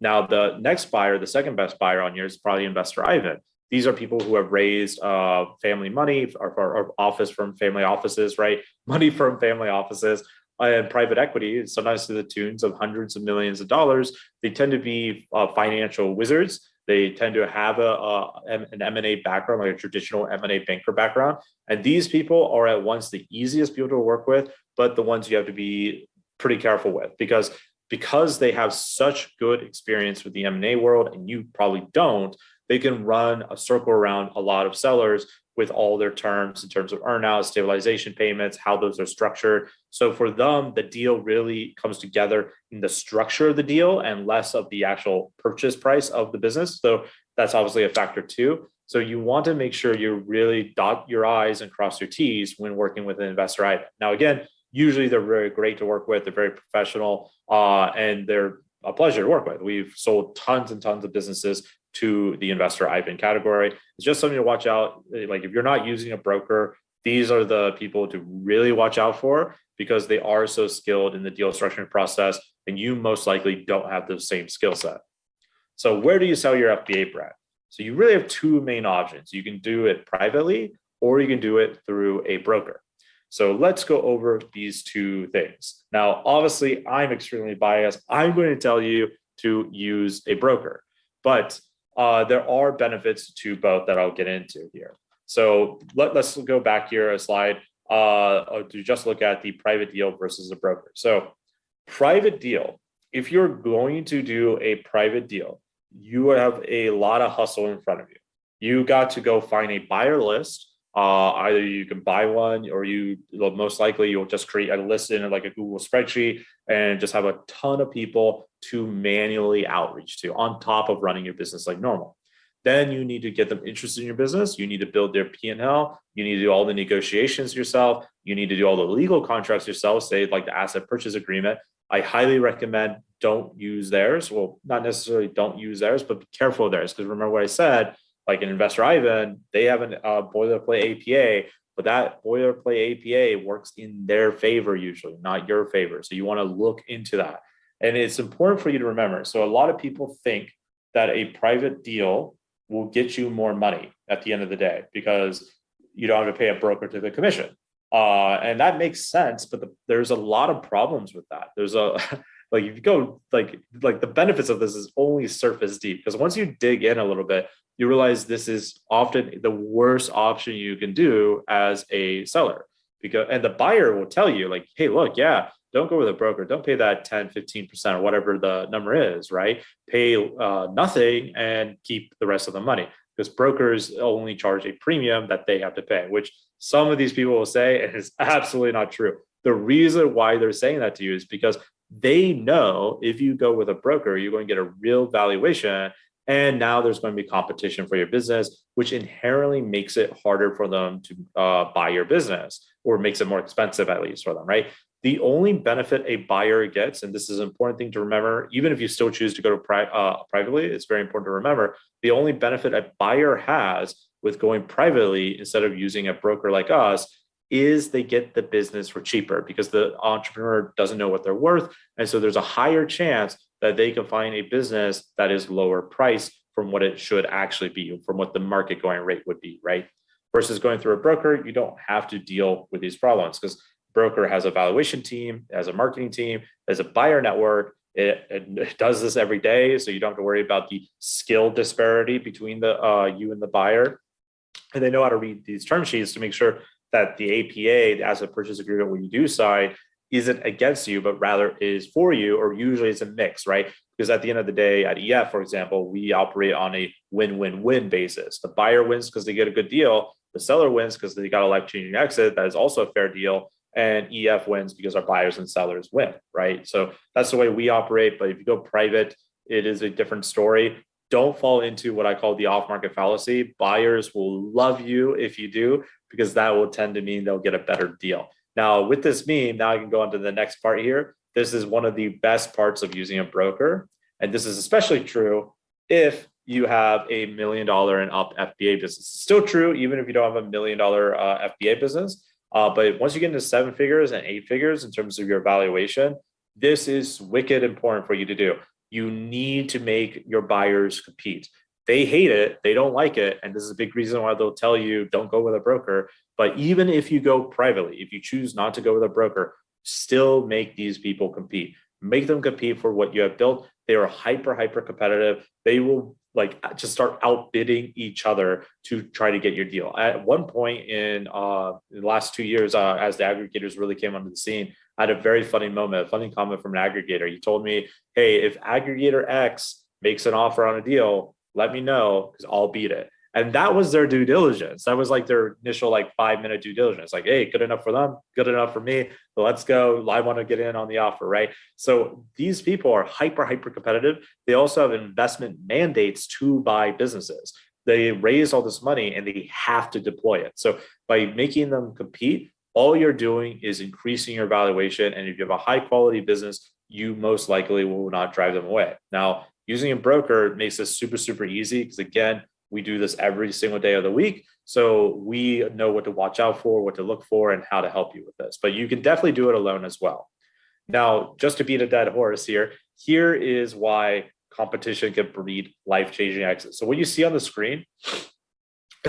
Speaker 5: Now, the next buyer, the second best buyer on here is probably Investor Ivan. These are people who have raised uh, family money or, or, or office from family offices, right? Money from family offices and private equity, sometimes to the tunes of hundreds of millions of dollars, they tend to be uh, financial wizards. They tend to have a, a an M&A background, like a traditional M&A banker background. And these people are at once the easiest people to work with, but the ones you have to be pretty careful with because because they have such good experience with the M&A world and you probably don't, they can run a circle around a lot of sellers with all their terms in terms of earnouts, stabilization payments, how those are structured. So for them, the deal really comes together in the structure of the deal and less of the actual purchase price of the business. So that's obviously a factor too. So you want to make sure you really dot your I's and cross your T's when working with an investor Ivan. Now, again, usually they're very great to work with. They're very professional uh, and they're a pleasure to work with. We've sold tons and tons of businesses to the investor Ivan category. It's just something to watch out. Like if you're not using a broker, these are the people to really watch out for because they are so skilled in the deal structuring process and you most likely don't have the same skill set. So where do you sell your FBA brand? So you really have two main options. You can do it privately or you can do it through a broker. So let's go over these two things. Now, obviously I'm extremely biased. I'm going to tell you to use a broker, but uh, there are benefits to both that I'll get into here. So let, us go back here a slide uh, to just look at the private deal versus a broker. So private deal, if you're going to do a private deal, you have a lot of hustle in front of you. You got to go find a buyer list Uh, either you can buy one or you most likely you'll just create a list in like a Google spreadsheet and just have a ton of people to manually outreach to on top of running your business like normal. Then you need to get them interested in your business. You need to build their P&L. You need to do all the negotiations yourself. You need to do all the legal contracts yourself, say like the asset purchase agreement. I highly recommend don't use theirs. Well, not necessarily don't use theirs, but be careful of theirs. Because remember what I said, like an investor Ivan, they have a uh, boilerplate APA, but that boilerplate APA works in their favor usually, not your favor. So you want to look into that. And it's important for you to remember. So a lot of people think that a private deal will get you more money at the end of the day because you don't have to pay a broker to the commission. Uh, and that makes sense, but the, there's a lot of problems with that. There's a like if you go like like the benefits of this is only surface deep because once you dig in a little bit, you realize this is often the worst option you can do as a seller because and the buyer will tell you like, hey, look, yeah, don't go with a broker. Don't pay that 10, 15% or whatever the number is, right? Pay uh, nothing and keep the rest of the money because brokers only charge a premium that they have to pay, which some of these people will say and it's absolutely not true. The reason why they're saying that to you is because they know if you go with a broker, you're going to get a real valuation. And now there's going to be competition for your business, which inherently makes it harder for them to uh, buy your business or makes it more expensive, at least for them, right? The only benefit a buyer gets, and this is an important thing to remember, even if you still choose to go to pri uh, privately, it's very important to remember the only benefit a buyer has with going privately instead of using a broker like us is they get the business for cheaper because the entrepreneur doesn't know what they're worth. And so there's a higher chance that they can find a business that is lower price from what it should actually be, from what the market going rate would be, right? Versus going through a broker, you don't have to deal with these problems because broker has a valuation team, has a marketing team, has a buyer network. It, it, does this every day, so you don't have to worry about the skill disparity between the uh, you and the buyer. And they know how to read these term sheets to make sure that the APA, the asset purchase agreement, when you do sign, isn't against you, but rather is for you, or usually it's a mix, right? Because at the end of the day, at EF, for example, we operate on a win-win-win basis. The buyer wins because they get a good deal. The seller wins because they got a life-changing exit. That is also a fair deal and EF wins because our buyers and sellers win, right? So that's the way we operate. But if you go private, it is a different story. Don't fall into what I call the off market fallacy. Buyers will love you if you do, because that will tend to mean they'll get a better deal. Now, with this meme, now I can go on to the next part here. This is one of the best parts of using a broker. And this is especially true if you have a million dollar and up FBA business. It's still true, even if you don't have a million dollar uh, FBA business uh, but once you get into seven figures and eight figures in terms of your valuation, this is wicked important for you to do. You need to make your buyers compete. They hate it, they don't like it. And this is a big reason why they'll tell you don't go with a broker. But even if you go privately, if you choose not to go with a broker, still make these people compete. Make them compete for what you have built. They are hyper, hyper competitive. They will like uh, just start outbidding each other to try to get your deal. At one point in uh, the last two years, uh, as the aggregators really came onto the scene, I had a very funny moment, a funny comment from an aggregator. He told me, "Hey, if aggregator X makes an offer on a deal, let me know because I'll beat it." and that was their due diligence. That was like their initial like five minute due diligence. Like hey good enough for them good enough for me But let's go. I want to get in on the offer right? So these people are hyper hyper competitive. They also have investment mandates to buy businesses. They raise all this money and they have to deploy it. So by making them compete all you're doing is increasing your valuation. And if you have a high quality business you most likely will not drive them away. Now using a broker makes this super super easy because again we do this every single day of the week. So we know what to watch out for, what to look for, and how to help you with this. But you can definitely do it alone as well. Now, just to beat a dead horse here, here is why competition can breed life-changing exits. So what you see on the screen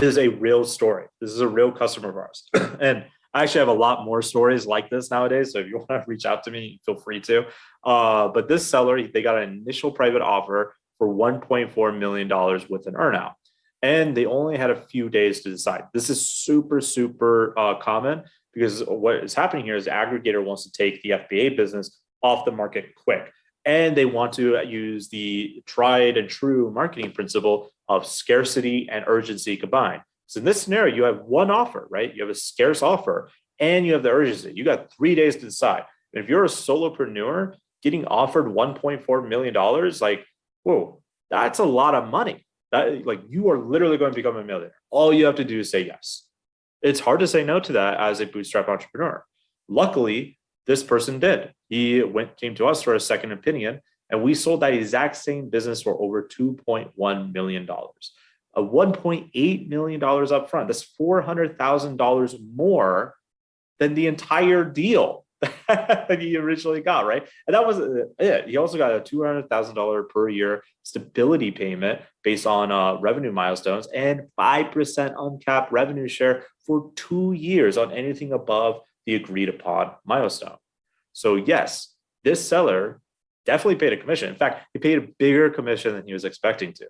Speaker 5: is a real story. This is a real customer of ours. and I actually have a lot more stories like this nowadays. So if you want to reach out to me, feel free to. Uh, but this seller, they got an initial private offer for $1.4 million with an earnout and they only had a few days to decide. This is super, super uh, common because what is happening here is aggregator wants to take the FBA business off the market quick. And they want to use the tried and true marketing principle of scarcity and urgency combined. So in this scenario, you have one offer, right? You have a scarce offer and you have the urgency. You got three days to decide. And if you're a solopreneur getting offered $1.4 million, like, whoa, that's a lot of money. That like you are literally going to become a millionaire. All you have to do is say yes. It's hard to say no to that as a bootstrap entrepreneur. Luckily, this person did. He went came to us for a second opinion, and we sold that exact same business for over $2.1 million. A $1.8 million upfront. That's $400,000 more than the entire deal that he originally got, right? And that was uh, it. He also got a $200,000 per year stability payment based on uh, revenue milestones and 5% uncapped revenue share for two years on anything above the agreed upon milestone. So yes, this seller definitely paid a commission. In fact, he paid a bigger commission than he was expecting to.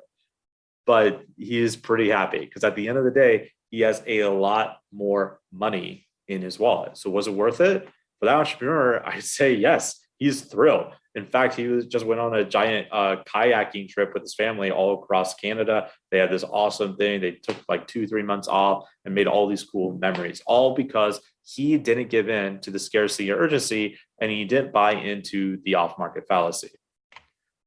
Speaker 5: But he is pretty happy because at the end of the day, he has a lot more money in his wallet. So was it worth it? For that entrepreneur, I'd say yes, he's thrilled. In fact, he was just went on a giant uh, kayaking trip with his family all across Canada. They had this awesome thing. They took like two, three months off and made all these cool memories, all because he didn't give in to the scarcity or urgency and he didn't buy into the off market fallacy.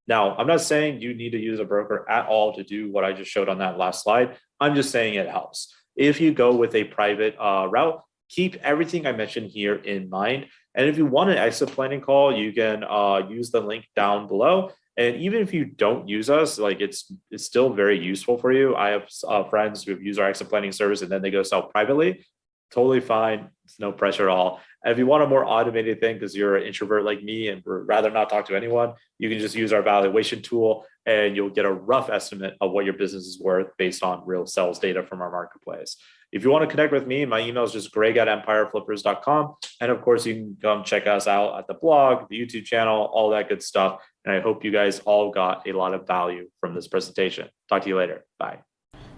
Speaker 5: Now, I'm not saying you need to use a broker at all to do what I just showed on that last slide. I'm just saying it helps. If you go with a private uh, route, keep everything I mentioned here in mind. And if you want an exit planning call, you can uh, use the link down below. And even if you don't use us, like it's it's still very useful for you. I have uh, friends who have used our exit planning service and then they go sell privately totally fine. It's no pressure at all. If you want a more automated thing because you're an introvert like me and would rather not talk to anyone, you can just use our valuation tool and you'll get a rough estimate of what your business is worth based on real sales data from our marketplace. If you want to connect with me, my email is just greg at empireflippers.com. And of course, you can come check us out at the blog, the YouTube channel, all that good stuff. And I hope you guys all got a lot of value from this presentation. Talk to you later. Bye.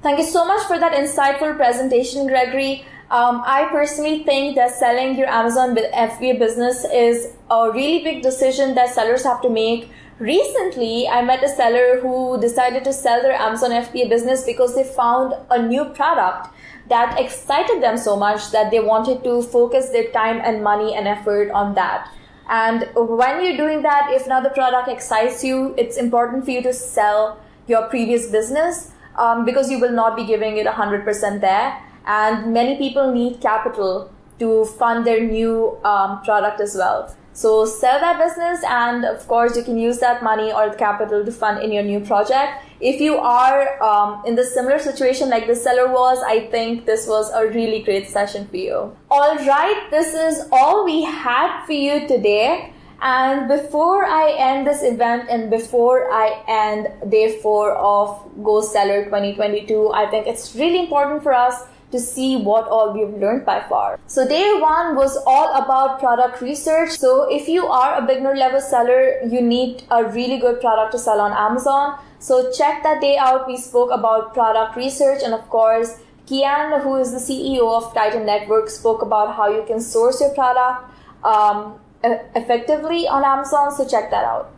Speaker 1: Thank you so much for that insightful presentation, Gregory. Um, I personally think that selling your Amazon FBA business is a really big decision that sellers have to make. Recently, I met a seller who decided to sell their Amazon FBA business because they found a new product that excited them so much that they wanted to focus their time and money and effort on that. And when you're doing that, if another product excites you, it's important for you to sell your previous business um, because you will not be giving it 100% there. And many people need capital to fund their new um, product as well. So sell that business, and of course, you can use that money or the capital to fund in your new project. If you are um, in the similar situation like the seller was, I think this was a really great session for you. All right, this is all we had for you today. And before I end this event and before I end day four of Go Seller 2022, I think it's really important for us to see what all we've learned by far. So day one was all about product research. So if you are a beginner level seller, you need a really good product to sell on Amazon. So check that day out. We spoke about product research and of course, Kian, who is the CEO of Titan Network, spoke about how you can source your product. Um, effectively on Amazon, so check that out.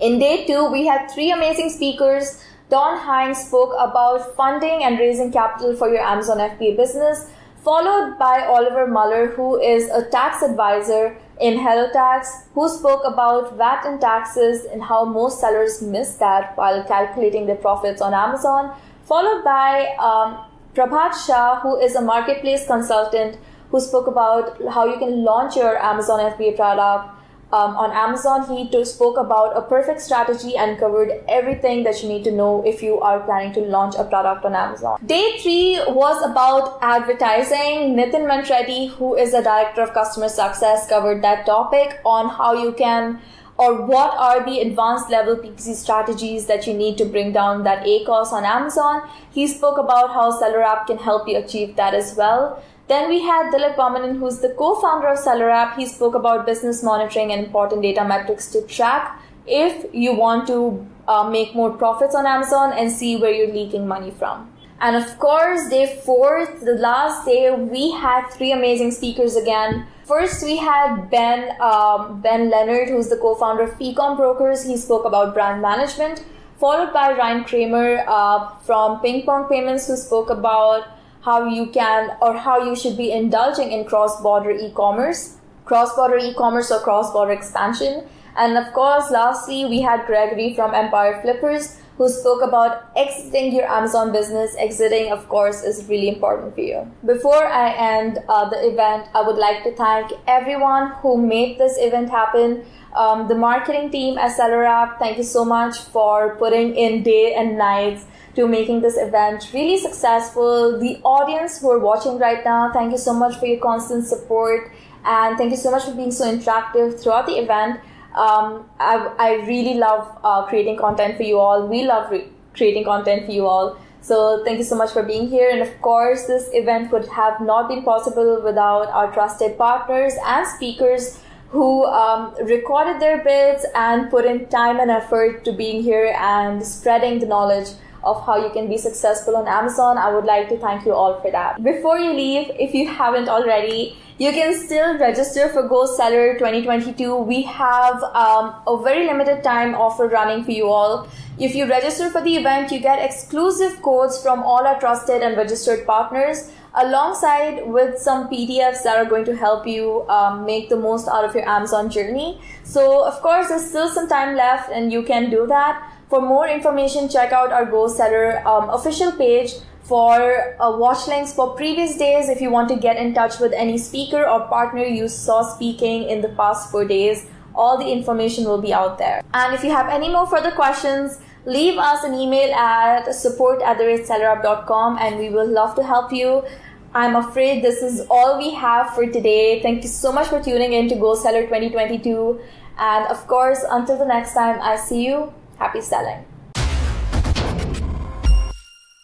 Speaker 1: In day two, we had three amazing speakers. Don Hines spoke about funding and raising capital for your Amazon FBA business, followed by Oliver Muller, who is a tax advisor in HelloTax, who spoke about VAT and taxes and how most sellers miss that while calculating their profits on Amazon, followed by um, Prabhat Shah, who is a marketplace consultant who spoke about how you can launch your Amazon FBA product. Um, on Amazon, he too spoke about a perfect strategy and covered everything that you need to know if you are planning to launch a product on Amazon. Day three was about advertising. Nitin Mantreddy, who is the director of customer success, covered that topic on how you can or what are the advanced level PPC strategies that you need to bring down that ACOS on Amazon. He spoke about how SellerApp can help you achieve that as well. Then we had Dilip Vamanan, who's the co-founder of SellerApp. He spoke about business monitoring and important data metrics to track if you want to uh, make more profits on Amazon and see where you're leaking money from. And of course, day fourth, the last day, we had three amazing speakers again. First, we had Ben um, Ben Leonard, who's the co-founder of Ecom Brokers. He spoke about brand management followed by Ryan Kramer uh, from Ping Pong Payments, who spoke about how you can or how you should be indulging in cross-border e-commerce, cross-border e-commerce or cross-border expansion. And of course, lastly, we had Gregory from Empire Flippers, who spoke about exiting your Amazon business. Exiting, of course, is really important for you. Before I end uh, the event, I would like to thank everyone who made this event happen. Um, the marketing team at SellerApp, thank you so much for putting in day and nights to making this event really successful. The audience who are watching right now, thank you so much for your constant support and thank you so much for being so interactive throughout the event. Um, I, I really love uh, creating content for you all. We love re- creating content for you all. So thank you so much for being here. And of course, this event would have not been possible without our trusted partners and speakers who um, recorded their bits and put in time and effort to being here and spreading the knowledge of how you can be successful on Amazon. I would like to thank you all for that. Before you leave, if you haven't already, you can still register for Go Seller 2022. We have um, a very limited time offer running for you all. If you register for the event, you get exclusive codes from all our trusted and registered partners alongside with some PDFs that are going to help you um, make the most out of your Amazon journey. So of course, there's still some time left and you can do that. For more information, check out our Go Seller um, official page for uh, watch links for previous days if you want to get in touch with any speaker or partner you saw speaking in the past four days. All the information will be out there. And if you have any more further questions leave us an email at support at and we will love to help you. I'm afraid this is all we have for today. Thank you so much for tuning in to go seller 2022 and of course until the next time i see you happy selling